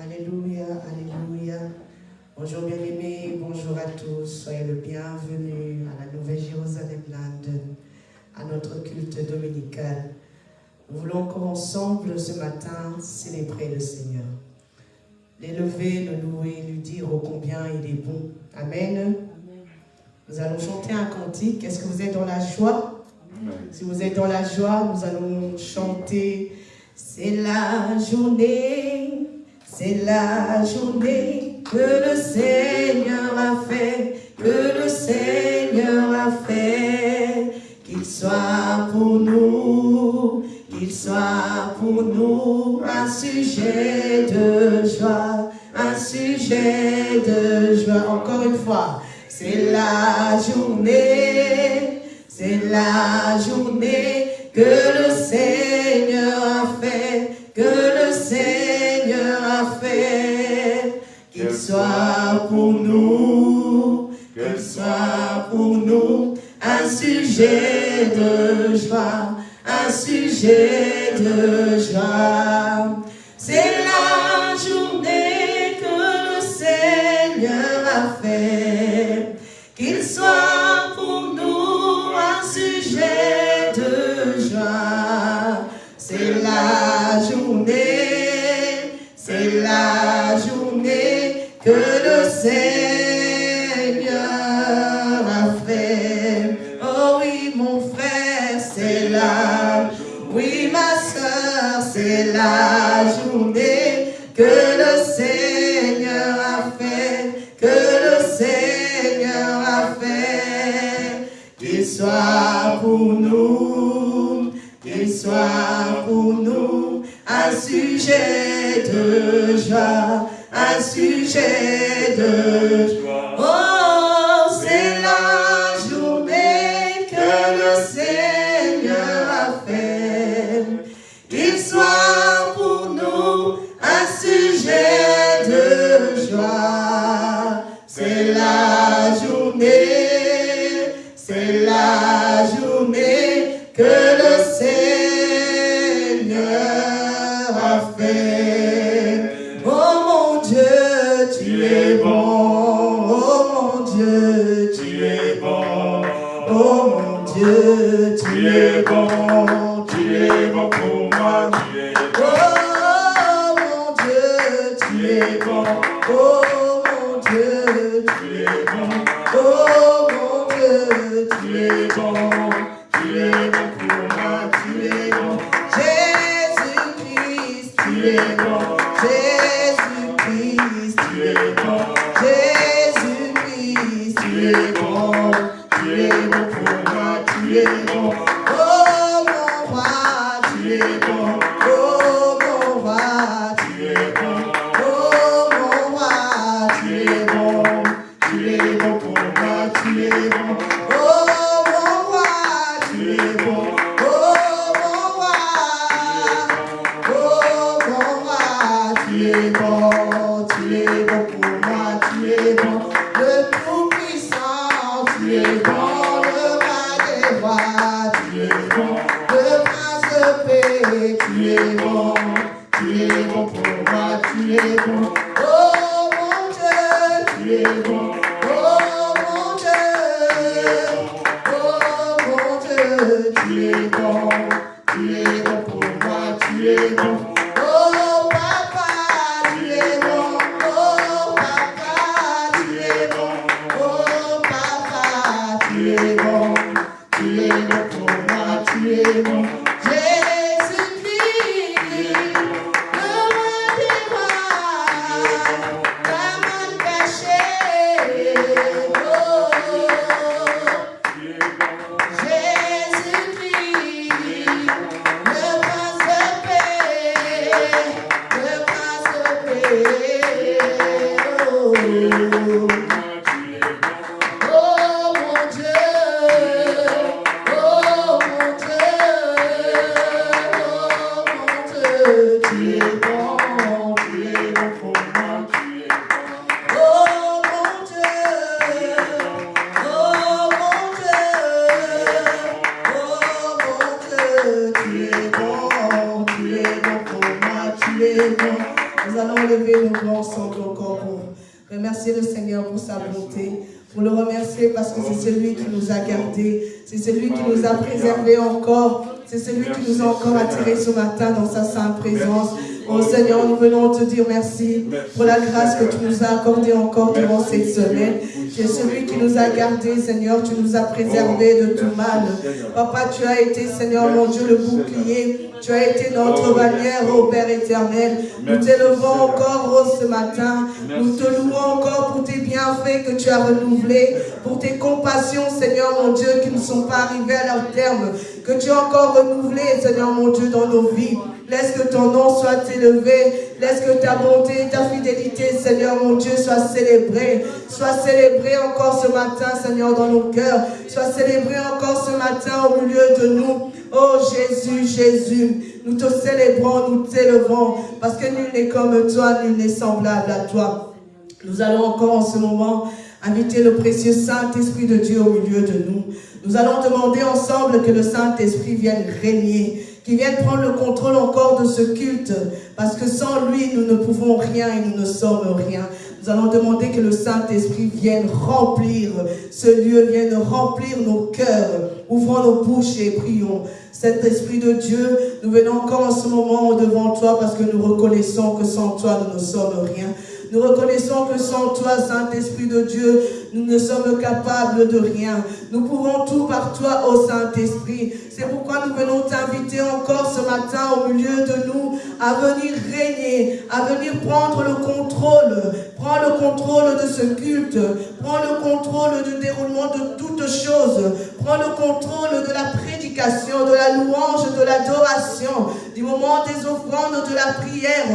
Alléluia, Alléluia. Bonjour bien-aimés, bonjour à tous. Soyez le bienvenu à la Nouvelle Jérusalem London, à notre culte dominical. Nous voulons encore ensemble ce matin célébrer le Seigneur. L'élever, le louer, lui dire ô combien il est bon. Amen. Nous allons chanter un cantique. Est-ce que vous êtes dans la joie? Si vous êtes dans la joie, nous allons chanter. C'est la journée c'est la journée que le Seigneur a fait, que le Seigneur a fait. Qu'il soit pour nous, qu'il soit pour nous un sujet de joie, un sujet de joie. Encore une fois, c'est la journée, c'est la journée que le Seigneur a fait, que le qu'il soit pour nous, qu'il soit pour nous un sujet de joie, un sujet de joie. pour nous, qu'il soit pour nous un sujet de joie, un sujet de joie. Oh, te dire merci pour la grâce que tu nous as accordée encore durant cette semaine. Tu es celui qui nous a gardés, Seigneur, tu nous as préservés de tout mal. Papa, tu as été, Seigneur, mon Dieu, le bouclier. Tu as été notre bannière, ô Père éternel. Nous t'élevons encore oh, ce matin. Nous te louons encore pour tes bienfaits que tu as renouvelés, pour tes compassions, Seigneur, mon Dieu, qui ne sont pas arrivées à leur terme, que tu as encore renouvelé, Seigneur, mon Dieu, dans nos vies. Laisse que ton nom soit élevé. Laisse que ta bonté, ta fidélité, Seigneur mon Dieu, soit célébrée. Soit célébrée encore ce matin, Seigneur, dans nos cœurs. Soit célébrée encore ce matin au milieu de nous. Oh Jésus, Jésus, nous te célébrons, nous t'élevons, parce que nul n'est comme toi, nul n'est semblable à toi. Nous allons encore en ce moment inviter le précieux Saint-Esprit de Dieu au milieu de nous. Nous allons demander ensemble que le Saint-Esprit vienne régner, qui vienne prendre le contrôle encore de ce culte, parce que sans lui, nous ne pouvons rien et nous ne sommes rien. Nous allons demander que le Saint-Esprit vienne remplir ce lieu, vienne remplir nos cœurs. Ouvrons nos bouches et prions. Saint-Esprit de Dieu, nous venons encore en ce moment devant toi parce que nous reconnaissons que sans toi, nous ne sommes rien. Nous reconnaissons que sans toi, Saint-Esprit de Dieu, nous ne sommes capables de rien. Nous pouvons tout par toi, ô Saint-Esprit. C'est pourquoi nous venons t'inviter encore ce matin au milieu de nous à venir régner, à venir prendre le contrôle. Prends le contrôle de ce culte. Prends le contrôle du déroulement de toutes choses. Prends le contrôle de la prédication, de la louange, de l'adoration, du moment des offrandes, de la prière.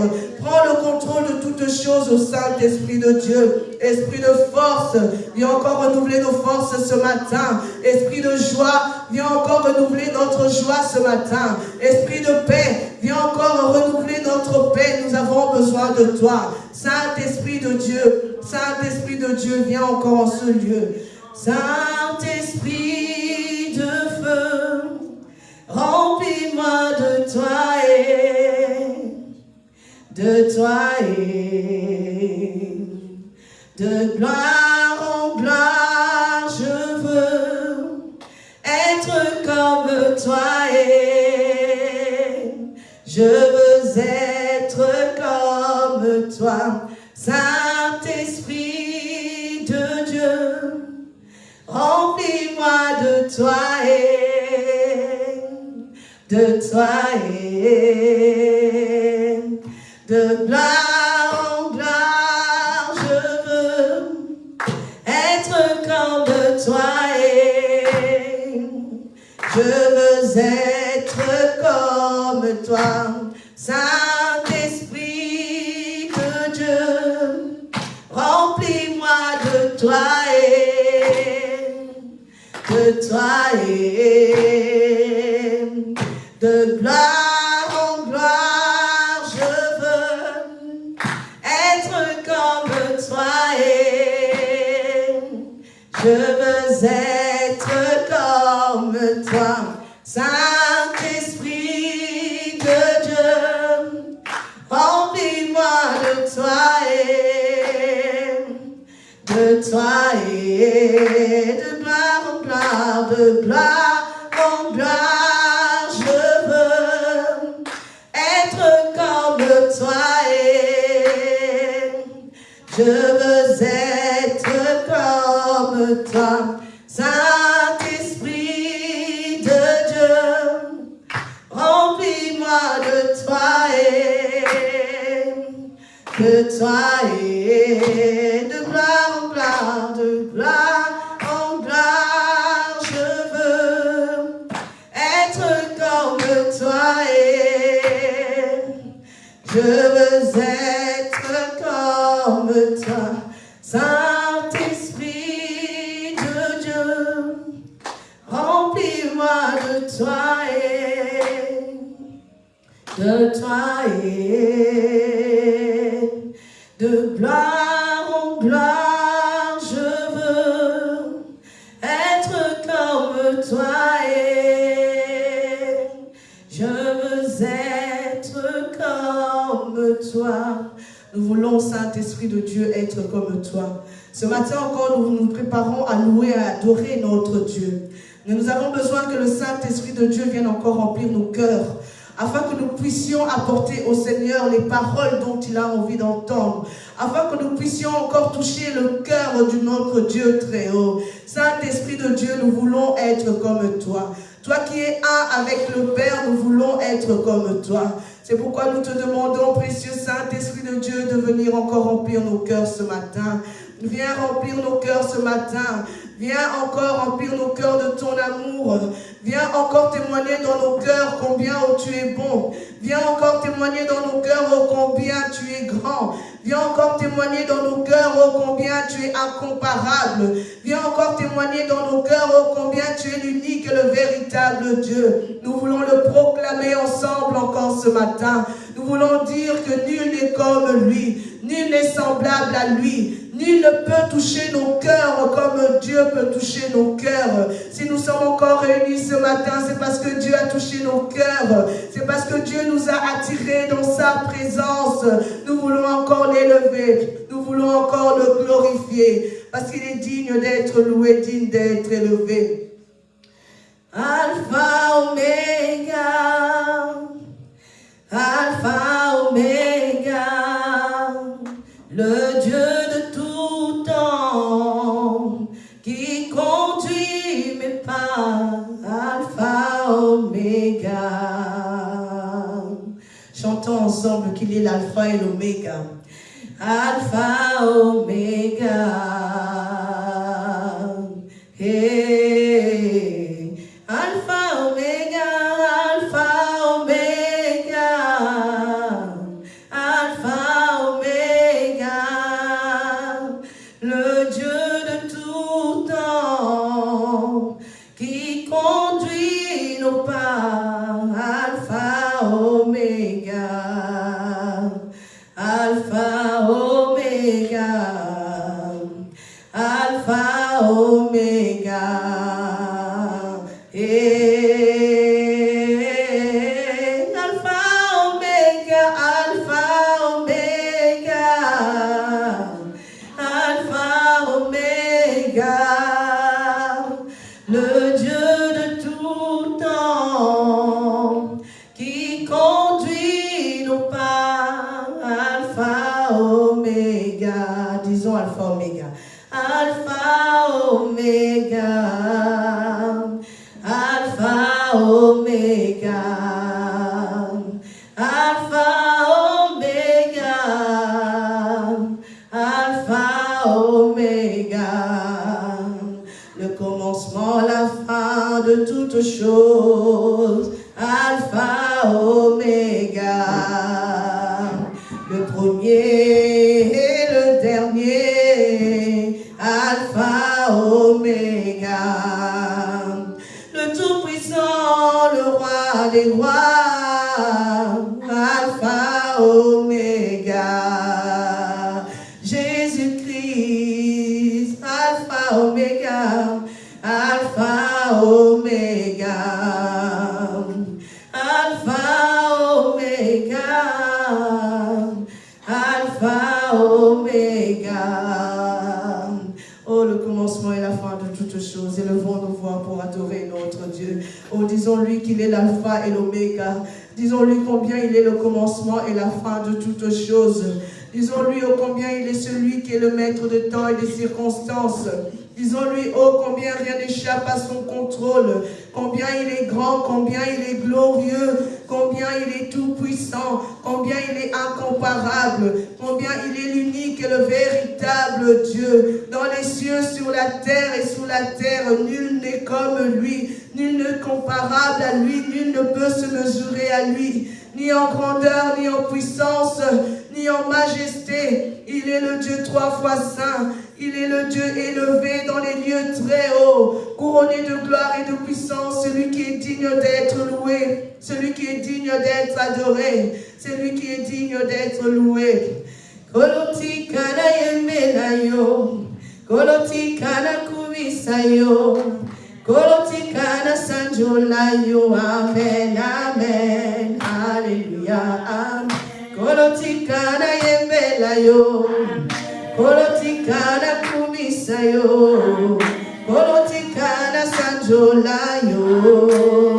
Prends le contrôle de toutes choses au Saint-Esprit de Dieu. Esprit de force, viens encore renouveler nos forces ce matin. Esprit de joie, viens encore renouveler notre joie ce matin. Esprit de paix, viens encore renouveler notre paix. Nous avons besoin de toi. Saint-Esprit de Dieu, Saint-Esprit de Dieu, viens encore en ce lieu. Saint-Esprit de feu, remplis-moi de toi et de toi et de gloire en gloire, je veux être comme toi et je veux être comme toi, Saint-Esprit de Dieu, remplis-moi de toi et de toi et de gloire je veux être comme toi, Saint-Esprit de Dieu, remplis-moi de toi et de toi et de gloire en gloire, je veux être comme toi et je Saint-Esprit de Dieu, remplis-moi de toi et de toi et de gloire en gloire, de gloire en gloire, je veux être comme toi et je veux être comme toi, Saint-Esprit remplis-moi de toi et de toi et de gloire en gloire, de gloire en gloire, je veux être comme toi et je veux être comme toi, Saint-Esprit de Dieu, remplis-moi de toi et de toi et de gloire en gloire, je veux être comme toi et je veux être comme toi. Nous voulons, Saint-Esprit de Dieu, être comme toi. Ce matin encore, nous nous préparons à louer à adorer notre Dieu. nous avons besoin que le Saint-Esprit de Dieu vienne encore remplir nos cœurs, afin que nous puissions apporter au Seigneur les paroles dont il a envie d'entendre, afin que nous puissions encore toucher le cœur de notre Dieu très haut. Saint-Esprit de Dieu, nous voulons être comme toi. Toi qui es un avec le Père, nous voulons être comme toi. C'est pourquoi nous te demandons, précieux Saint-Esprit de Dieu, de venir encore remplir nos cœurs ce matin. Viens remplir nos cœurs ce matin. Viens encore remplir nos cœurs de ton amour. Viens encore témoigner dans nos cœurs combien oh, tu es bon. Viens encore témoigner dans nos cœurs oh, combien tu es grand. Viens encore témoigner dans nos cœurs oh, combien tu es incomparable. Viens encore témoigner dans nos cœurs oh, combien tu es l'unique et le véritable Dieu. Nous voulons le proclamer ensemble encore ce matin. Nous voulons dire que nul n'est comme lui. Nul n'est semblable à lui. Nul ne peut toucher nos cœurs comme Dieu peut toucher nos cœurs. Si nous sommes encore réunis ce matin, c'est parce que Dieu a touché nos cœurs. C'est parce que Dieu nous a attirés dans sa présence. Nous voulons encore l'élever. Nous voulons encore le glorifier. Parce qu'il est digne d'être loué, digne d'être élevé. Alpha, Omega. Alpha, Omega. Le Dieu de Alpha, Omega. Chantons ensemble qu'il est l'Alpha et l'Oméga. Alpha, Omega. Hey. Disons-lui combien il est le commencement et la fin de toutes choses. Disons-lui oh combien il est celui qui est le maître de temps et des circonstances. Disons-lui oh combien rien n'échappe à son contrôle. Combien il est grand, combien il est glorieux, combien il est tout puissant, combien il est incomparable, combien il est l'unique et le véritable Dieu. Dans les cieux, sur la terre et sous la terre, nul n'est comme lui, nul n'est comparable à lui, nul ne peut se mesurer à lui ni en grandeur, ni en puissance, ni en majesté. Il est le Dieu trois fois saint. Il est le Dieu élevé dans les lieux très hauts, couronné de gloire et de puissance, celui qui est digne d'être loué, celui qui est digne d'être adoré, celui qui est digne d'être loué. Koloti kana yemela yo, koloti kana kubisa yo, koloti kana sanjola yo, amen, amen, alléluia, amen. kolotikana yembela yo kolotikana kumisa yo kolotikana sanjola yo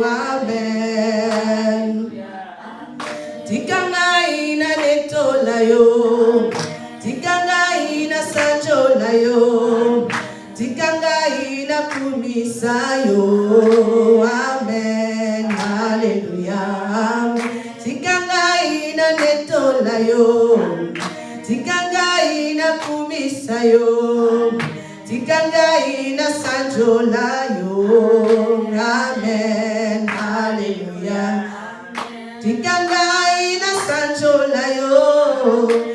amen tikangai na netola yo tikangai na sanjola yo na kumisa yo amen. Haleluya tikangai na netola yo tikangai na kumisa yo tikangai na sanjola yo amen. Haleluya tikangai na sanjola yo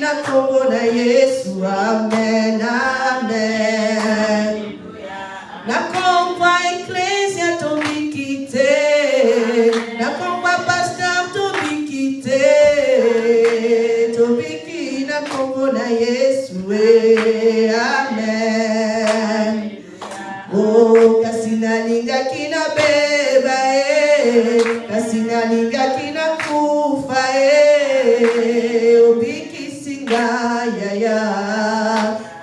nakubona yesu amen. amen nakomva eklesia tomikite nakomva pasta tomikite tomiki nakubona yesu e amen o kasinalingaki nabeba e kasinalingaki Hallelujah.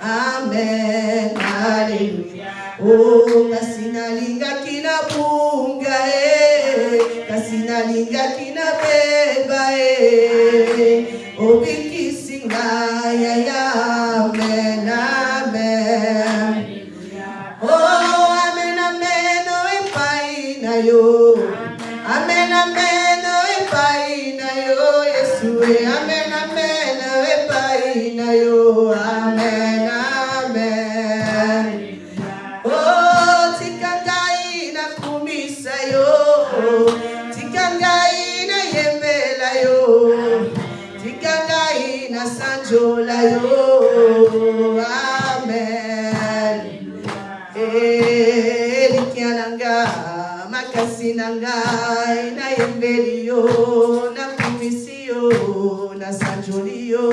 Amen. Hallelujah. Oh, kasinalinga kinabunga eh. Kasinalinga kinabeba eh. Oh, bikisinga ya ya. Makasi na ngai nayembeli yo nakumisi yo nasanjoli yo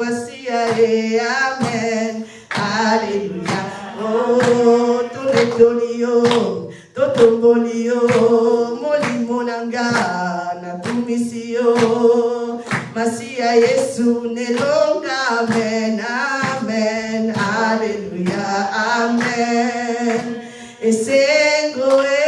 masiya e amen. Aleluya o toletoli yo totomboli yo molimo na nga nakumisi yo masiya yesu nelonga amen amen. Aleluya amen. Esengo e elikia e kimia e amen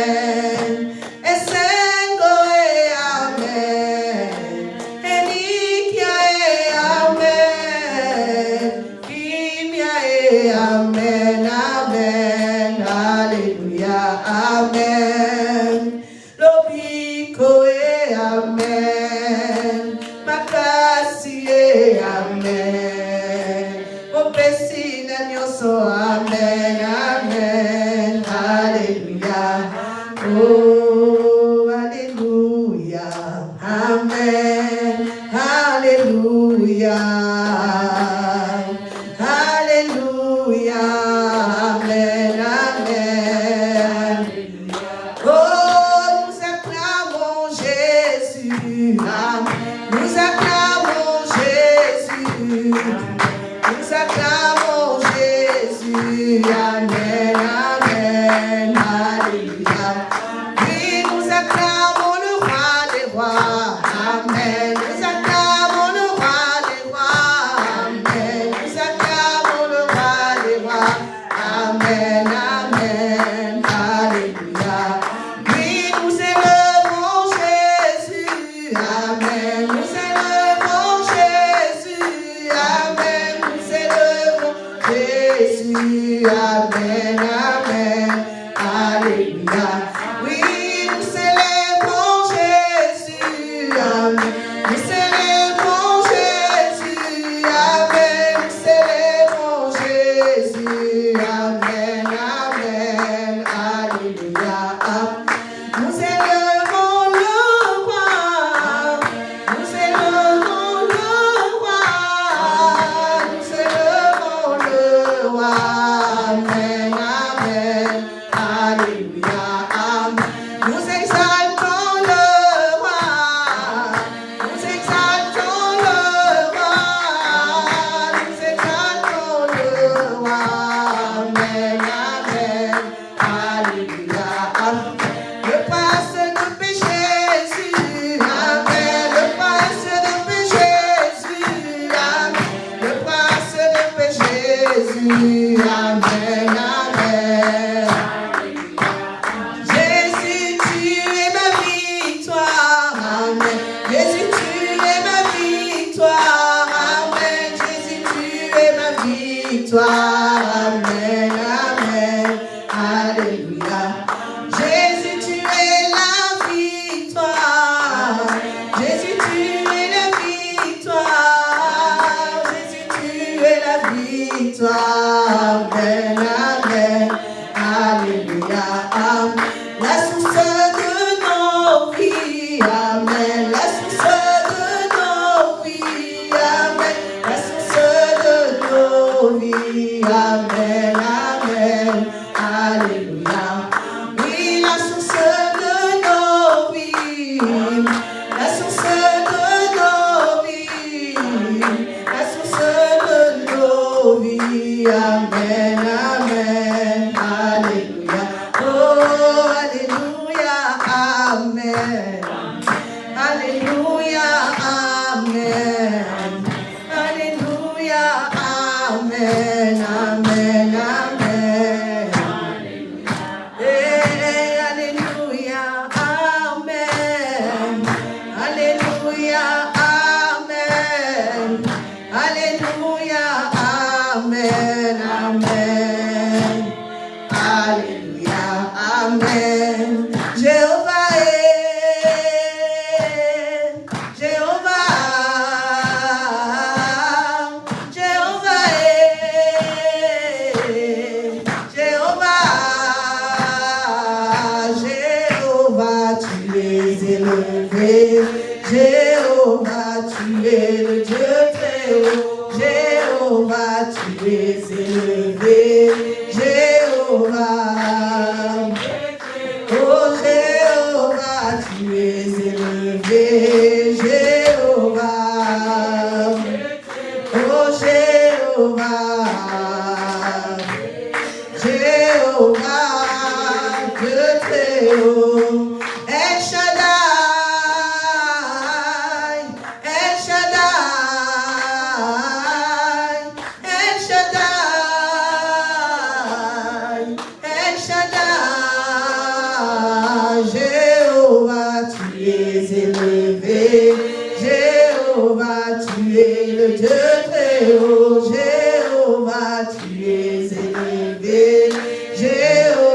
nyonso amen, amen. Hallelujah. Oh, hallelujah. Amen. Hallelujah.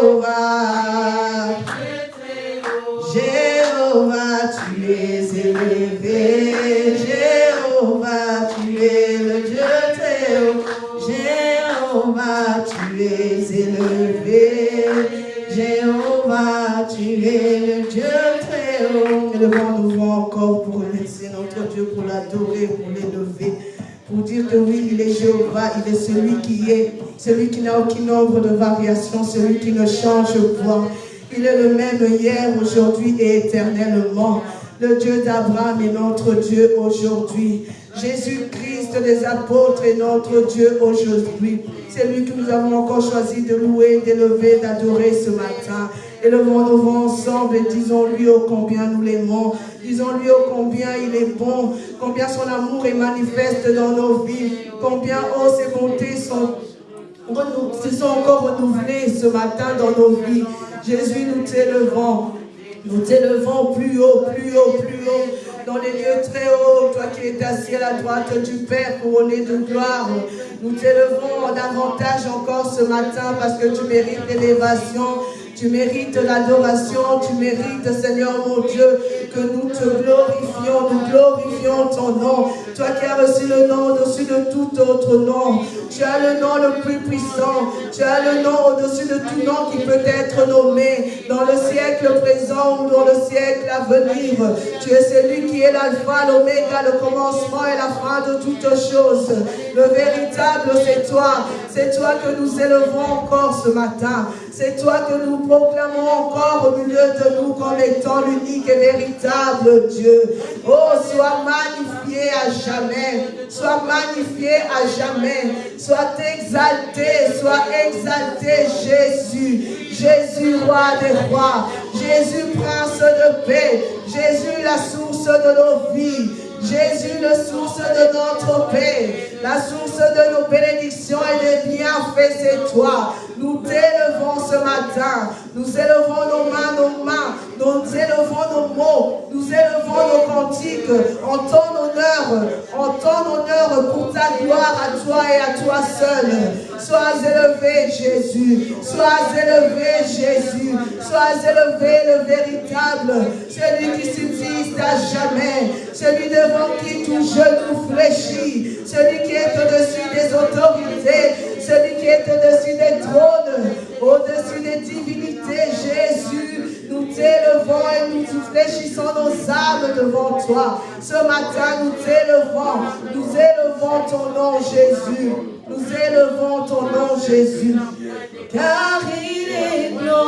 Jéhovah. Tu es élevé. Jéhovah, tu es le Dieu très haut. Jéhovah, tu es élevé. Jéhovah, tu es le Dieu très haut. Et le monde nous voit encore pour laisser notre Dieu, pour l'adorer, celui qui ne change point. Il est le même hier, aujourd'hui et éternellement. Le Dieu d'Abraham est notre Dieu aujourd'hui. Jésus-Christ des apôtres est notre Dieu aujourd'hui. C'est lui que nous avons encore choisi de louer, d'élever, d'adorer ce matin. Élevons-nous ensemble et disons-lui au combien nous l'aimons. Disons-lui au combien il est bon, combien son amour est manifeste dans nos vies, combien, oh, ses bontés sont se sont encore renouvelés ce matin dans nos vies. Jésus, nous t'élevons. Nous t'élevons plus haut, plus haut, plus haut, dans les lieux très hauts, toi qui es assis à la droite du Père, couronné de gloire. Nous t'élevons davantage encore ce matin parce que tu mérites l'élévation, tu mérites l'adoration, tu mérites, Seigneur mon Dieu, que nous te glorifions, nous glorifions ton nom. Toi qui as reçu le nom au-dessus de tout autre nom. Tu as le nom le plus puissant. Tu as le nom au-dessus de tout nom qui peut être nommé dans le siècle présent ou dans le siècle à venir. Tu es celui qui est l'alpha, l'oméga, le commencement et la fin de toutes choses. Le véritable, c'est toi. C'est toi que nous élevons encore ce matin. C'est toi que nous proclamons encore au milieu de nous comme étant l'unique et véritable Dieu. Oh, sois magnifié à jamais. Sois magnifié à jamais. Sois exalté, sois exalté Jésus. Jésus, roi des rois. Jésus, prince de paix. Jésus, la source de nos vies. Jésus, la source de notre paix, la source de nos bénédictions et des bienfaits, c'est toi. Nous t'élevons ce matin. Nous élevons nos mains, nos mains. Nous élevons nos mots. Nous élevons nos cantiques en ton honneur. En ton honneur pour ta gloire à toi et à toi seul. Sois élevé, Jésus. Sois élevé, Jésus. Sois élevé, le véritable. Celui qui subsiste à jamais. Celui devant qui tout genou fléchit. Celui qui est au-dessus des autorités celui qui est au-dessus des trônes, au-dessus des divinités, Jésus. Nous t'élevons et nous fléchissons nos âmes devant toi. Ce matin, nous t'élevons, nous élevons ton nom, Jésus. Nous élevons ton nom, Jésus. Car il est glorieux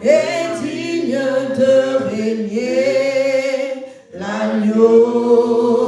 et digne de régner l'agneau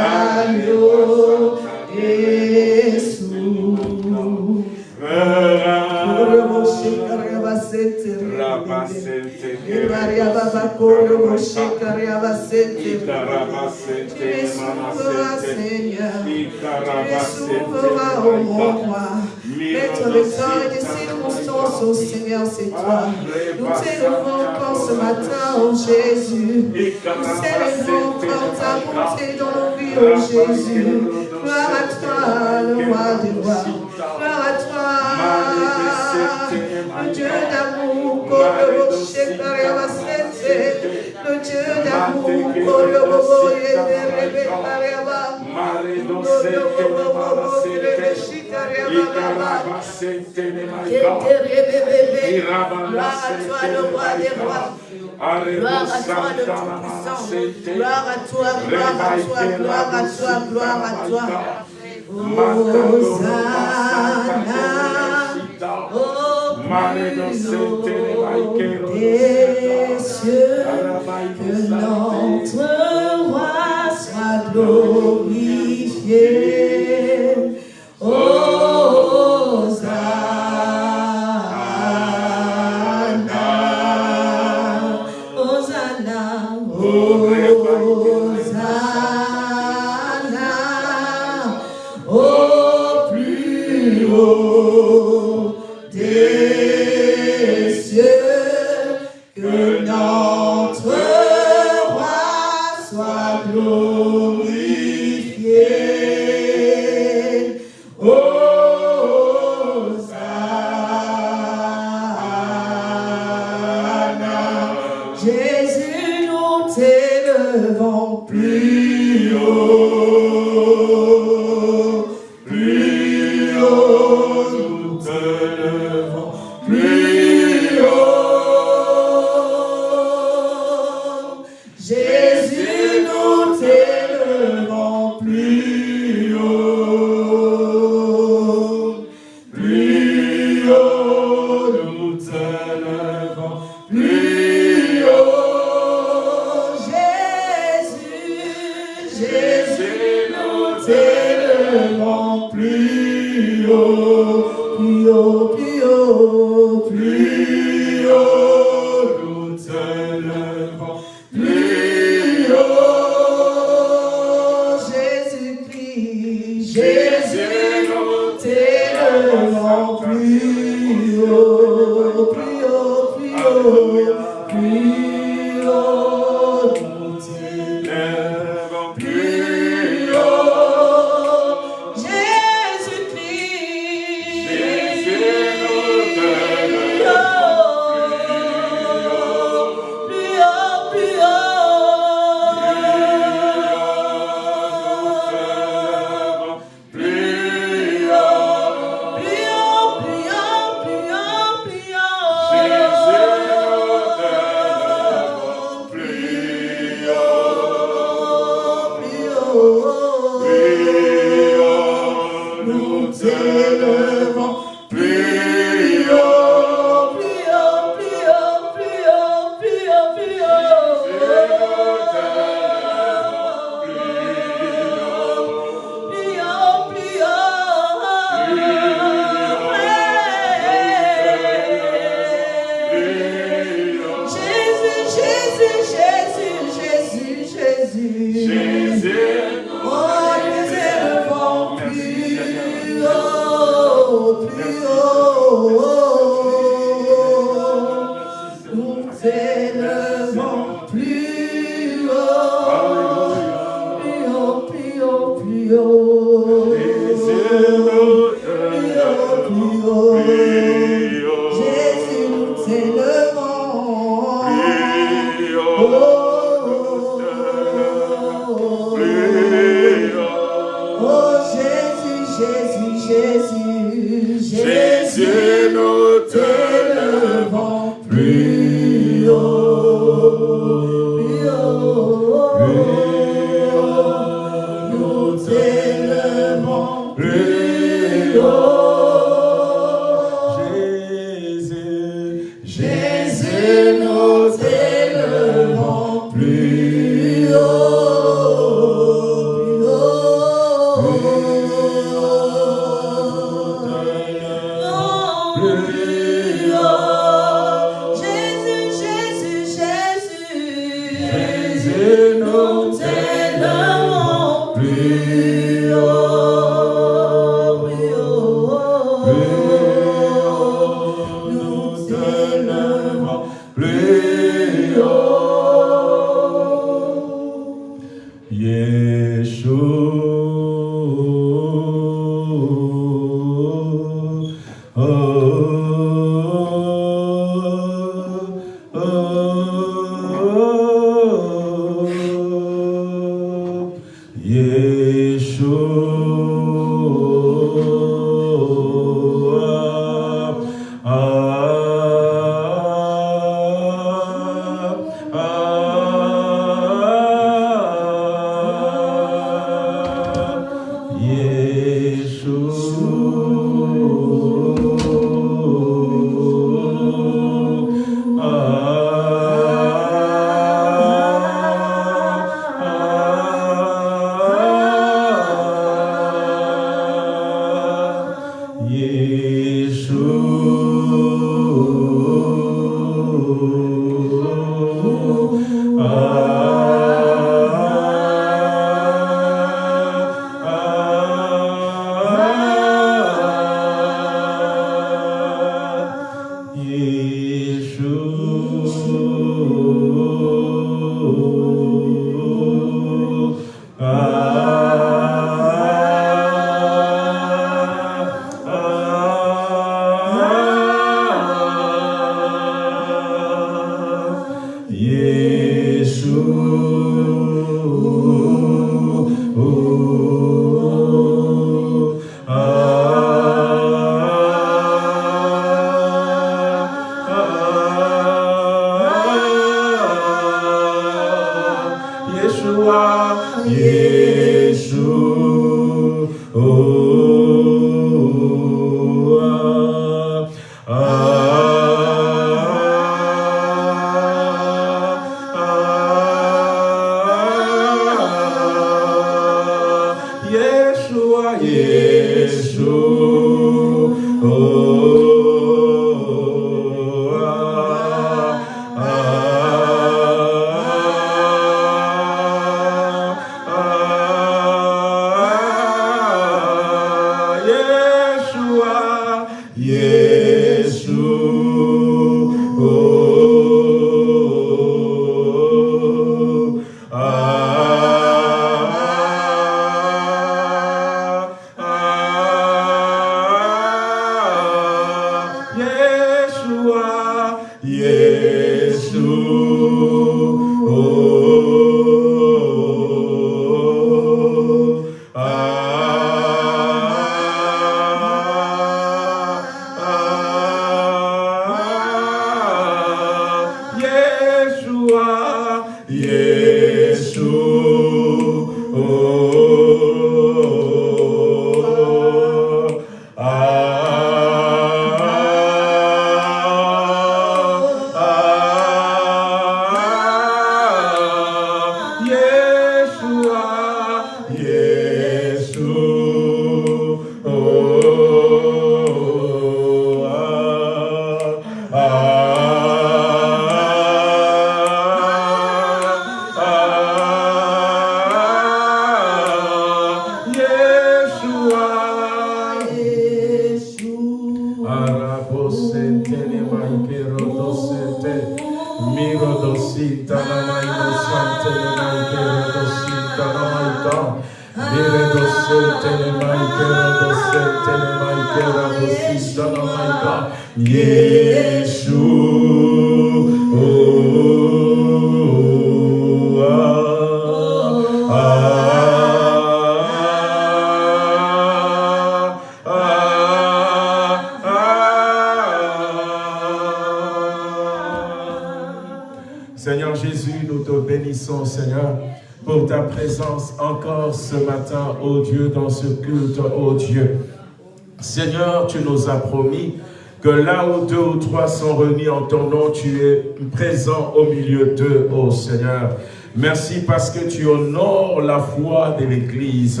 trois sont réunis en ton nom, tu es présent au milieu d'eux, ô Seigneur. Merci parce que tu honores la foi de l'Église.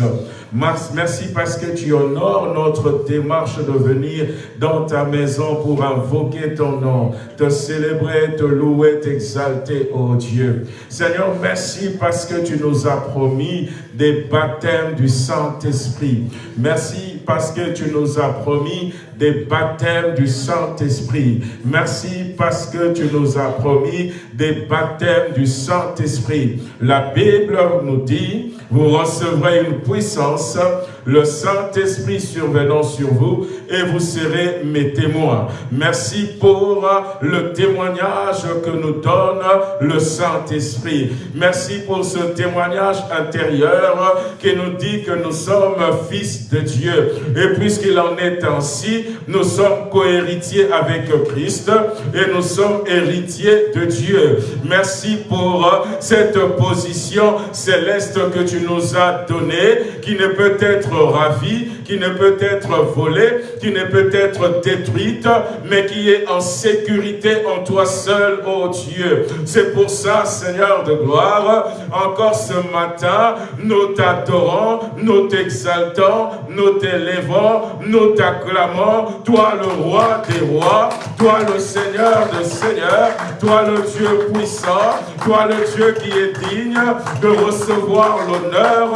Merci parce que tu honores notre démarche de venir dans ta maison pour invoquer ton nom, te célébrer, te louer, t'exalter, oh Dieu. Seigneur, merci parce que tu nous as promis des baptêmes du Saint-Esprit. Merci parce que tu nous as promis des baptêmes du Saint-Esprit. Merci parce que tu nous as promis des baptêmes du Saint-Esprit. La Bible nous dit, vous recevrez une puissance le Saint-Esprit survenant sur vous et vous serez mes témoins. Merci pour le témoignage que nous donne le Saint-Esprit. Merci pour ce témoignage intérieur qui nous dit que nous sommes fils de Dieu. Et puisqu'il en est ainsi, nous sommes cohéritiers avec Christ et nous sommes héritiers de Dieu. Merci pour cette position céleste que tu nous as donnée, qui ne peut être ravie, qui ne peut être volée, qui ne peut être détruite, mais qui est en sécurité en toi seul, ô Dieu. C'est pour ça, Seigneur de gloire, encore ce matin, nous t'adorons, nous t'exaltons, nous t'élèvons, nous t'acclamons, toi le roi des rois, toi le Seigneur des seigneurs, toi le Dieu puissant, toi le Dieu qui est digne de recevoir l'honneur,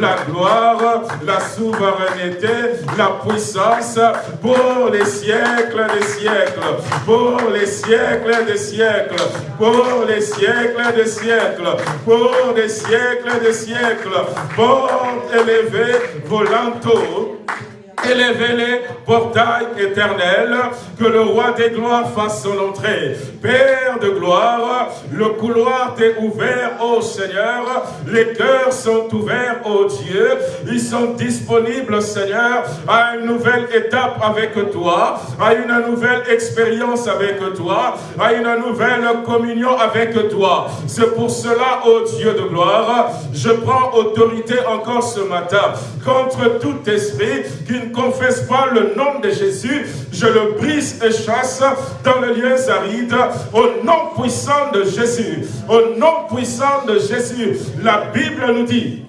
la gloire, la souveraineté, la puissance pour les siècles des siècles, pour les siècles des siècles, pour les siècles des siècles, pour les siècles des siècles, pour élever vos Élevez les portails éternels, que le roi des gloires fasse son entrée. Père de gloire, le couloir t'est ouvert, ô Seigneur. Les cœurs sont ouverts, ô Dieu. Ils sont disponibles, Seigneur, à une nouvelle étape avec toi, à une nouvelle expérience avec toi, à une nouvelle communion avec toi. C'est pour cela, ô Dieu de gloire, je prends autorité encore ce matin contre tout esprit qui ne confesse pas le nom de Jésus, je le brise et chasse dans le lieu aride au nom puissant de Jésus. Au nom puissant de Jésus. La Bible nous dit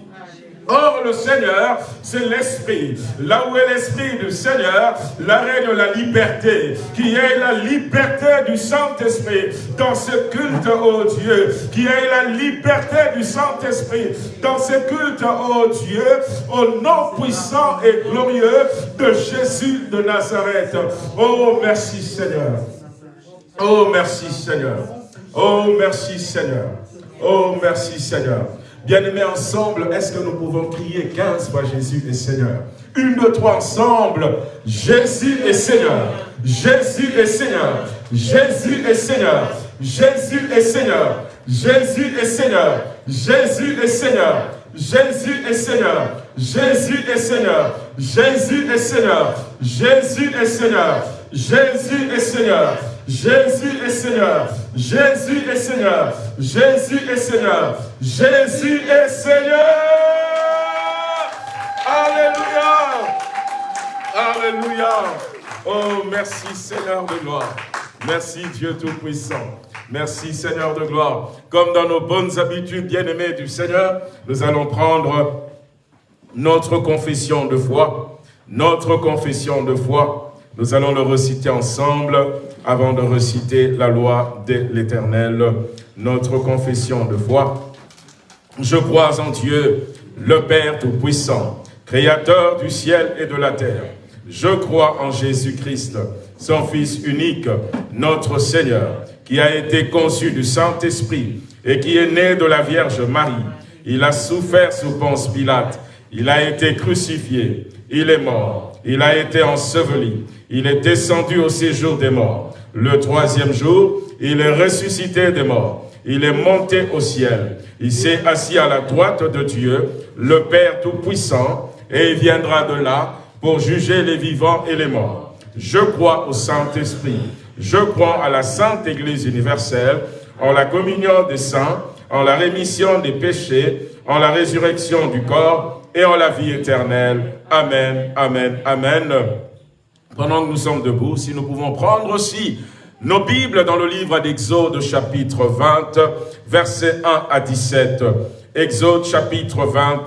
Or, le Seigneur, c'est l'Esprit. Là où est l'Esprit du Seigneur, la règne la liberté, qui est la liberté du Saint-Esprit dans ce culte, oh Dieu, qui est la liberté du Saint-Esprit dans ce culte, oh Dieu, au nom puissant et glorieux de Jésus de Nazareth. Oh, merci Seigneur. Oh, merci Seigneur. Oh, merci Seigneur. Oh, merci Seigneur. Bien-aimés ensemble, est-ce que nous pouvons crier 15 fois Jésus est Seigneur Une, deux, trois ensemble. Jésus est Seigneur. Jésus est Seigneur. Jésus est Seigneur. Jésus est Seigneur. Jésus est Seigneur. Jésus est Seigneur. Jésus est Seigneur. Jésus est Seigneur. Jésus est Seigneur. Jésus est Seigneur. Jésus est Seigneur. Jésus est Seigneur. Jésus est Seigneur. Jésus est Seigneur. Jésus est Seigneur. Alléluia. Alléluia. Oh, merci Seigneur de gloire. Merci Dieu Tout-Puissant. Merci Seigneur de gloire. Comme dans nos bonnes habitudes bien-aimées du Seigneur, nous allons prendre notre confession de foi. Notre confession de foi. Nous allons le reciter ensemble avant de reciter la loi de l'Éternel, notre confession de foi. Je crois en Dieu, le Père Tout-Puissant, Créateur du ciel et de la terre. Je crois en Jésus-Christ, son Fils unique, notre Seigneur, qui a été conçu du Saint-Esprit et qui est né de la Vierge Marie. Il a souffert sous Ponce Pilate. Il a été crucifié. Il est mort. Il a été enseveli il est descendu au séjour des morts. Le troisième jour, il est ressuscité des morts. Il est monté au ciel. Il s'est assis à la droite de Dieu, le Père Tout-Puissant, et il viendra de là pour juger les vivants et les morts. Je crois au Saint-Esprit. Je crois à la Sainte Église universelle, en la communion des saints, en la rémission des péchés, en la résurrection du corps et en la vie éternelle. Amen, Amen, Amen. Pendant que nous sommes debout, si nous pouvons prendre aussi nos Bibles dans le livre d'Exode chapitre 20, versets 1 à 17. Exode chapitre 20,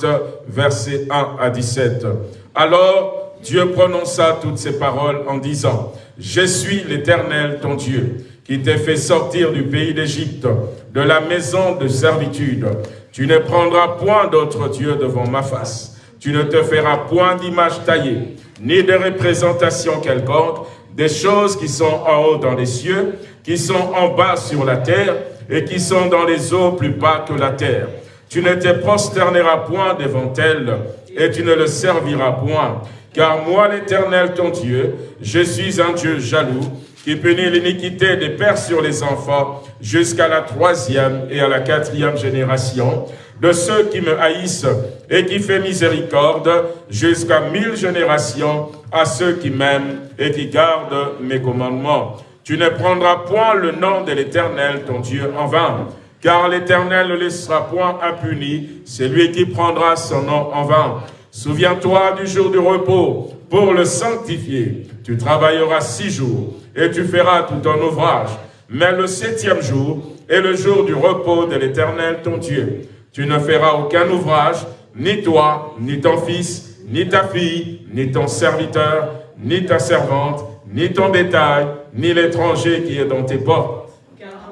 versets 1 à 17. Alors Dieu prononça toutes ces paroles en disant, « Je suis l'Éternel ton Dieu, qui t'ai fait sortir du pays d'Égypte, de la maison de servitude. Tu ne prendras point d'autre Dieu devant ma face. Tu ne te feras point d'image taillée, ni de représentation quelconque, des choses qui sont en haut dans les cieux, qui sont en bas sur la terre, et qui sont dans les eaux plus bas que la terre. Tu ne te prosterneras point devant elles, et tu ne le serviras point. Car moi, l'Éternel, ton Dieu, je suis un Dieu jaloux, qui punit l'iniquité des pères sur les enfants, jusqu'à la troisième et à la quatrième génération, de ceux qui me haïssent, et qui fait miséricorde jusqu'à mille générations à ceux qui m'aiment et qui gardent mes commandements. Tu ne prendras point le nom de l'Éternel, ton Dieu, en vain, car l'Éternel ne laissera point impuni celui qui prendra son nom en vain. Souviens-toi du jour du repos pour le sanctifier. Tu travailleras six jours et tu feras tout ton ouvrage. Mais le septième jour est le jour du repos de l'Éternel, ton Dieu. Tu ne feras aucun ouvrage, ni toi, ni ton fils, ni ta fille, ni ton serviteur, ni ta servante, ni ton bétail, ni l'étranger qui est dans tes portes.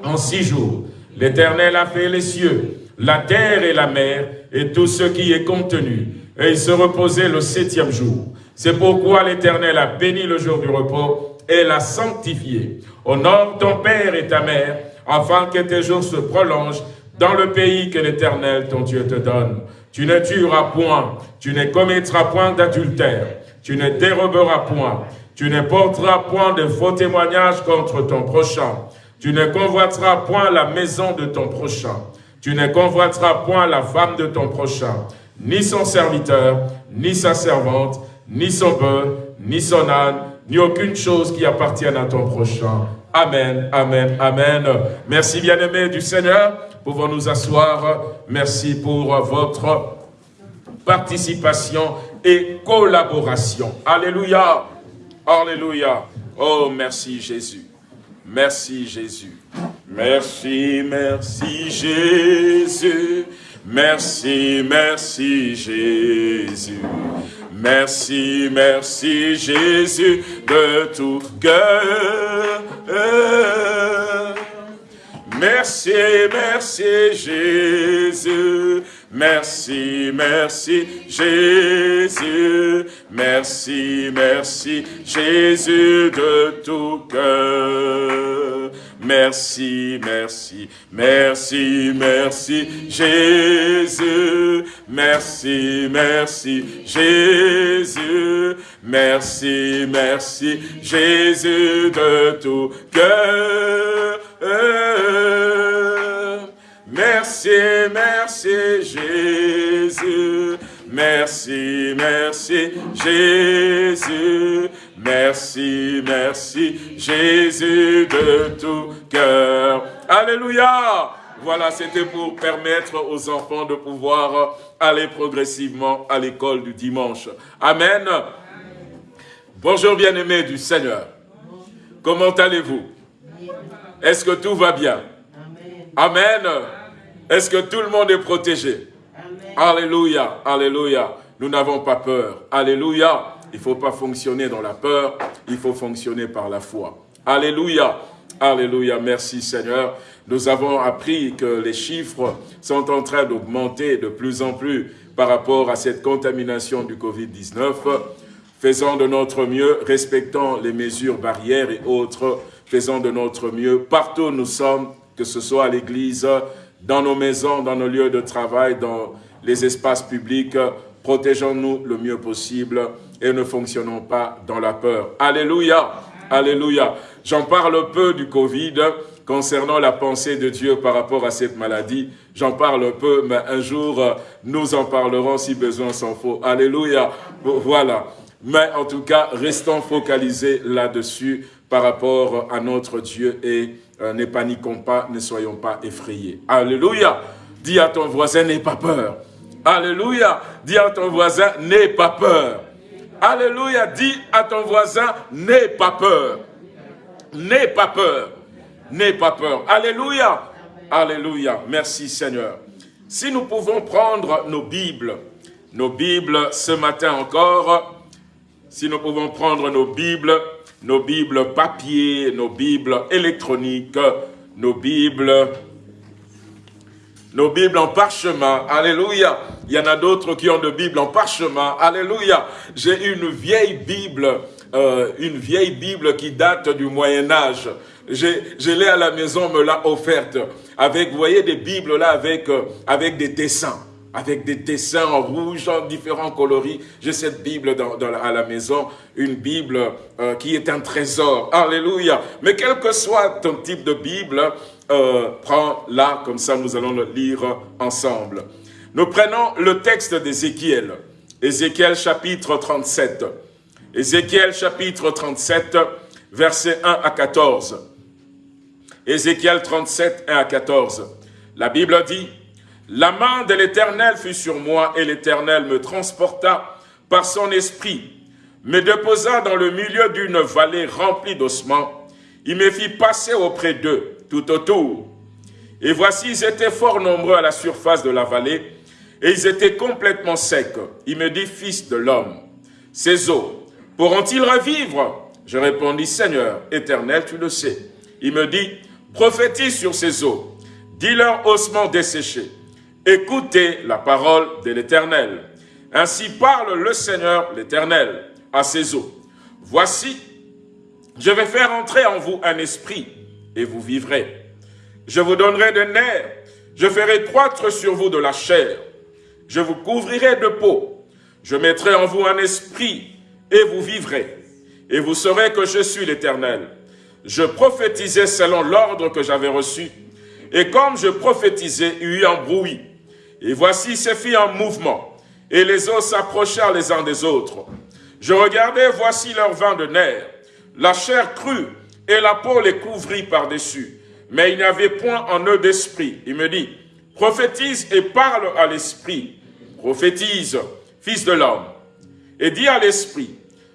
En six jours, l'Éternel a fait les cieux, la terre et la mer, et tout ce qui est contenu, et il se reposait le septième jour. C'est pourquoi l'Éternel a béni le jour du repos et l'a sanctifié. Honore ton père et ta mère, afin que tes jours se prolongent dans le pays que l'Éternel, ton Dieu, te donne. Tu ne tueras point, tu ne commettras point d'adultère, tu ne déroberas point, tu ne porteras point de faux témoignages contre ton prochain, tu ne convoiteras point la maison de ton prochain, tu ne convoiteras point la femme de ton prochain, ni son serviteur, ni sa servante, ni son bœuf, ni son âne, ni aucune chose qui appartienne à ton prochain. Amen, amen, amen. Merci bien-aimé du Seigneur. Pouvons nous asseoir. Merci pour votre participation et collaboration. Alléluia, alléluia. Oh, merci Jésus. Merci Jésus. Merci, merci Jésus. Merci, merci Jésus. Merci, merci Jésus de tout cœur. Merci, merci Jésus. Merci, merci Jésus. Merci, merci Jésus de tout cœur. Merci, merci, merci, merci Jésus. Merci, merci Jésus. Merci, merci Jésus de tout cœur. Merci, merci Jésus. Merci, merci Jésus. Merci, merci Jésus de tout cœur. Alléluia. Voilà, c'était pour permettre aux enfants de pouvoir aller progressivement à l'école du dimanche. Amen. Bonjour bien-aimés du Seigneur. Comment allez-vous? Est-ce que tout va bien? Amen. Est-ce que tout le monde est protégé? Alléluia, alléluia. Nous n'avons pas peur. Alléluia. Il ne faut pas fonctionner dans la peur, il faut fonctionner par la foi. Alléluia. Alléluia. Merci Seigneur. Nous avons appris que les chiffres sont en train d'augmenter de plus en plus par rapport à cette contamination du Covid-19. Faisons de notre mieux, respectant les mesures barrières et autres, faisons de notre mieux partout où nous sommes, que ce soit à l'église, dans nos maisons, dans nos lieux de travail, dans les espaces publics, protégeons-nous le mieux possible et ne fonctionnons pas dans la peur. Alléluia, alléluia. J'en parle peu du Covid concernant la pensée de Dieu par rapport à cette maladie. J'en parle peu, mais un jour, nous en parlerons si besoin s'en faut. Alléluia. Voilà. Mais en tout cas, restons focalisés là-dessus par rapport à notre Dieu et euh, ne paniquons pas, ne soyons pas effrayés. Alléluia. Dis à ton voisin, n'aie pas peur. Alléluia. Dis à ton voisin, n'aie pas peur. Alléluia. Dis à ton voisin, n'aie pas peur. N'aie pas peur. N'aie pas peur. Alléluia. Alléluia. Merci Seigneur. Si nous pouvons prendre nos Bibles, nos Bibles ce matin encore, si nous pouvons prendre nos Bibles, nos Bibles papier, nos Bibles électroniques, nos Bibles, nos Bibles en parchemin, alléluia. Il y en a d'autres qui ont de Bibles en parchemin, alléluia. J'ai une vieille Bible, euh, une vieille Bible qui date du Moyen Âge. Je l'ai à la maison, me l'a offerte. Avec, vous voyez, des Bibles là avec, euh, avec des dessins avec des dessins en rouge, en différents coloris. J'ai cette Bible dans, à la maison, une Bible euh, qui est un trésor. Alléluia. Mais quel que soit ton type de Bible, euh, prends-la, comme ça nous allons le lire ensemble. Nous prenons le texte d'Ézéchiel. Ézéchiel chapitre 37. Ézéchiel chapitre 37, versets 1 à 14. Ézéchiel 37, 1 à 14. La Bible dit, la main de l'Éternel fut sur moi, et l'Éternel me transporta par son esprit, me déposa dans le milieu d'une vallée remplie d'ossements. Il me fit passer auprès d'eux, tout autour. Et voici, ils étaient fort nombreux à la surface de la vallée, et ils étaient complètement secs. Il me dit, fils de l'homme, ces eaux, pourront-ils revivre? Je répondis, Seigneur, éternel, tu le sais. Il me dit, prophétise sur ces eaux, dis-leur ossements desséchés Écoutez la parole de l'Éternel. Ainsi parle le Seigneur l'Éternel à ses eaux. Voici, je vais faire entrer en vous un esprit, et vous vivrez. Je vous donnerai des nerfs, je ferai croître sur vous de la chair. Je vous couvrirai de peau. Je mettrai en vous un esprit, et vous vivrez. Et vous saurez que je suis l'Éternel. Je prophétisais selon l'ordre que j'avais reçu. Et comme je prophétisais, il y eut un bruit et voici ces filles en mouvement, et les os s'approchèrent les uns des autres. Je regardais, voici leur vin de nerfs, la chair crue, et la peau les couvrit par-dessus. Mais il n'y avait point en eux d'esprit. Il me dit, prophétise et parle à l'esprit. Prophétise, fils de l'homme. Et dis à l'esprit,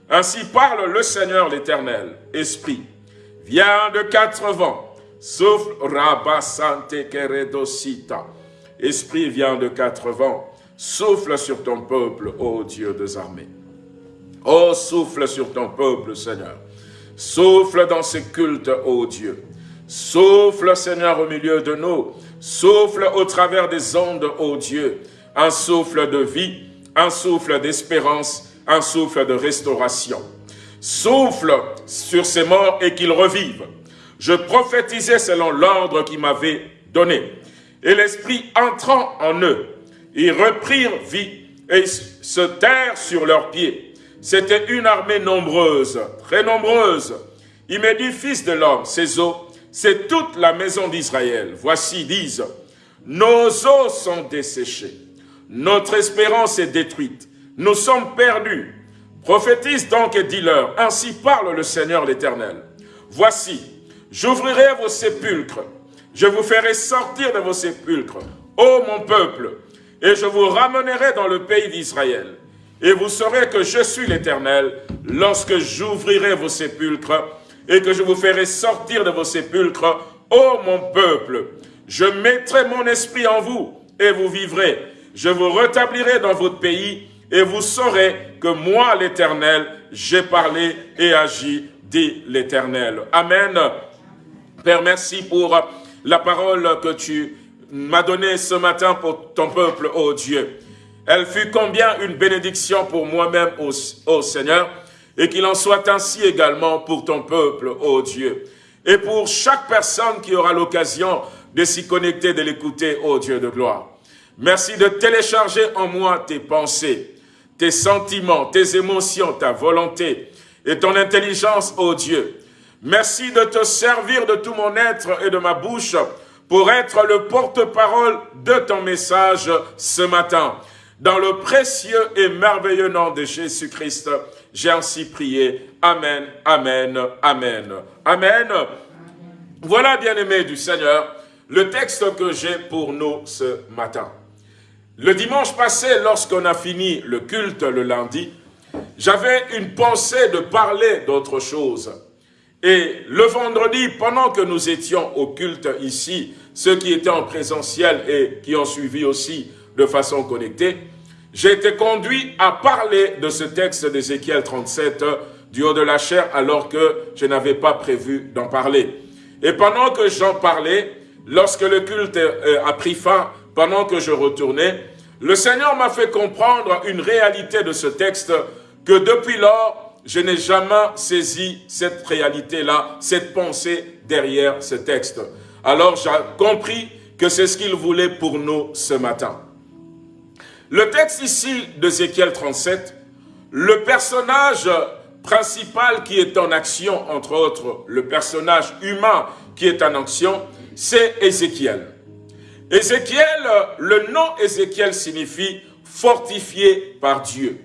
ainsi parle le Seigneur l'Éternel, esprit. Viens de quatre vents, souffle Rabasante Keredosita Esprit vient de quatre vents, souffle sur ton peuple, ô Dieu des armées. Oh, souffle sur ton peuple, Seigneur. Souffle dans ces cultes, ô Dieu. Souffle, Seigneur, au milieu de nous. Souffle au travers des ondes, ô Dieu. Un souffle de vie, un souffle d'espérance, un souffle de restauration. Souffle sur ces morts et qu'ils revivent. Je prophétisais selon l'ordre qui m'avait donné et l'Esprit entrant en eux, ils reprirent vie et se terrent sur leurs pieds. C'était une armée nombreuse, très nombreuse. Il me dit, fils de l'homme, ces eaux, c'est toute la maison d'Israël. Voici, disent, nos eaux sont desséchées, notre espérance est détruite, nous sommes perdus. Prophétise donc et dis-leur, ainsi parle le Seigneur l'Éternel. Voici, j'ouvrirai vos sépulcres je vous ferai sortir de vos sépulcres, ô mon peuple, et je vous ramènerai dans le pays d'Israël. Et vous saurez que je suis l'Éternel lorsque j'ouvrirai vos sépulcres et que je vous ferai sortir de vos sépulcres, ô mon peuple. Je mettrai mon esprit en vous et vous vivrez. Je vous rétablirai dans votre pays et vous saurez que moi, l'Éternel, j'ai parlé et agi, dit l'Éternel. Amen. Père, merci pour la parole que tu m'as donnée ce matin pour ton peuple, ô Dieu. Elle fut combien une bénédiction pour moi-même, ô, Seigneur, et qu'il en soit ainsi également pour ton peuple, ô Dieu. Et pour chaque personne qui aura l'occasion de s'y connecter, de l'écouter, ô Dieu de gloire. Merci de télécharger en moi tes pensées, tes sentiments, tes émotions, ta volonté et ton intelligence, ô Dieu. Merci de te servir de tout mon être et de ma bouche pour être le porte-parole de ton message ce matin. Dans le précieux et merveilleux nom de Jésus-Christ, j'ai ainsi prié. Amen, Amen, Amen, Amen. Voilà, bien-aimés du Seigneur, le texte que j'ai pour nous ce matin. Le dimanche passé, lorsqu'on a fini le culte le lundi, j'avais une pensée de parler d'autre chose. Et le vendredi, pendant que nous étions au culte ici, ceux qui étaient en présentiel et qui ont suivi aussi de façon connectée, j'ai été conduit à parler de ce texte d'Ézéchiel 37 du haut de la chair alors que je n'avais pas prévu d'en parler. Et pendant que j'en parlais, lorsque le culte euh, a pris fin, pendant que je retournais, le Seigneur m'a fait comprendre une réalité de ce texte que depuis lors, je n'ai jamais saisi cette réalité-là, cette pensée derrière ce texte. Alors j'ai compris que c'est ce qu'il voulait pour nous ce matin. Le texte ici d'Ézéchiel 37, le personnage principal qui est en action, entre autres le personnage humain qui est en action, c'est Ézéchiel. Ézéchiel, le nom Ézéchiel signifie fortifié par Dieu.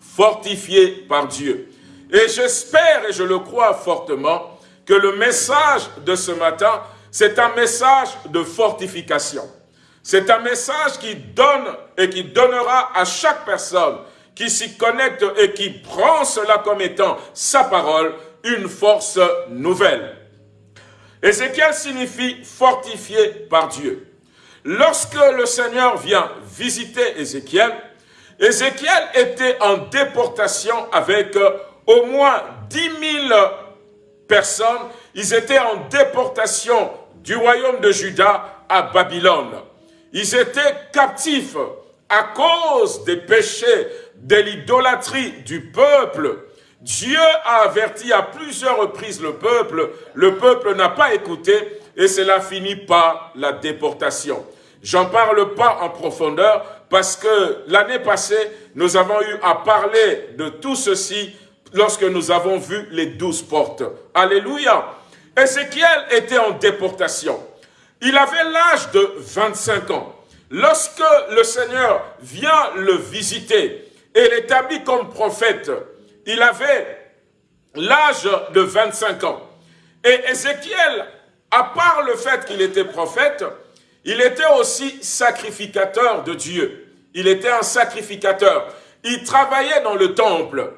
Fortifié par Dieu. Et j'espère et je le crois fortement que le message de ce matin, c'est un message de fortification. C'est un message qui donne et qui donnera à chaque personne qui s'y connecte et qui prend cela comme étant sa parole, une force nouvelle. Ézéchiel signifie fortifié par Dieu. Lorsque le Seigneur vient visiter Ézéchiel, Ézéchiel était en déportation avec au moins 10 000 personnes. Ils étaient en déportation du royaume de Juda à Babylone. Ils étaient captifs à cause des péchés, de l'idolâtrie du peuple. Dieu a averti à plusieurs reprises le peuple. Le peuple n'a pas écouté et cela finit par la déportation. J'en parle pas en profondeur parce que l'année passée, nous avons eu à parler de tout ceci lorsque nous avons vu les douze portes. Alléluia. Ézéchiel était en déportation. Il avait l'âge de 25 ans. Lorsque le Seigneur vient le visiter et l'établit comme prophète, il avait l'âge de 25 ans. Et Ézéchiel, à part le fait qu'il était prophète, il était aussi sacrificateur de Dieu. Il était un sacrificateur. Il travaillait dans le temple.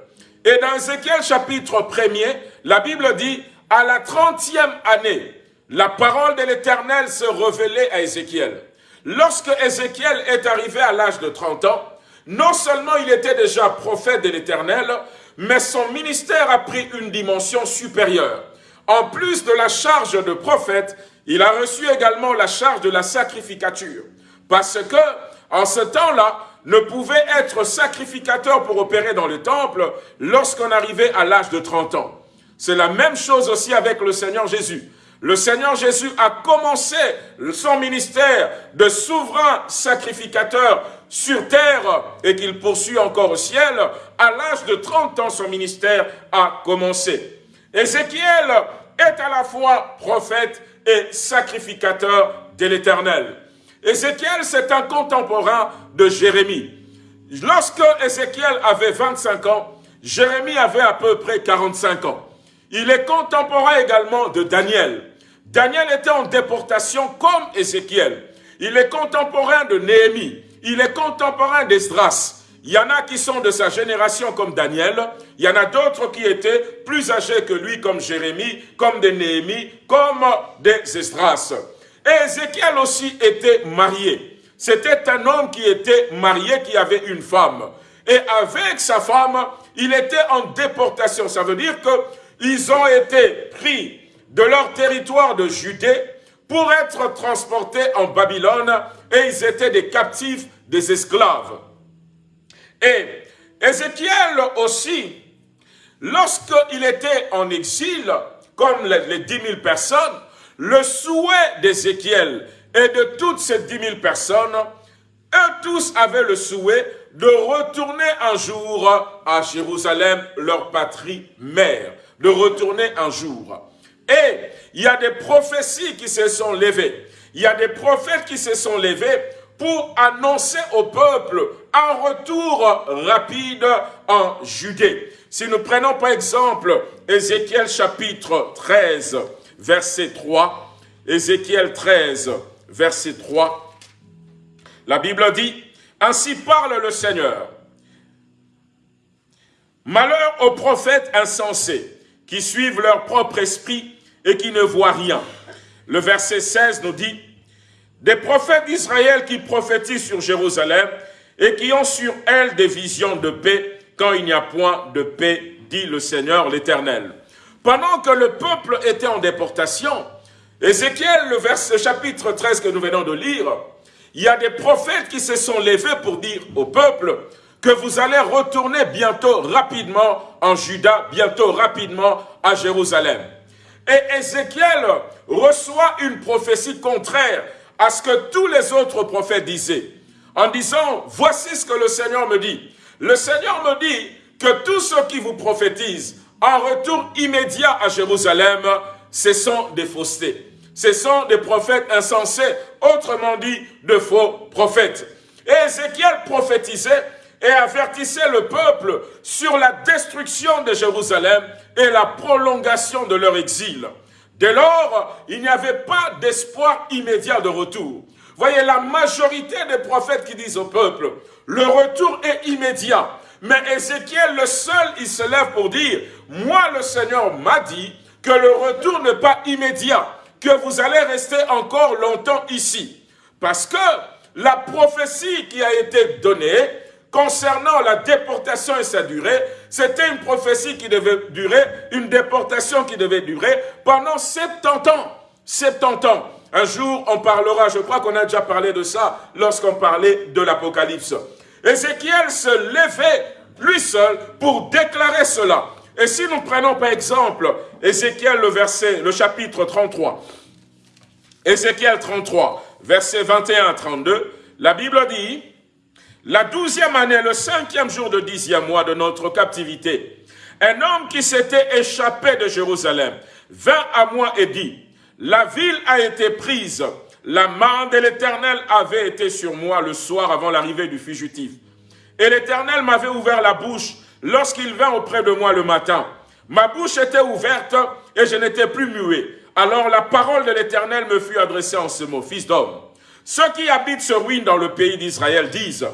Et dans Ézéchiel chapitre 1er, la Bible dit, à la trentième année, la parole de l'Éternel se révélait à Ézéchiel. Lorsque Ézéchiel est arrivé à l'âge de 30 ans, non seulement il était déjà prophète de l'Éternel, mais son ministère a pris une dimension supérieure. En plus de la charge de prophète, il a reçu également la charge de la sacrificature. Parce que, en ce temps-là, ne pouvait être sacrificateur pour opérer dans le temple lorsqu'on arrivait à l'âge de 30 ans. C'est la même chose aussi avec le Seigneur Jésus. Le Seigneur Jésus a commencé son ministère de souverain sacrificateur sur terre et qu'il poursuit encore au ciel. À l'âge de 30 ans, son ministère a commencé. Ézéchiel est à la fois prophète et sacrificateur de l'Éternel. Ézéchiel, c'est un contemporain de Jérémie. Lorsque Ézéchiel avait 25 ans, Jérémie avait à peu près 45 ans. Il est contemporain également de Daniel. Daniel était en déportation comme Ézéchiel. Il est contemporain de Néhémie. Il est contemporain d'Esdras. Il y en a qui sont de sa génération comme Daniel. Il y en a d'autres qui étaient plus âgés que lui comme Jérémie, comme des Néhémie, comme des Esdras. Et Ézéchiel aussi était marié. C'était un homme qui était marié, qui avait une femme. Et avec sa femme, il était en déportation. Ça veut dire qu'ils ont été pris de leur territoire de Judée pour être transportés en Babylone et ils étaient des captifs, des esclaves. Et Ézéchiel aussi, lorsqu'il était en exil, comme les dix mille personnes, le souhait d'Ézéchiel et de toutes ces dix mille personnes, eux tous avaient le souhait de retourner un jour à Jérusalem, leur patrie mère, de retourner un jour. Et il y a des prophéties qui se sont levées. Il y a des prophètes qui se sont levés pour annoncer au peuple un retour rapide en Judée. Si nous prenons par exemple Ézéchiel chapitre 13, verset 3, Ézéchiel 13, verset 3, la Bible dit, Ainsi parle le Seigneur. Malheur aux prophètes insensés qui suivent leur propre esprit et qui ne voient rien. Le verset 16 nous dit, des prophètes d'Israël qui prophétisent sur Jérusalem et qui ont sur elle des visions de paix quand il n'y a point de paix, dit le Seigneur l'Éternel. Pendant que le peuple était en déportation, Ézéchiel, le, verset, chapitre 13 que nous venons de lire, il y a des prophètes qui se sont levés pour dire au peuple que vous allez retourner bientôt rapidement en Juda, bientôt rapidement à Jérusalem. Et Ézéchiel reçoit une prophétie contraire à ce que tous les autres prophètes disaient, en disant, voici ce que le Seigneur me dit. Le Seigneur me dit que tous ceux qui vous prophétisent en retour immédiat à Jérusalem, ce sont des faussetés. Ce sont des prophètes insensés, autrement dit, de faux prophètes. Et Ézéchiel prophétisait et avertissait le peuple sur la destruction de Jérusalem et la prolongation de leur exil. Dès lors, il n'y avait pas d'espoir immédiat de retour. Voyez, la majorité des prophètes qui disent au peuple, le retour est immédiat. Mais Ézéchiel, le seul, il se lève pour dire, moi le Seigneur m'a dit que le retour n'est pas immédiat, que vous allez rester encore longtemps ici. Parce que la prophétie qui a été donnée concernant la déportation et sa durée, c'était une prophétie qui devait durer, une déportation qui devait durer pendant 70 ans. 70 ans. Un jour, on parlera, je crois qu'on a déjà parlé de ça lorsqu'on parlait de l'Apocalypse. Ézéchiel se levait lui seul pour déclarer cela. Et si nous prenons par exemple Ézéchiel le verset, le chapitre 33, Ézéchiel 33, verset 21 à 32, la Bible dit, la douzième année, le cinquième jour de dixième mois de notre captivité, un homme qui s'était échappé de Jérusalem vint à moi et dit, la ville a été prise, la main de l'Éternel avait été sur moi le soir avant l'arrivée du fugitif. Et l'Éternel m'avait ouvert la bouche lorsqu'il vint auprès de moi le matin. Ma bouche était ouverte et je n'étais plus muet. Alors la parole de l'Éternel me fut adressée en ce mot, Fils d'homme, ceux qui habitent ce ruine dans le pays d'Israël disent,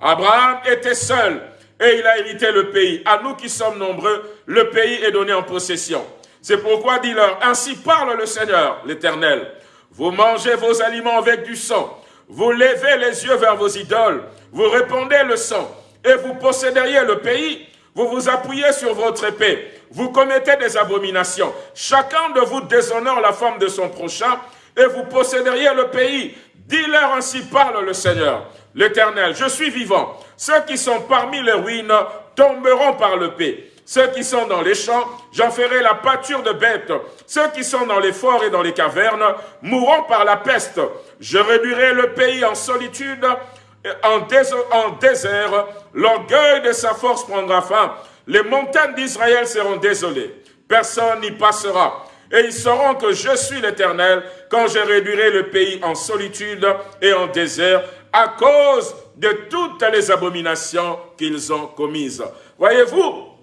Abraham était seul et il a hérité le pays. À nous qui sommes nombreux, le pays est donné en possession. C'est pourquoi dis-leur, ainsi parle le Seigneur, l'Éternel. Vous mangez vos aliments avec du sang. Vous levez les yeux vers vos idoles. Vous répandez le sang. Et vous posséderiez le pays. Vous vous appuyez sur votre épée. Vous commettez des abominations. Chacun de vous déshonore la femme de son prochain. Et vous posséderiez le pays. Dis-leur ainsi parle le Seigneur, l'Éternel. Je suis vivant. Ceux qui sont parmi les ruines tomberont par le paix. Ceux qui sont dans les champs, j'en ferai la pâture de bêtes. Ceux qui sont dans les forts et dans les cavernes mourront par la peste. Je réduirai le pays en solitude, en, désert. L'orgueil de sa force prendra fin. Les montagnes d'Israël seront désolées. Personne n'y passera. Et ils sauront que je suis l'Éternel quand je réduirai le pays en solitude et en désert à cause de toutes les abominations qu'ils ont commises. Voyez-vous,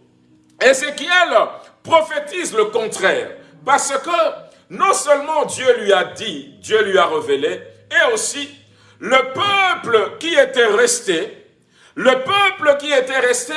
Ézéchiel prophétise le contraire, parce que non seulement Dieu lui a dit, Dieu lui a révélé, et aussi le peuple qui était resté, le peuple qui était resté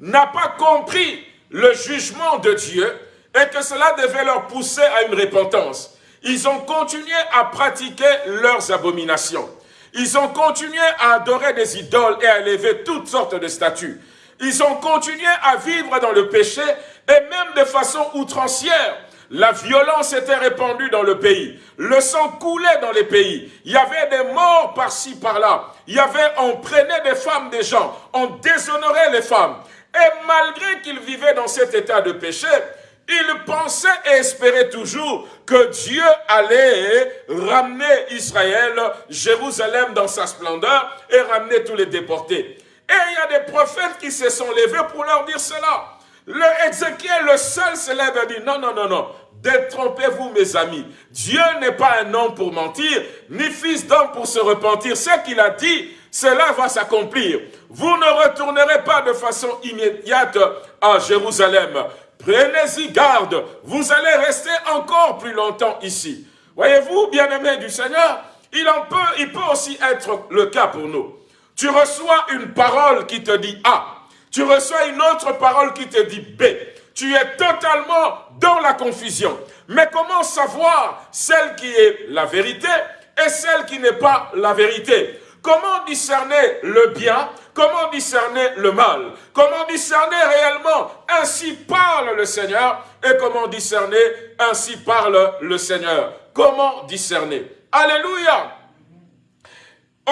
n'a pas compris le jugement de Dieu et que cela devait leur pousser à une repentance. Ils ont continué à pratiquer leurs abominations. Ils ont continué à adorer des idoles et à élever toutes sortes de statues. Ils ont continué à vivre dans le péché et même de façon outrancière. La violence était répandue dans le pays. Le sang coulait dans les pays. Il y avait des morts par-ci, par-là. Il y avait, on prenait des femmes des gens. On déshonorait les femmes. Et malgré qu'ils vivaient dans cet état de péché, ils pensaient et espéraient toujours que Dieu allait ramener Israël, Jérusalem dans sa splendeur et ramener tous les déportés. Et il y a des prophètes qui se sont levés pour leur dire cela. Le Ézéchiel, le seul, se lève et dit, non, non, non, non, détrompez-vous mes amis. Dieu n'est pas un homme pour mentir, ni fils d'homme pour se repentir. Ce qu'il a dit, cela va s'accomplir. Vous ne retournerez pas de façon immédiate à Jérusalem. Prenez-y garde, vous allez rester encore plus longtemps ici. Voyez-vous, bien-aimés du Seigneur, il, en peut, il peut aussi être le cas pour nous. Tu reçois une parole qui te dit A. Tu reçois une autre parole qui te dit B. tu es totalement dans la confusion. Mais comment savoir celle qui est la vérité et celle qui n'est pas la vérité? Comment discerner le bien? Comment discerner le mal? Comment discerner réellement Ainsi parle le Seigneur. Et comment discerner Ainsi parle le Seigneur? Comment discerner? Alléluia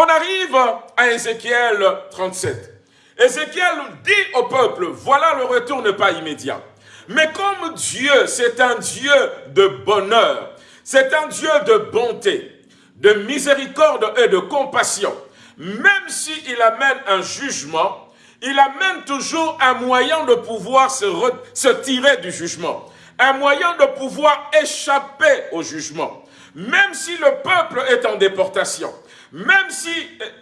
On arrive à Ézéchiel 37. Ézéchiel dit au peuple, voilà le retour n'est pas immédiat. Mais comme Dieu, c'est un Dieu de bonheur, c'est un Dieu de bonté, de miséricorde et de compassion, même s'il amène un jugement, il amène toujours un moyen de pouvoir se, se tirer du jugement, un moyen de pouvoir échapper au jugement. Même si le peuple est en déportation, même si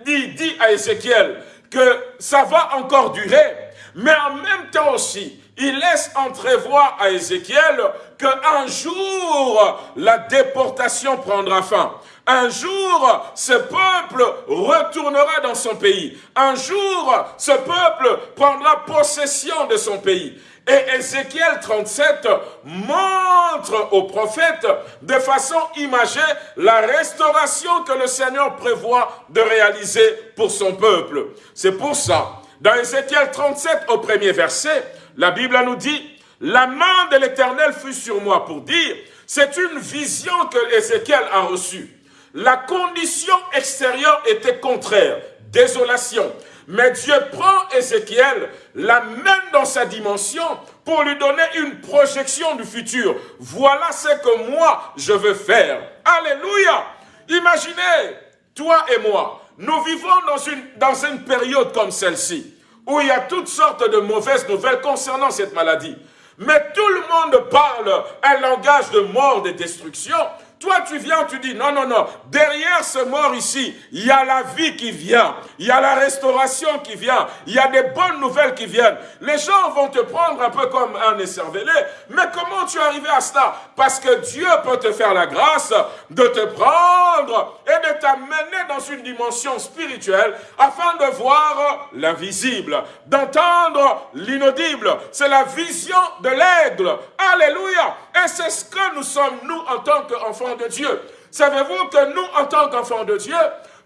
il dit à Ézéchiel que ça va encore durer, mais en même temps aussi, il laisse entrevoir à Ézéchiel qu'un jour, la déportation prendra fin. Un jour, ce peuple retournera dans son pays. Un jour, ce peuple prendra possession de son pays. Et Ézéchiel 37 montre au prophète de façon imagée la restauration que le Seigneur prévoit de réaliser pour son peuple. C'est pour ça, dans Ézéchiel 37 au premier verset, la Bible nous dit, la main de l'Éternel fut sur moi pour dire, c'est une vision que Ézéchiel a reçue. La condition extérieure était contraire, désolation. Mais Dieu prend Ézéchiel, l'amène dans sa dimension pour lui donner une projection du futur. Voilà ce que moi je veux faire. Alléluia. Imaginez, toi et moi, nous vivons dans une, dans une période comme celle-ci, où il y a toutes sortes de mauvaises nouvelles concernant cette maladie. Mais tout le monde parle un langage de mort, de destruction. Toi, tu viens, tu dis, non, non, non, derrière ce mort ici, il y a la vie qui vient, il y a la restauration qui vient, il y a des bonnes nouvelles qui viennent. Les gens vont te prendre un peu comme un écervelé, mais comment tu es arrivé à cela? Parce que Dieu peut te faire la grâce de te prendre et de t'amener dans une dimension spirituelle afin de voir l'invisible, d'entendre l'inaudible. C'est la vision de l'aigle. Alléluia. Et c'est ce que nous sommes, nous, en tant qu'enfants de Dieu. Savez-vous que nous, en tant qu'enfants de Dieu,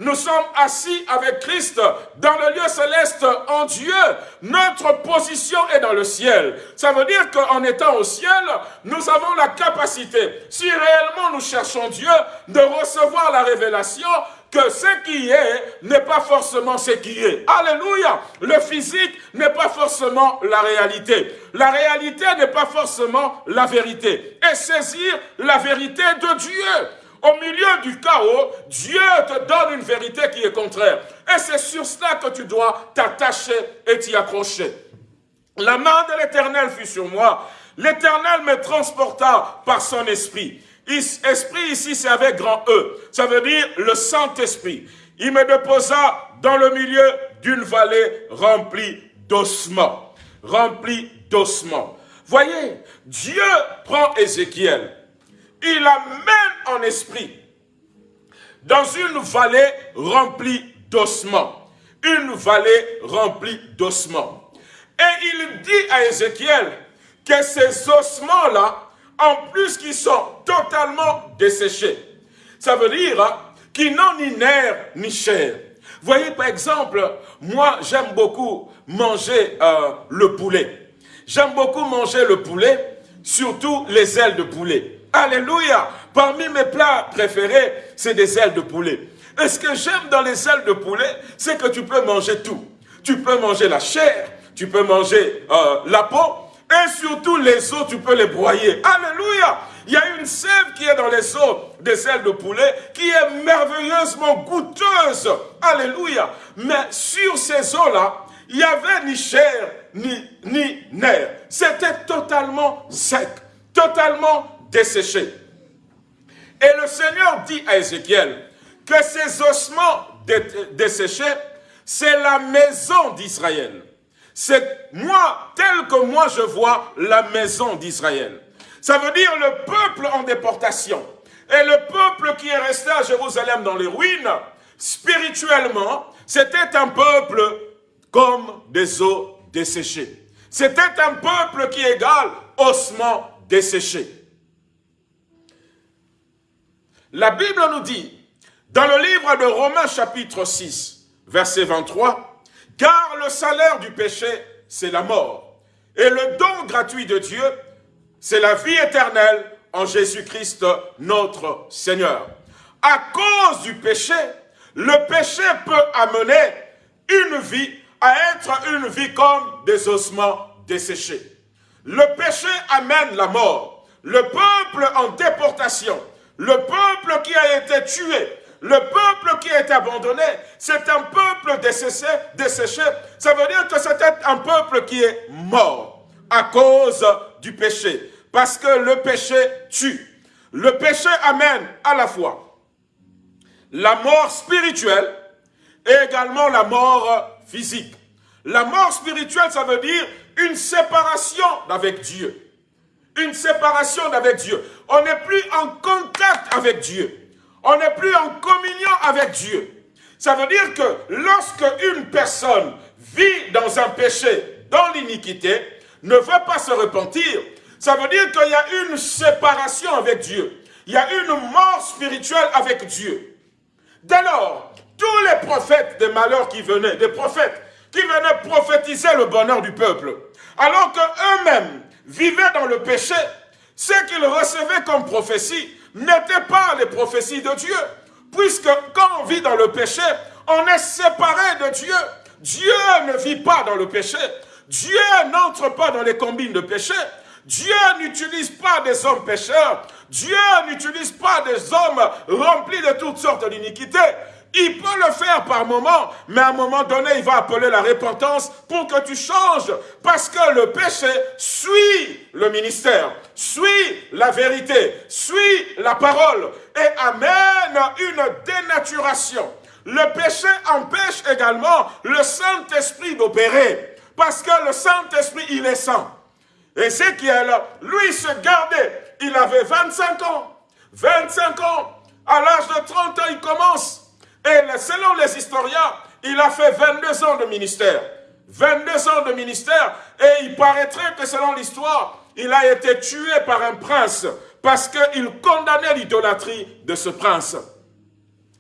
nous sommes assis avec Christ dans le lieu céleste en Dieu. Notre position est dans le ciel. Ça veut dire qu'en étant au ciel, nous avons la capacité, si réellement nous cherchons Dieu, de recevoir la révélation que ce qui est n'est pas forcément ce qui est. Alléluia. Le physique n'est pas forcément la réalité. La réalité n'est pas forcément la vérité. Et saisir la vérité de Dieu. Au milieu du chaos, Dieu te donne une vérité qui est contraire. Et c'est sur cela que tu dois t'attacher et t'y accrocher. La main de l'Éternel fut sur moi. L'Éternel me transporta par son esprit. Esprit ici, c'est avec grand E. Ça veut dire le Saint-Esprit. Il me déposa dans le milieu d'une vallée remplie d'ossements. Remplie d'ossements. Voyez, Dieu prend Ézéchiel. Il l'amène en esprit dans une vallée remplie d'ossements. Une vallée remplie d'ossements. Et il dit à Ézéchiel que ces ossements-là en plus qu'ils sont totalement desséchés. Ça veut dire hein, qu'ils n'ont ni nerfs ni chair. Voyez par exemple, moi j'aime beaucoup manger euh, le poulet. J'aime beaucoup manger le poulet, surtout les ailes de poulet. Alléluia Parmi mes plats préférés, c'est des ailes de poulet. Et ce que j'aime dans les ailes de poulet, c'est que tu peux manger tout. Tu peux manger la chair, tu peux manger euh, la peau, et surtout les os, tu peux les broyer. Alléluia Il y a une sève qui est dans les os des ailes de poulet qui est merveilleusement goûteuse. Alléluia Mais sur ces os-là, il n'y avait ni chair, ni, ni nerf. C'était totalement sec, totalement desséché. Et le Seigneur dit à Ézéchiel que ces ossements desséchés, c'est la maison d'Israël. C'est moi, tel que moi je vois la maison d'Israël. Ça veut dire le peuple en déportation. Et le peuple qui est resté à Jérusalem dans les ruines, spirituellement, c'était un peuple comme des eaux desséchées. C'était un peuple qui est égal ossements desséchés. La Bible nous dit, dans le livre de Romains chapitre 6, verset 23, « Car le salaire du péché, c'est la mort, et le don gratuit de Dieu, c'est la vie éternelle en Jésus-Christ notre Seigneur. » À cause du péché, le péché peut amener une vie à être une vie comme des ossements desséchés. Le péché amène la mort. Le peuple en déportation, le peuple qui a été tué, le peuple qui été abandonné, c'est un peuple desséché, desséché. Ça veut dire que c'était un peuple qui est mort à cause du péché. Parce que le péché tue. Le péché amène à la fois la mort spirituelle et également la mort physique. La mort spirituelle, ça veut dire une séparation avec Dieu. Une séparation avec Dieu. On n'est plus en contact avec Dieu. On n'est plus en communion avec Dieu. Ça veut dire que lorsque une personne vit dans un péché, dans l'iniquité, ne veut pas se repentir, ça veut dire qu'il y a une séparation avec Dieu. Il y a une mort spirituelle avec Dieu. Dès lors, tous les prophètes des malheurs qui venaient, des prophètes qui venaient prophétiser le bonheur du peuple, alors qu'eux-mêmes vivaient dans le péché, ce qu'ils recevaient comme prophétie n'étaient pas les prophéties de Dieu. Puisque quand on vit dans le péché, on est séparé de Dieu. Dieu ne vit pas dans le péché. Dieu n'entre pas dans les combines de péché. Dieu n'utilise pas des hommes pécheurs. Dieu n'utilise pas des hommes remplis de toutes sortes d'iniquités. Il peut le faire par moment, mais à un moment donné, il va appeler la repentance pour que tu changes. Parce que le péché suit le ministère, suit la vérité, suit la parole et amène une dénaturation. Le péché empêche également le Saint-Esprit d'opérer. Parce que le Saint-Esprit, il est saint. Ézéchiel, lui, se gardait. Il avait 25 ans. 25 ans. À l'âge de 30 ans, il commence et selon les historiens, il a fait 22 ans de ministère. 22 ans de ministère. Et il paraîtrait que selon l'histoire, il a été tué par un prince parce qu'il condamnait l'idolâtrie de ce prince.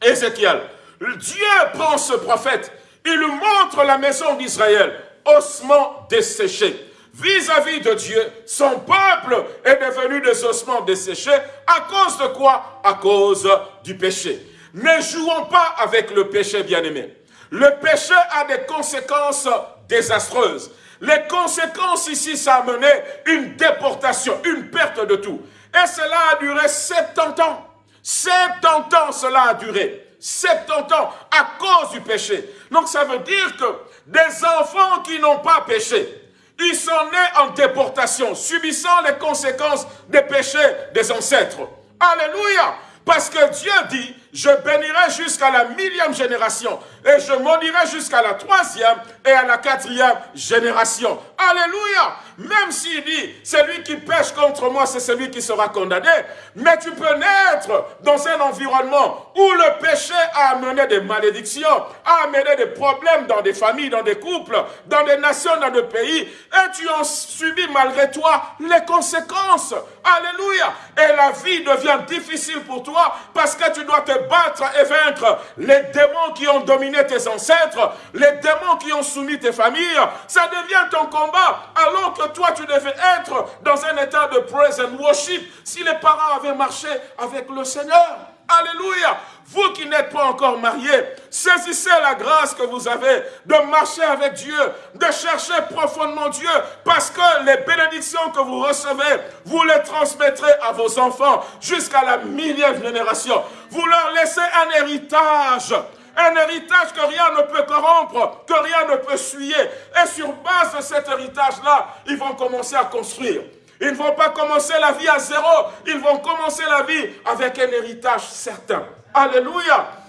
Ézéchiel, Dieu prend ce prophète, il lui montre la maison d'Israël, ossements desséchés. Vis-à-vis -vis de Dieu, son peuple est devenu des ossements desséchés. À cause de quoi? À cause du péché. Ne jouons pas avec le péché, bien-aimé. Le péché a des conséquences désastreuses. Les conséquences ici, ça a mené une déportation, une perte de tout. Et cela a duré 70 ans. 70 ans cela a duré. 70 ans à cause du péché. Donc ça veut dire que des enfants qui n'ont pas péché, ils sont nés en déportation, subissant les conséquences des péchés des ancêtres. Alléluia Parce que Dieu dit, je bénirai jusqu'à la millième génération et je maudirai jusqu'à la troisième et à la quatrième génération. Alléluia Même s'il dit, celui qui pêche contre moi, c'est celui qui sera condamné. Mais tu peux naître dans un environnement où le péché a amené des malédictions, a amené des problèmes dans des familles, dans des couples, dans des nations, dans des pays. Et tu en subis malgré toi les conséquences. Alléluia Et la vie devient difficile pour toi parce que tu dois te battre et vaincre les démons qui ont dominé tes ancêtres, les démons qui ont soumis tes familles. Ça devient ton combat alors que toi tu devais être dans un état de praise and worship si les parents avaient marché avec le Seigneur. Alléluia. Vous qui n'êtes pas encore mariés, saisissez la grâce que vous avez de marcher avec Dieu, de chercher profondément Dieu, parce que les bénédictions que vous recevez, vous les transmettrez à vos enfants jusqu'à la millième génération. Vous leur laissez un héritage un héritage que rien ne peut corrompre, que rien ne peut suyer. Et sur base de cet héritage-là, ils vont commencer à construire. Ils ne vont pas commencer la vie à zéro. Ils vont commencer la vie avec un héritage certain. Alléluia.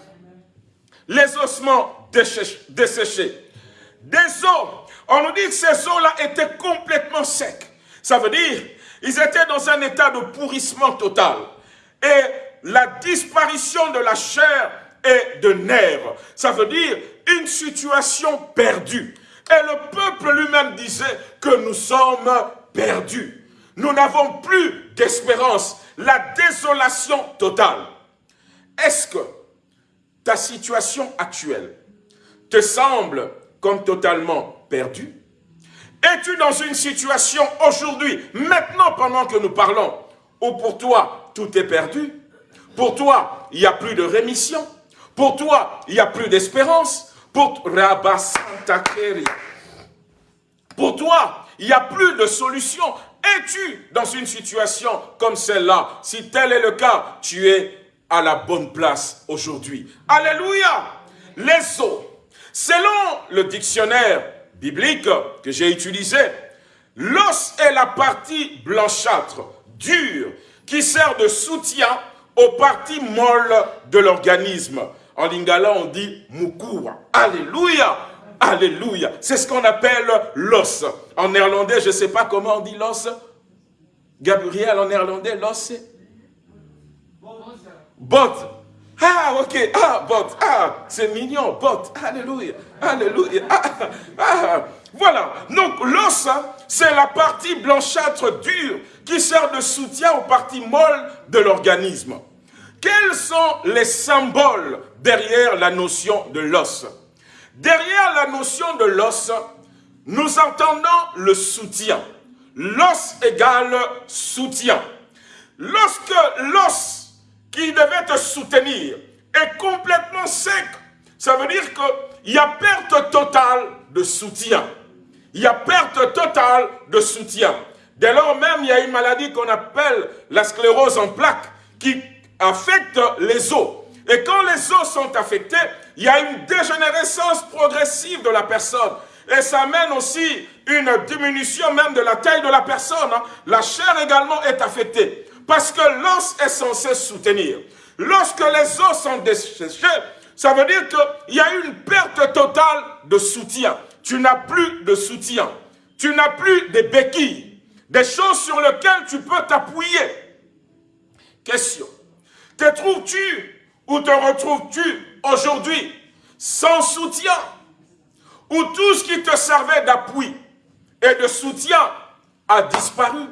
Les ossements desséchés. Des os. On nous dit que ces os-là étaient complètement secs. Ça veut dire, ils étaient dans un état de pourrissement total. Et la disparition de la chair et de nerfs. Ça veut dire une situation perdue. Et le peuple lui-même disait que nous sommes perdus. Nous n'avons plus d'espérance. La désolation totale. Est-ce que ta situation actuelle te semble comme totalement perdue. Es-tu dans une situation aujourd'hui, maintenant pendant que nous parlons, où pour toi tout est perdu? Pour toi, il n'y a plus de rémission. Pour toi, il n'y a plus d'espérance. Pour Pour toi, il n'y a plus de solution. Es-tu dans une situation comme celle-là? Si tel est le cas, tu es à la bonne place aujourd'hui. Alléluia Les os. Selon le dictionnaire biblique que j'ai utilisé, l'os est la partie blanchâtre, dure, qui sert de soutien aux parties molles de l'organisme. En lingala, on dit mukura. Alléluia Alléluia. C'est ce qu'on appelle l'os. En néerlandais, je ne sais pas comment on dit l'os. Gabriel, en néerlandais, l'os, c'est Bot. Ah, ok. Ah, bot. Ah, c'est mignon. Bot. Alléluia. Alléluia. Ah, ah. Voilà. Donc, l'os, c'est la partie blanchâtre dure qui sert de soutien aux parties molles de l'organisme. Quels sont les symboles derrière la notion de l'os? Derrière la notion de l'os, nous entendons le soutien. L'os égale soutien. Lorsque l'os qui devait te soutenir est complètement sec. Ça veut dire qu'il y a perte totale de soutien. Il y a perte totale de soutien. Dès lors même, il y a une maladie qu'on appelle la sclérose en plaques qui affecte les os. Et quand les os sont affectés, il y a une dégénérescence progressive de la personne. Et ça amène aussi une diminution même de la taille de la personne. Hein. La chair également est affectée. Parce que l'os est censé soutenir. Lorsque les os sont desséchés, ça veut dire qu'il y a une perte totale de soutien. Tu n'as plus de soutien. Tu n'as plus de béquilles. Des choses sur lesquelles tu peux t'appuyer. Question. Te trouves-tu ou te retrouves-tu aujourd'hui sans soutien? Ou tout ce qui te servait d'appui et de soutien a disparu,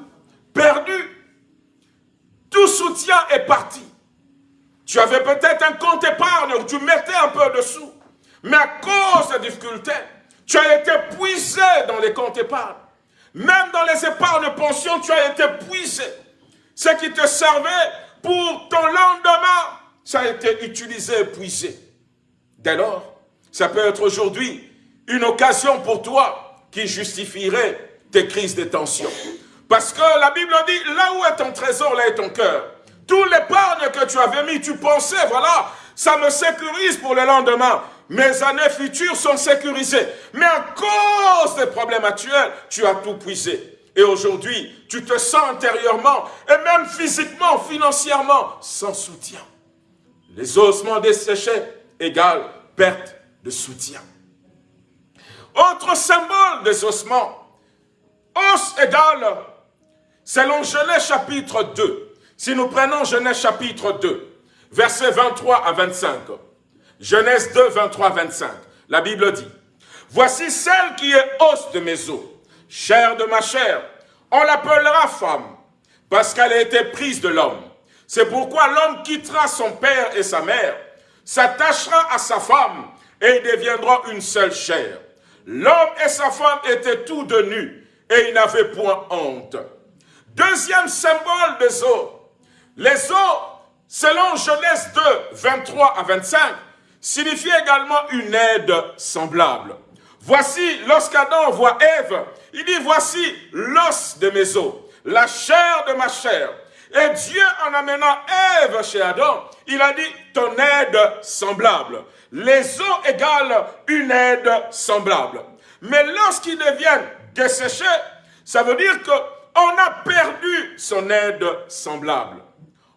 perdu tout soutien est parti. Tu avais peut-être un compte épargne où tu mettais un peu de sous. Mais à cause des difficultés, tu as été puisé dans les comptes épargne. Même dans les épargnes pension, tu as été puisé. Ce qui te servait pour ton lendemain, ça a été utilisé et puisé. Dès lors, ça peut être aujourd'hui une occasion pour toi qui justifierait tes crises de tension. Parce que la Bible dit, là où est ton trésor, là est ton cœur. Tout l'épargne que tu avais mis, tu pensais, voilà, ça me sécurise pour le lendemain. Mes années futures sont sécurisées. Mais à cause des problèmes actuels, tu as tout puisé. Et aujourd'hui, tu te sens intérieurement et même physiquement, financièrement, sans soutien. Les ossements desséchés égale perte de soutien. Autre symbole des ossements, os égale Selon Genèse chapitre 2, si nous prenons Genèse chapitre 2, versets 23 à 25, Genèse 2, 23 25, la Bible dit, « Voici celle qui est os de mes os, chair de ma chair, on l'appellera femme, parce qu'elle a été prise de l'homme. C'est pourquoi l'homme quittera son père et sa mère, s'attachera à sa femme, et ils deviendront une seule chair. L'homme et sa femme étaient tous de nus, et ils n'avaient point honte. Deuxième symbole des eaux. Les eaux, selon Genèse 2, 23 à 25, signifient également une aide semblable. Voici, lorsqu'Adam voit Ève, il dit, voici l'os de mes os, la chair de ma chair. Et Dieu, en amenant Ève chez Adam, il a dit, ton aide semblable. Les os égale une aide semblable. Mais lorsqu'ils deviennent desséchés, ça veut dire que on a perdu son aide semblable.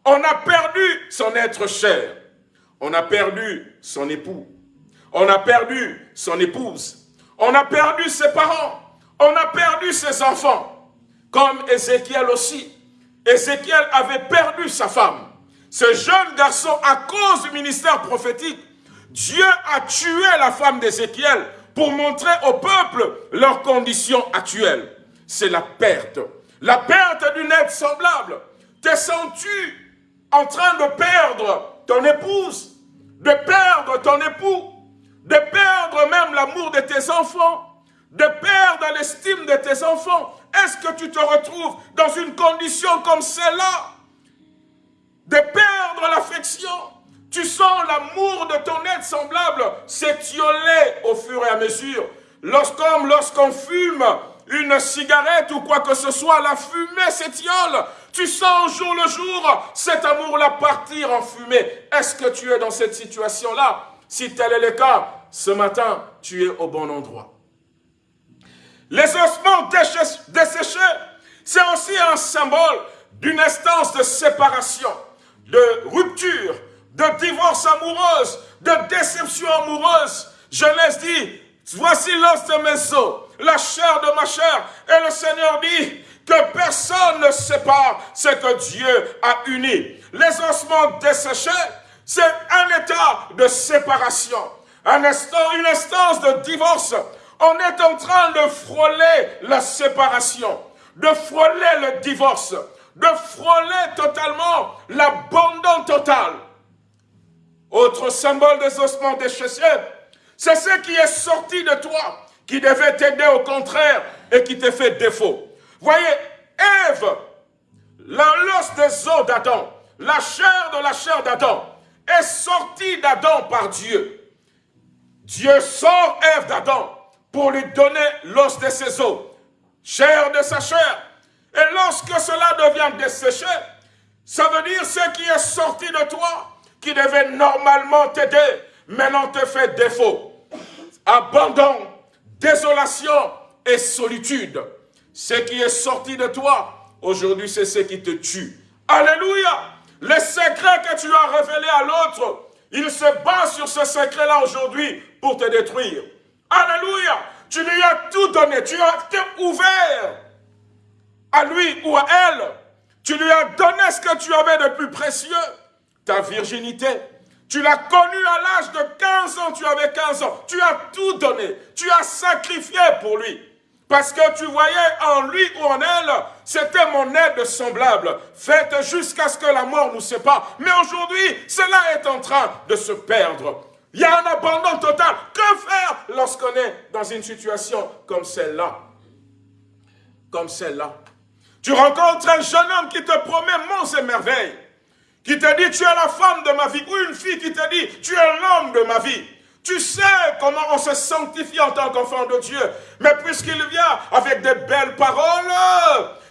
On a perdu son être cher. On a perdu son époux. On a perdu son épouse. On a perdu ses parents. On a perdu ses enfants. Comme Ézéchiel aussi. Ézéchiel avait perdu sa femme. Ce jeune garçon, à cause du ministère prophétique, Dieu a tué la femme d'Ézéchiel pour montrer au peuple leurs conditions actuelles. C'est la perte la perte d'une aide semblable. Te sens-tu en train de perdre ton épouse, de perdre ton époux, de perdre même l'amour de tes enfants, de perdre l'estime de tes enfants? Est-ce que tu te retrouves dans une condition comme celle-là De perdre l'affection? Tu sens l'amour de ton aide semblable s'étioler au fur et à mesure. Lorsqu'on lorsqu'on fume une cigarette ou quoi que ce soit, la fumée s'étiole. Tu sens au jour le jour cet amour-là partir en fumée. Est-ce que tu es dans cette situation-là? Si tel est le cas, ce matin, tu es au bon endroit. Les ossements desséchés, c'est aussi un symbole d'une instance de séparation, de rupture, de divorce amoureuse, de déception amoureuse. Genèse dit, voici l'os de mes os, la chair de ma chair. Et le Seigneur dit que personne ne sépare ce que Dieu a uni. Les ossements desséchés, c'est un état de séparation, un instant, une instance de divorce. On est en train de frôler la séparation, de frôler le divorce, de frôler totalement l'abandon total. Autre symbole des ossements déchessés, c'est ce qui est sorti de toi, qui devait t'aider au contraire et qui te fait défaut. Voyez, Ève, l'os des os d'Adam, la chair de la chair d'Adam, est sortie d'Adam par Dieu. Dieu sort Ève d'Adam pour lui donner l'os de ses os, chair de sa chair. Et lorsque cela devient desséché, ça veut dire ce qui est sorti de toi, qui devait normalement t'aider, maintenant te fait défaut. Abandon, désolation et solitude. Ce qui est sorti de toi, aujourd'hui, c'est ce qui te tue. Alléluia! Les secrets que tu as révélés à l'autre, il se bat sur ce secret-là aujourd'hui pour te détruire. Alléluia! Tu lui as tout donné, tu as été ouvert à lui ou à elle. Tu lui as donné ce que tu avais de plus précieux ta virginité. Tu l'as connue à l'âge de 15 ans, tu avais 15 ans. Tu as tout donné, tu as sacrifié pour lui. Parce que tu voyais en lui ou en elle, c'était mon aide semblable, faite jusqu'à ce que la mort nous sépare. Mais aujourd'hui, cela est en train de se perdre. Il y a un abandon total. Que faire lorsqu'on est dans une situation comme celle-là? Comme celle-là. Tu rencontres un jeune homme qui te promet monts et merveilles qui te dit tu es la femme de ma vie, ou une fille qui te dit tu es l'homme de ma vie. Tu sais comment on se sanctifie en tant qu'enfant de Dieu. Mais puisqu'il vient avec des belles paroles,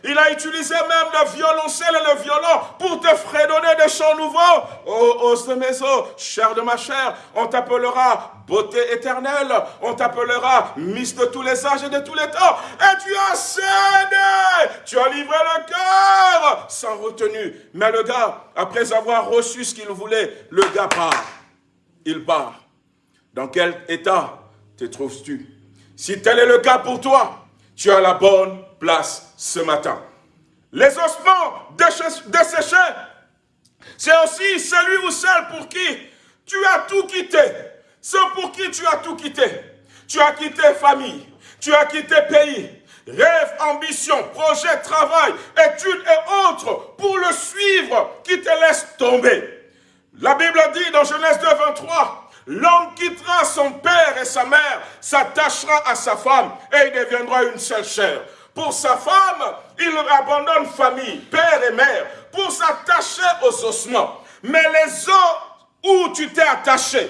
il a utilisé même le violoncelle et le violon pour te fredonner des chants nouveaux. Oh, os de mes os, chair de ma chair, on t'appellera beauté éternelle, on t'appellera Miss de tous les âges et de tous les temps. Et tu as cédé, tu as livré le cœur sans retenue. Mais le gars, après avoir reçu ce qu'il voulait, le gars part. Il part. Dans quel état te trouves-tu? Si tel est le cas pour toi, tu as la bonne place ce matin. Les ossements desséchés, c'est aussi celui ou celle pour qui tu as tout quitté. Ceux pour qui tu as tout quitté. Tu as quitté famille, tu as quitté pays, rêve, ambition, projet, travail, études et autres pour le suivre qui te laisse tomber. La Bible dit dans Genèse 2, 23, L'homme quittera son père et sa mère, s'attachera à sa femme et il deviendra une seule chair. Pour sa femme, il abandonne famille, père et mère, pour s'attacher aux ossements. Mais les os où tu t'es attaché,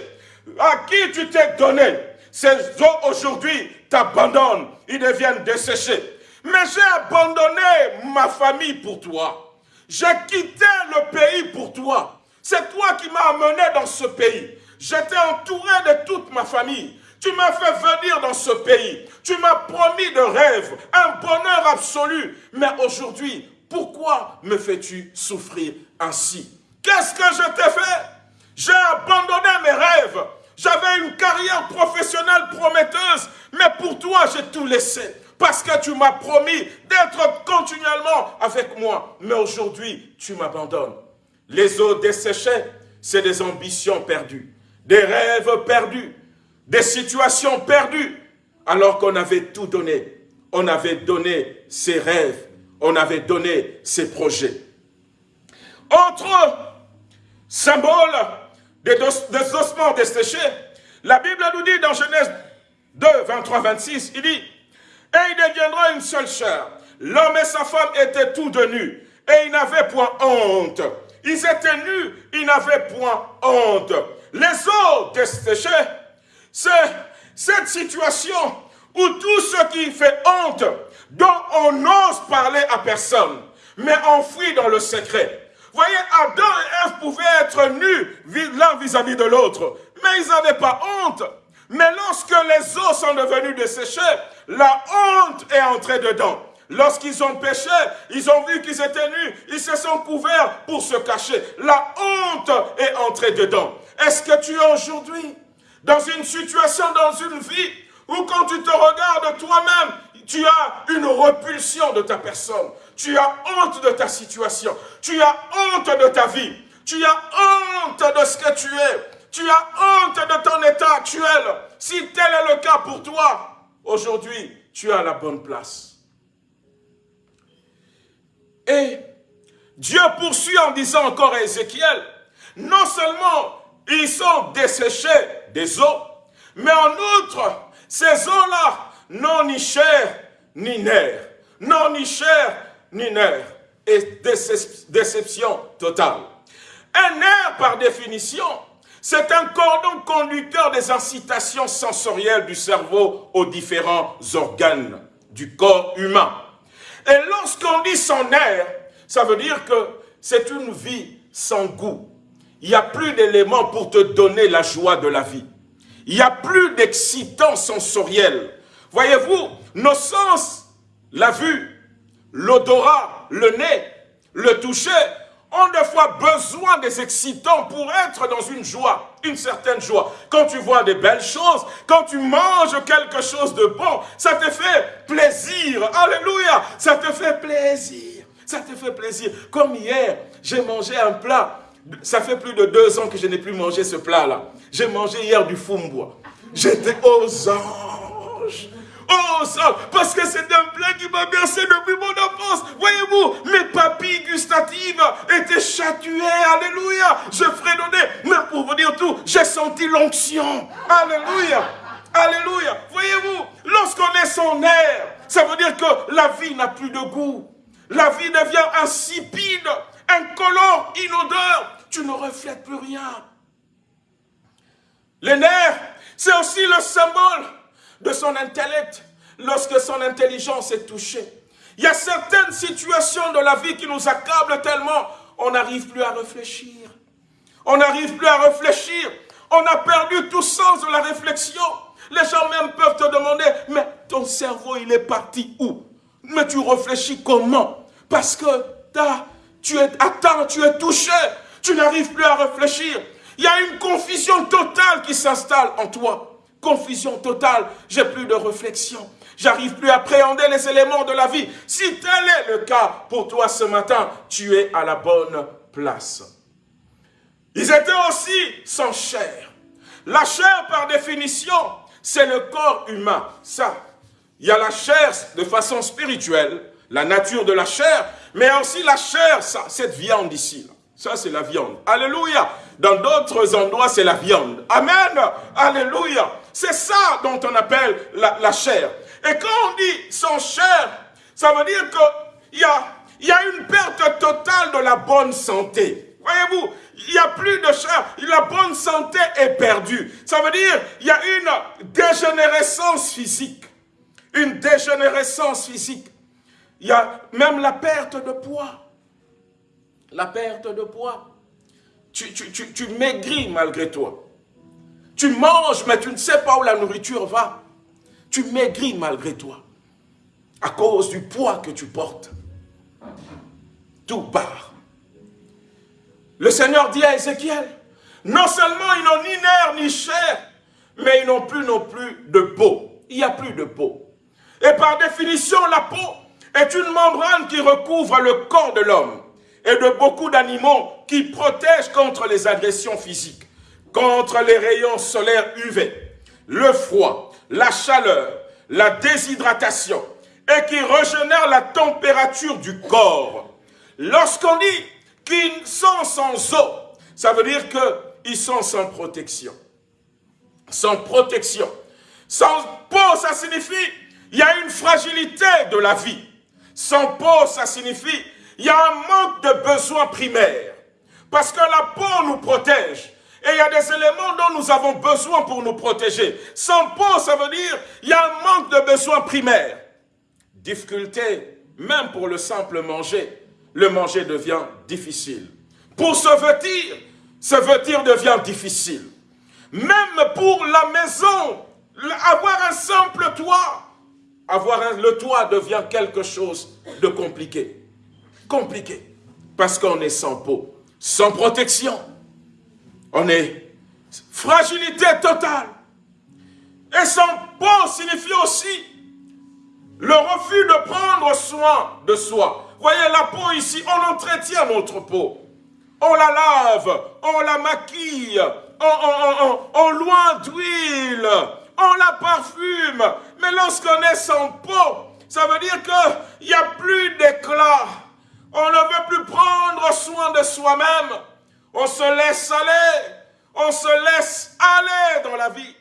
à qui tu t'es donné, ces os aujourd'hui t'abandonnent, ils deviennent desséchés. Mais j'ai abandonné ma famille pour toi. J'ai quitté le pays pour toi. C'est toi qui m'as amené dans ce pays. J'étais entouré de toute ma famille. Tu m'as fait venir dans ce pays. Tu m'as promis de rêve, un bonheur absolu. Mais aujourd'hui, pourquoi me fais-tu souffrir ainsi? Qu'est-ce que je t'ai fait? J'ai abandonné mes rêves. J'avais une carrière professionnelle prometteuse, mais pour toi, j'ai tout laissé. Parce que tu m'as promis d'être continuellement avec moi. Mais aujourd'hui, tu m'abandonnes. Les eaux desséchées, c'est des ambitions perdues des rêves perdus, des situations perdues, alors qu'on avait tout donné. On avait donné ses rêves, on avait donné ces projets. Autre symbole des, ossements desséchés, la Bible nous dit dans Genèse 2, 23, 26, il dit, et il deviendra une seule chair. L'homme et sa femme étaient tous de nus, et ils n'avaient point honte. Ils étaient nus, ils n'avaient point honte. Les eaux desséchées, cette situation où tout ce qui fait honte, dont on n'ose parler à personne, mais enfoui dans le secret. Voyez, Adam et Ève pouvaient être nus l'un vis-à-vis de l'autre, mais ils n'avaient pas honte. Mais lorsque les eaux sont devenues desséchées, la honte est entrée dedans. Lorsqu'ils ont péché, ils ont vu qu'ils étaient nus, ils se sont couverts pour se cacher. La honte est entrée dedans. Est-ce que tu es aujourd'hui dans une situation, dans une vie, où quand tu te regardes toi-même, tu as une repulsion de ta personne. Tu as honte de ta situation. Tu as honte de ta vie. Tu as honte de ce que tu es. Tu as honte de ton état actuel. Si tel est le cas pour toi, aujourd'hui, tu à la bonne place. Et Dieu poursuit en disant encore à Ézéchiel, non seulement ils sont desséchés des eaux, mais en outre, ces eaux-là n'ont ni chair ni nerf, n'ont ni chair ni nerf, et déception totale. Un nerf, par définition, c'est un cordon conducteur des incitations sensorielles du cerveau aux différents organes du corps humain. Et lorsqu'on dit son nerf, ça veut dire que c'est une vie sans goût. Il n'y a plus d'éléments pour te donner la joie de la vie. Il n'y a plus d'excitant sensoriel. Voyez-vous, nos sens, la vue, l'odorat, le nez, le toucher, ont des fois besoin des excitants pour être dans une joie, une certaine joie. Quand tu vois des belles choses, quand tu manges quelque chose de bon, ça te fait plaisir. Alléluia, ça te fait plaisir. Ça te fait plaisir. Comme hier, j'ai mangé un plat. Ça fait plus de deux ans que je n'ai plus mangé ce plat-là. J'ai mangé hier du fumbois. J'étais aux anges. Oh, ça, parce que c'est un plat qui m'a bercé depuis mon enfance. Voyez-vous, mes papilles gustatives étaient chatuées. Alléluia. Je fredonnais. Mais pour vous dire tout, j'ai senti l'onction. Alléluia. Alléluia. Voyez-vous, lorsqu'on est son air, ça veut dire que la vie n'a plus de goût. La vie devient insipide, incolore, inodore. Tu ne reflètes plus rien. Les nerfs, c'est aussi le symbole de son intellect lorsque son intelligence est touchée. Il y a certaines situations de la vie qui nous accablent tellement, on n'arrive plus à réfléchir. On n'arrive plus à réfléchir. On a perdu tout sens de la réflexion. Les gens même peuvent te demander, mais ton cerveau, il est parti où? Mais tu réfléchis comment? Parce que as, tu es atteint, tu es touché, tu n'arrives plus à réfléchir. Il y a une confusion totale qui s'installe en toi. Confusion totale, j'ai plus de réflexion. J'arrive plus à appréhender les éléments de la vie. Si tel est le cas pour toi ce matin, tu es à la bonne place. Ils étaient aussi sans chair. La chair, par définition, c'est le corps humain. Ça, il y a la chair de façon spirituelle, la nature de la chair, mais aussi la chair, ça, cette viande ici. Ça, c'est la viande. Alléluia. Dans d'autres endroits, c'est la viande. Amen. Alléluia. C'est ça dont on appelle la, chair. Et quand on dit sans chair, ça veut dire qu'il y a, y a une perte totale de la bonne santé. Voyez-vous, il n'y a plus de chair, la bonne santé est perdue. Ça veut dire qu'il y a une dégénérescence physique. Une dégénérescence physique. Il y a même la perte de poids. La perte de poids. Tu, tu, tu, tu maigris malgré toi. Tu manges, mais tu ne sais pas où la nourriture va. Tu maigris malgré toi. À cause du poids que tu portes. Tout part. Le Seigneur dit à Ézéchiel, non seulement ils n'ont ni nerfs ni chair, mais ils n'ont plus non plus de peau. Il n'y a plus de peau. Et par définition, la peau est une membrane qui recouvre le corps de l'homme et de beaucoup d'animaux qui protège contre les agressions physiques, contre les rayons solaires UV, le froid, la chaleur, la déshydratation et qui régénère la température du corps. Lorsqu'on dit qu'ils sont sans eau, ça veut dire qu'ils sont sans protection. Sans protection. Sans peau, ça signifie il y a une fragilité de la vie. Sans peau, ça signifie il y a un manque de besoins primaires. Parce que la peau nous protège. Et il y a des éléments dont nous avons besoin pour nous protéger. Sans peau, ça veut dire il y a un manque de besoins primaires. Difficulté, même pour le simple manger. Le manger devient difficile. Pour se vêtir, se vêtir devient difficile. Même pour la maison, avoir un simple toit, avoir le toit devient quelque chose de compliqué. Compliqué. Parce qu'on est sans peau, sans protection. On est fragilité totale. Et sans peau signifie aussi le refus de prendre soin de soi. Voyez la peau ici, on entretient notre peau. On la lave, on la maquille, on, loin d'huile, on la parfume. Mais lorsqu'on est sans peau, ça veut dire qu'il n'y a plus d'éclat. On ne veut plus prendre soin de soi-même. On se laisse aller. On se laisse aller dans la vie.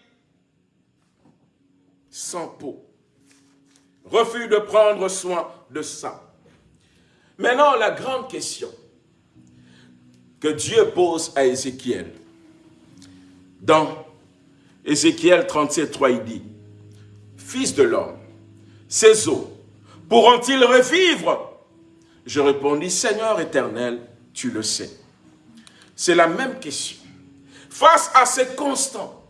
Sans peau. Refus de prendre soin de ça. Maintenant, la grande question que Dieu pose à Ézéchiel. Dans Ézéchiel 37, 3, il dit, Fils de l'homme, ces eaux pourront-ils revivre? Je répondis, Seigneur éternel, tu le sais. C'est la même question. Face à ces constants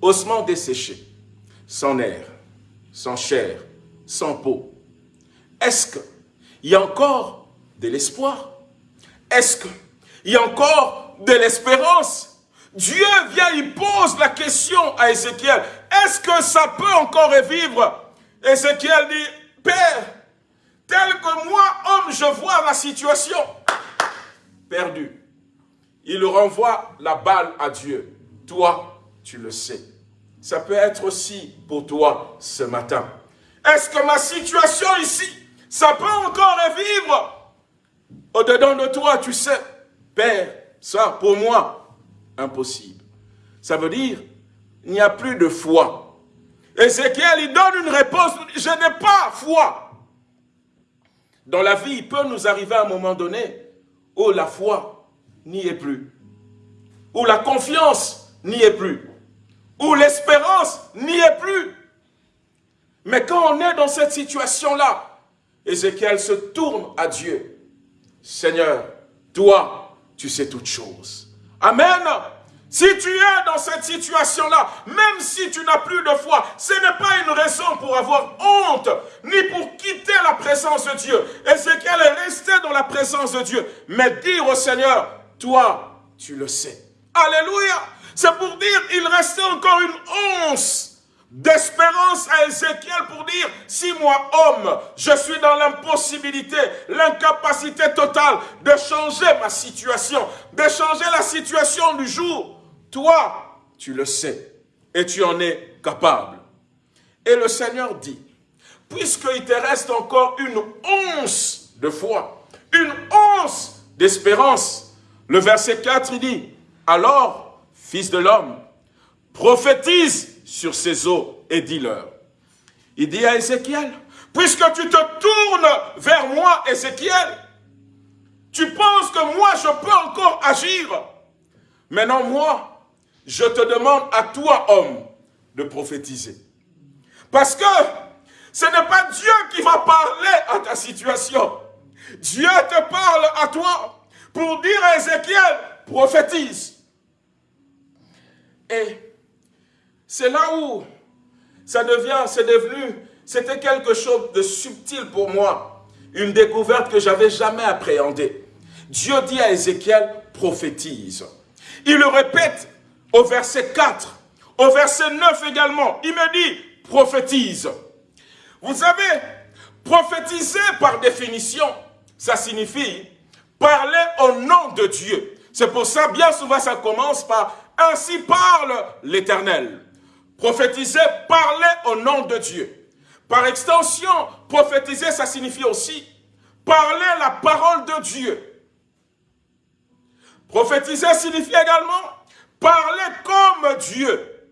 ossements desséchés, sans air, sans chair, sans peau, est-ce qu'il y a encore de l'espoir? Est-ce qu'il y a encore de l'espérance? Dieu vient, il pose la question à Ézéchiel. Est-ce que ça peut encore revivre? Ézéchiel dit, Père, tel que moi, homme, je vois la situation perdue. Il renvoie la balle à Dieu. Toi, tu le sais. Ça peut être aussi pour toi ce matin. Est-ce que ma situation ici, ça peut encore revivre? Au-dedans de toi, tu sais, Père, ça, pour moi, impossible. Ça veut dire, il n'y a plus de foi. Ézéchiel, il donne une réponse, je n'ai pas foi. Dans la vie, il peut nous arriver à un moment donné où la foi n'y est plus, où la confiance n'y est plus où l'espérance n'y est plus. Mais quand on est dans cette situation-là, Ézéchiel se tourne à Dieu. Seigneur, toi, tu sais toutes choses. Amen. Si tu es dans cette situation-là, même si tu n'as plus de foi, ce n'est pas une raison pour avoir honte, ni pour quitter la présence de Dieu. Ézéchiel est resté dans la présence de Dieu, mais dire au Seigneur, toi, tu le sais. Alléluia. C'est pour dire, il restait encore une once d'espérance à Ézéchiel pour dire, si moi, homme, je suis dans l'impossibilité, l'incapacité totale de changer ma situation, de changer la situation du jour, toi, tu le sais et tu en es capable. Et le Seigneur dit, puisqu'il te reste encore une once de foi, une once d'espérance, le verset 4, il dit, alors Fils de l'homme, prophétise sur ces eaux et dis-leur. Il dit à Ézéchiel, puisque tu te tournes vers moi, Ézéchiel, tu penses que moi je peux encore agir. Maintenant, moi, je te demande à toi, homme, de prophétiser. Parce que ce n'est pas Dieu qui va parler à ta situation. Dieu te parle à toi pour dire à Ézéchiel, prophétise. Et c'est là où ça devient, c'est devenu, c'était quelque chose de subtil pour moi. Une découverte que j'avais jamais appréhendée. Dieu dit à Ézéchiel, prophétise. Il le répète au verset 4, au verset 9 également. Il me dit, prophétise. Vous savez, prophétiser par définition, ça signifie parler au nom de Dieu. C'est pour ça, bien souvent, ça commence par ainsi parle l'Éternel. Prophétiser, parler au nom de Dieu. Par extension, prophétiser, ça signifie aussi parler la parole de Dieu. Prophétiser signifie également parler comme Dieu.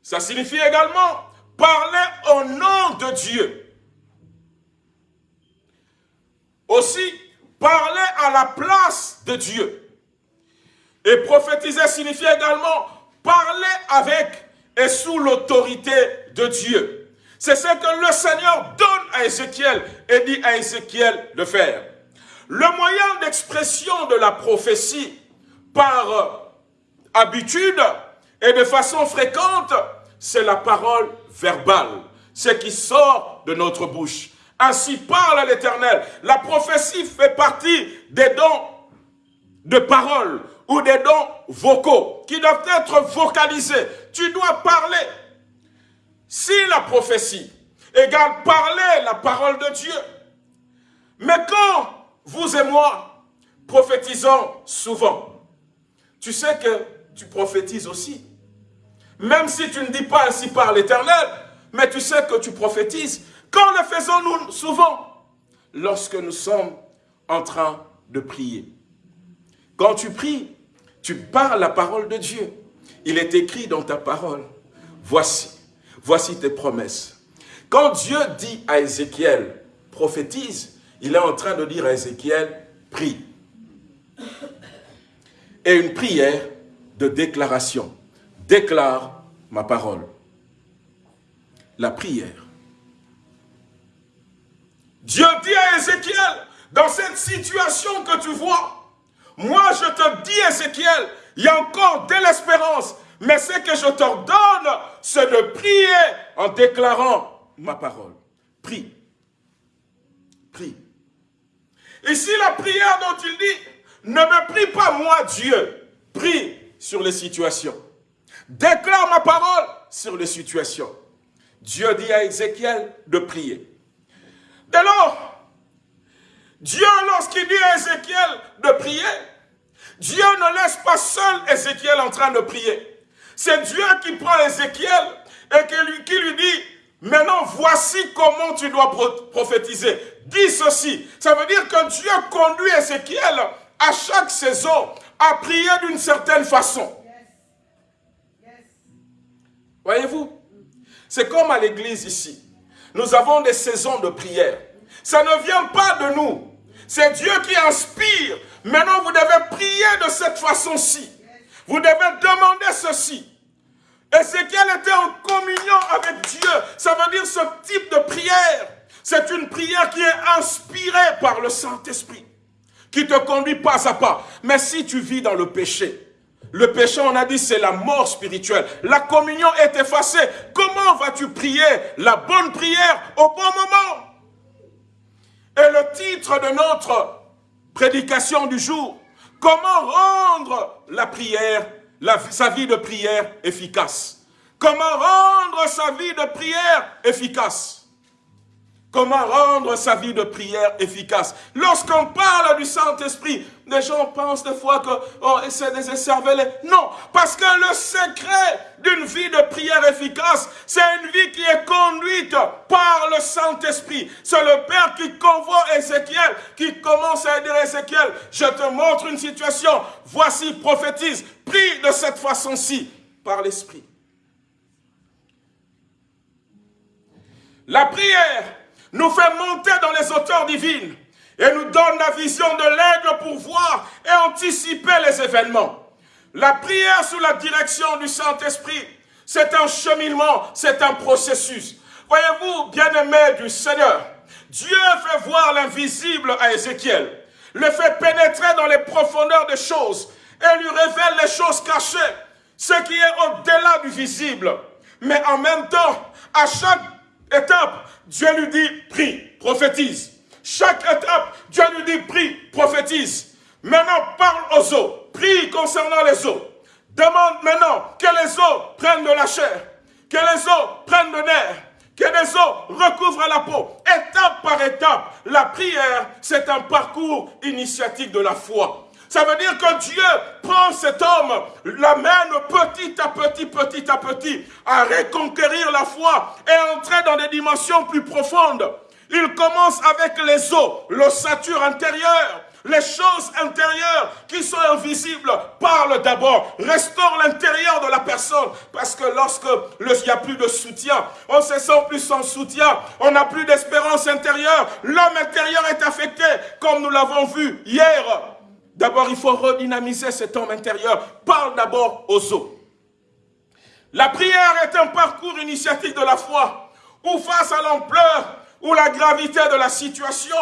Ça signifie également parler au nom de Dieu. Aussi, parler à la place de Dieu. Et prophétiser signifie également parler avec et sous l'autorité de Dieu. C'est ce que le Seigneur donne à Ézéchiel et dit à Ézéchiel de faire. Le moyen d'expression de la prophétie par habitude et de façon fréquente, c'est la parole verbale, ce qui sort de notre bouche. Ainsi parle l'Éternel. La prophétie fait partie des dons de parole ou des dons vocaux qui doivent être vocalisés. Tu dois parler. Si la prophétie égale parler la parole de Dieu, mais quand vous et moi prophétisons souvent, tu sais que tu prophétises aussi. Même si tu ne dis pas ainsi par l'Éternel, mais tu sais que tu prophétises. Quand le faisons-nous souvent? Lorsque nous sommes en train de prier. Quand tu pries, tu parles la parole de Dieu. Il est écrit dans ta parole, voici, voici tes promesses. Quand Dieu dit à Ézéchiel, prophétise, il est en train de dire à Ézéchiel, prie. Et une prière de déclaration. Déclare ma parole. La prière. Dieu dit à Ézéchiel, dans cette situation que tu vois, moi je te dis Ézéchiel, il y a encore de l'espérance, mais ce que je t'ordonne, c'est de prier en déclarant ma parole. Prie. Prie. Ici, la prière dont il dit, ne me prie pas moi Dieu, prie sur les situations. Déclare ma parole sur les situations. Dieu dit à Ézéchiel de prier. Dès lors, Dieu, lorsqu'il dit à Ézéchiel de prier, Dieu ne laisse pas seul Ézéchiel en train de prier. C'est Dieu qui prend Ézéchiel et qui lui, dit, maintenant voici comment tu dois prophétiser. Dis ceci. Ça veut dire que Dieu conduit Ézéchiel à chaque saison à prier d'une certaine façon. Voyez-vous? C'est comme à l'église ici. Nous avons des saisons de prière. Ça ne vient pas de nous. C'est Dieu qui inspire. Maintenant, vous devez prier de cette façon-ci. Vous devez demander ceci. Ézéchiel était en communion avec Dieu. Ça veut dire ce type de prière. C'est une prière qui est inspirée par le Saint-Esprit. Qui te conduit pas à pas. Mais si tu vis dans le péché, le péché, on a dit, c'est la mort spirituelle. La communion est effacée. Comment vas-tu prier la bonne prière au bon moment? Et le titre de notre prédication du jour, comment rendre la prière, sa vie de prière efficace? Comment rendre sa vie de prière efficace? Comment rendre sa vie de prière efficace? Lorsqu'on parle du Saint-Esprit, les gens pensent des fois que oh, c'est des cerveaux. Non, parce que le secret d'une vie de prière efficace, c'est une vie qui est conduite par le Saint-Esprit. C'est le Père qui convoie Ézéchiel, qui commence à dire Ézéchiel, je te montre une situation, voici, prophétise, prie de cette façon-ci, par l'Esprit. La prière nous fait monter dans les hauteurs divines et nous donne la vision de l'aigle pour voir et anticiper les événements. La prière sous la direction du Saint-Esprit, c'est un cheminement, c'est un processus. Voyez-vous, bien-aimés du Seigneur, Dieu fait voir l'invisible à Ézéchiel, le fait pénétrer dans les profondeurs des choses et lui révèle les choses cachées, ce qui est au-delà du visible. Mais en même temps, à chaque étape, Dieu lui dit, prie, prophétise. Chaque étape, Dieu lui dit, prie, prophétise. Maintenant, parle aux eaux, prie concernant les eaux. Demande maintenant que les eaux prennent de la chair, que les eaux prennent de nerfs, que les eaux recouvrent la peau. Étape par étape, la prière, c'est un parcours initiatique de la foi. Ça veut dire que Dieu prend cet homme, l'amène petit à petit, petit à petit, à reconquérir la foi et entrer dans des dimensions plus profondes. Il commence avec les os, l'ossature intérieure, les choses intérieures qui sont invisibles parlent d'abord. Restaure l'intérieur de la personne. Parce que lorsque il n'y a plus de soutien, on se sent plus sans soutien, on n'a plus d'espérance intérieure, l'homme intérieur est affecté, comme nous l'avons vu hier. D'abord, il faut redynamiser cet homme intérieur. Parle d'abord aux os. La prière est un parcours initiatique de la foi, où face à l'ampleur ou la gravité de la situation,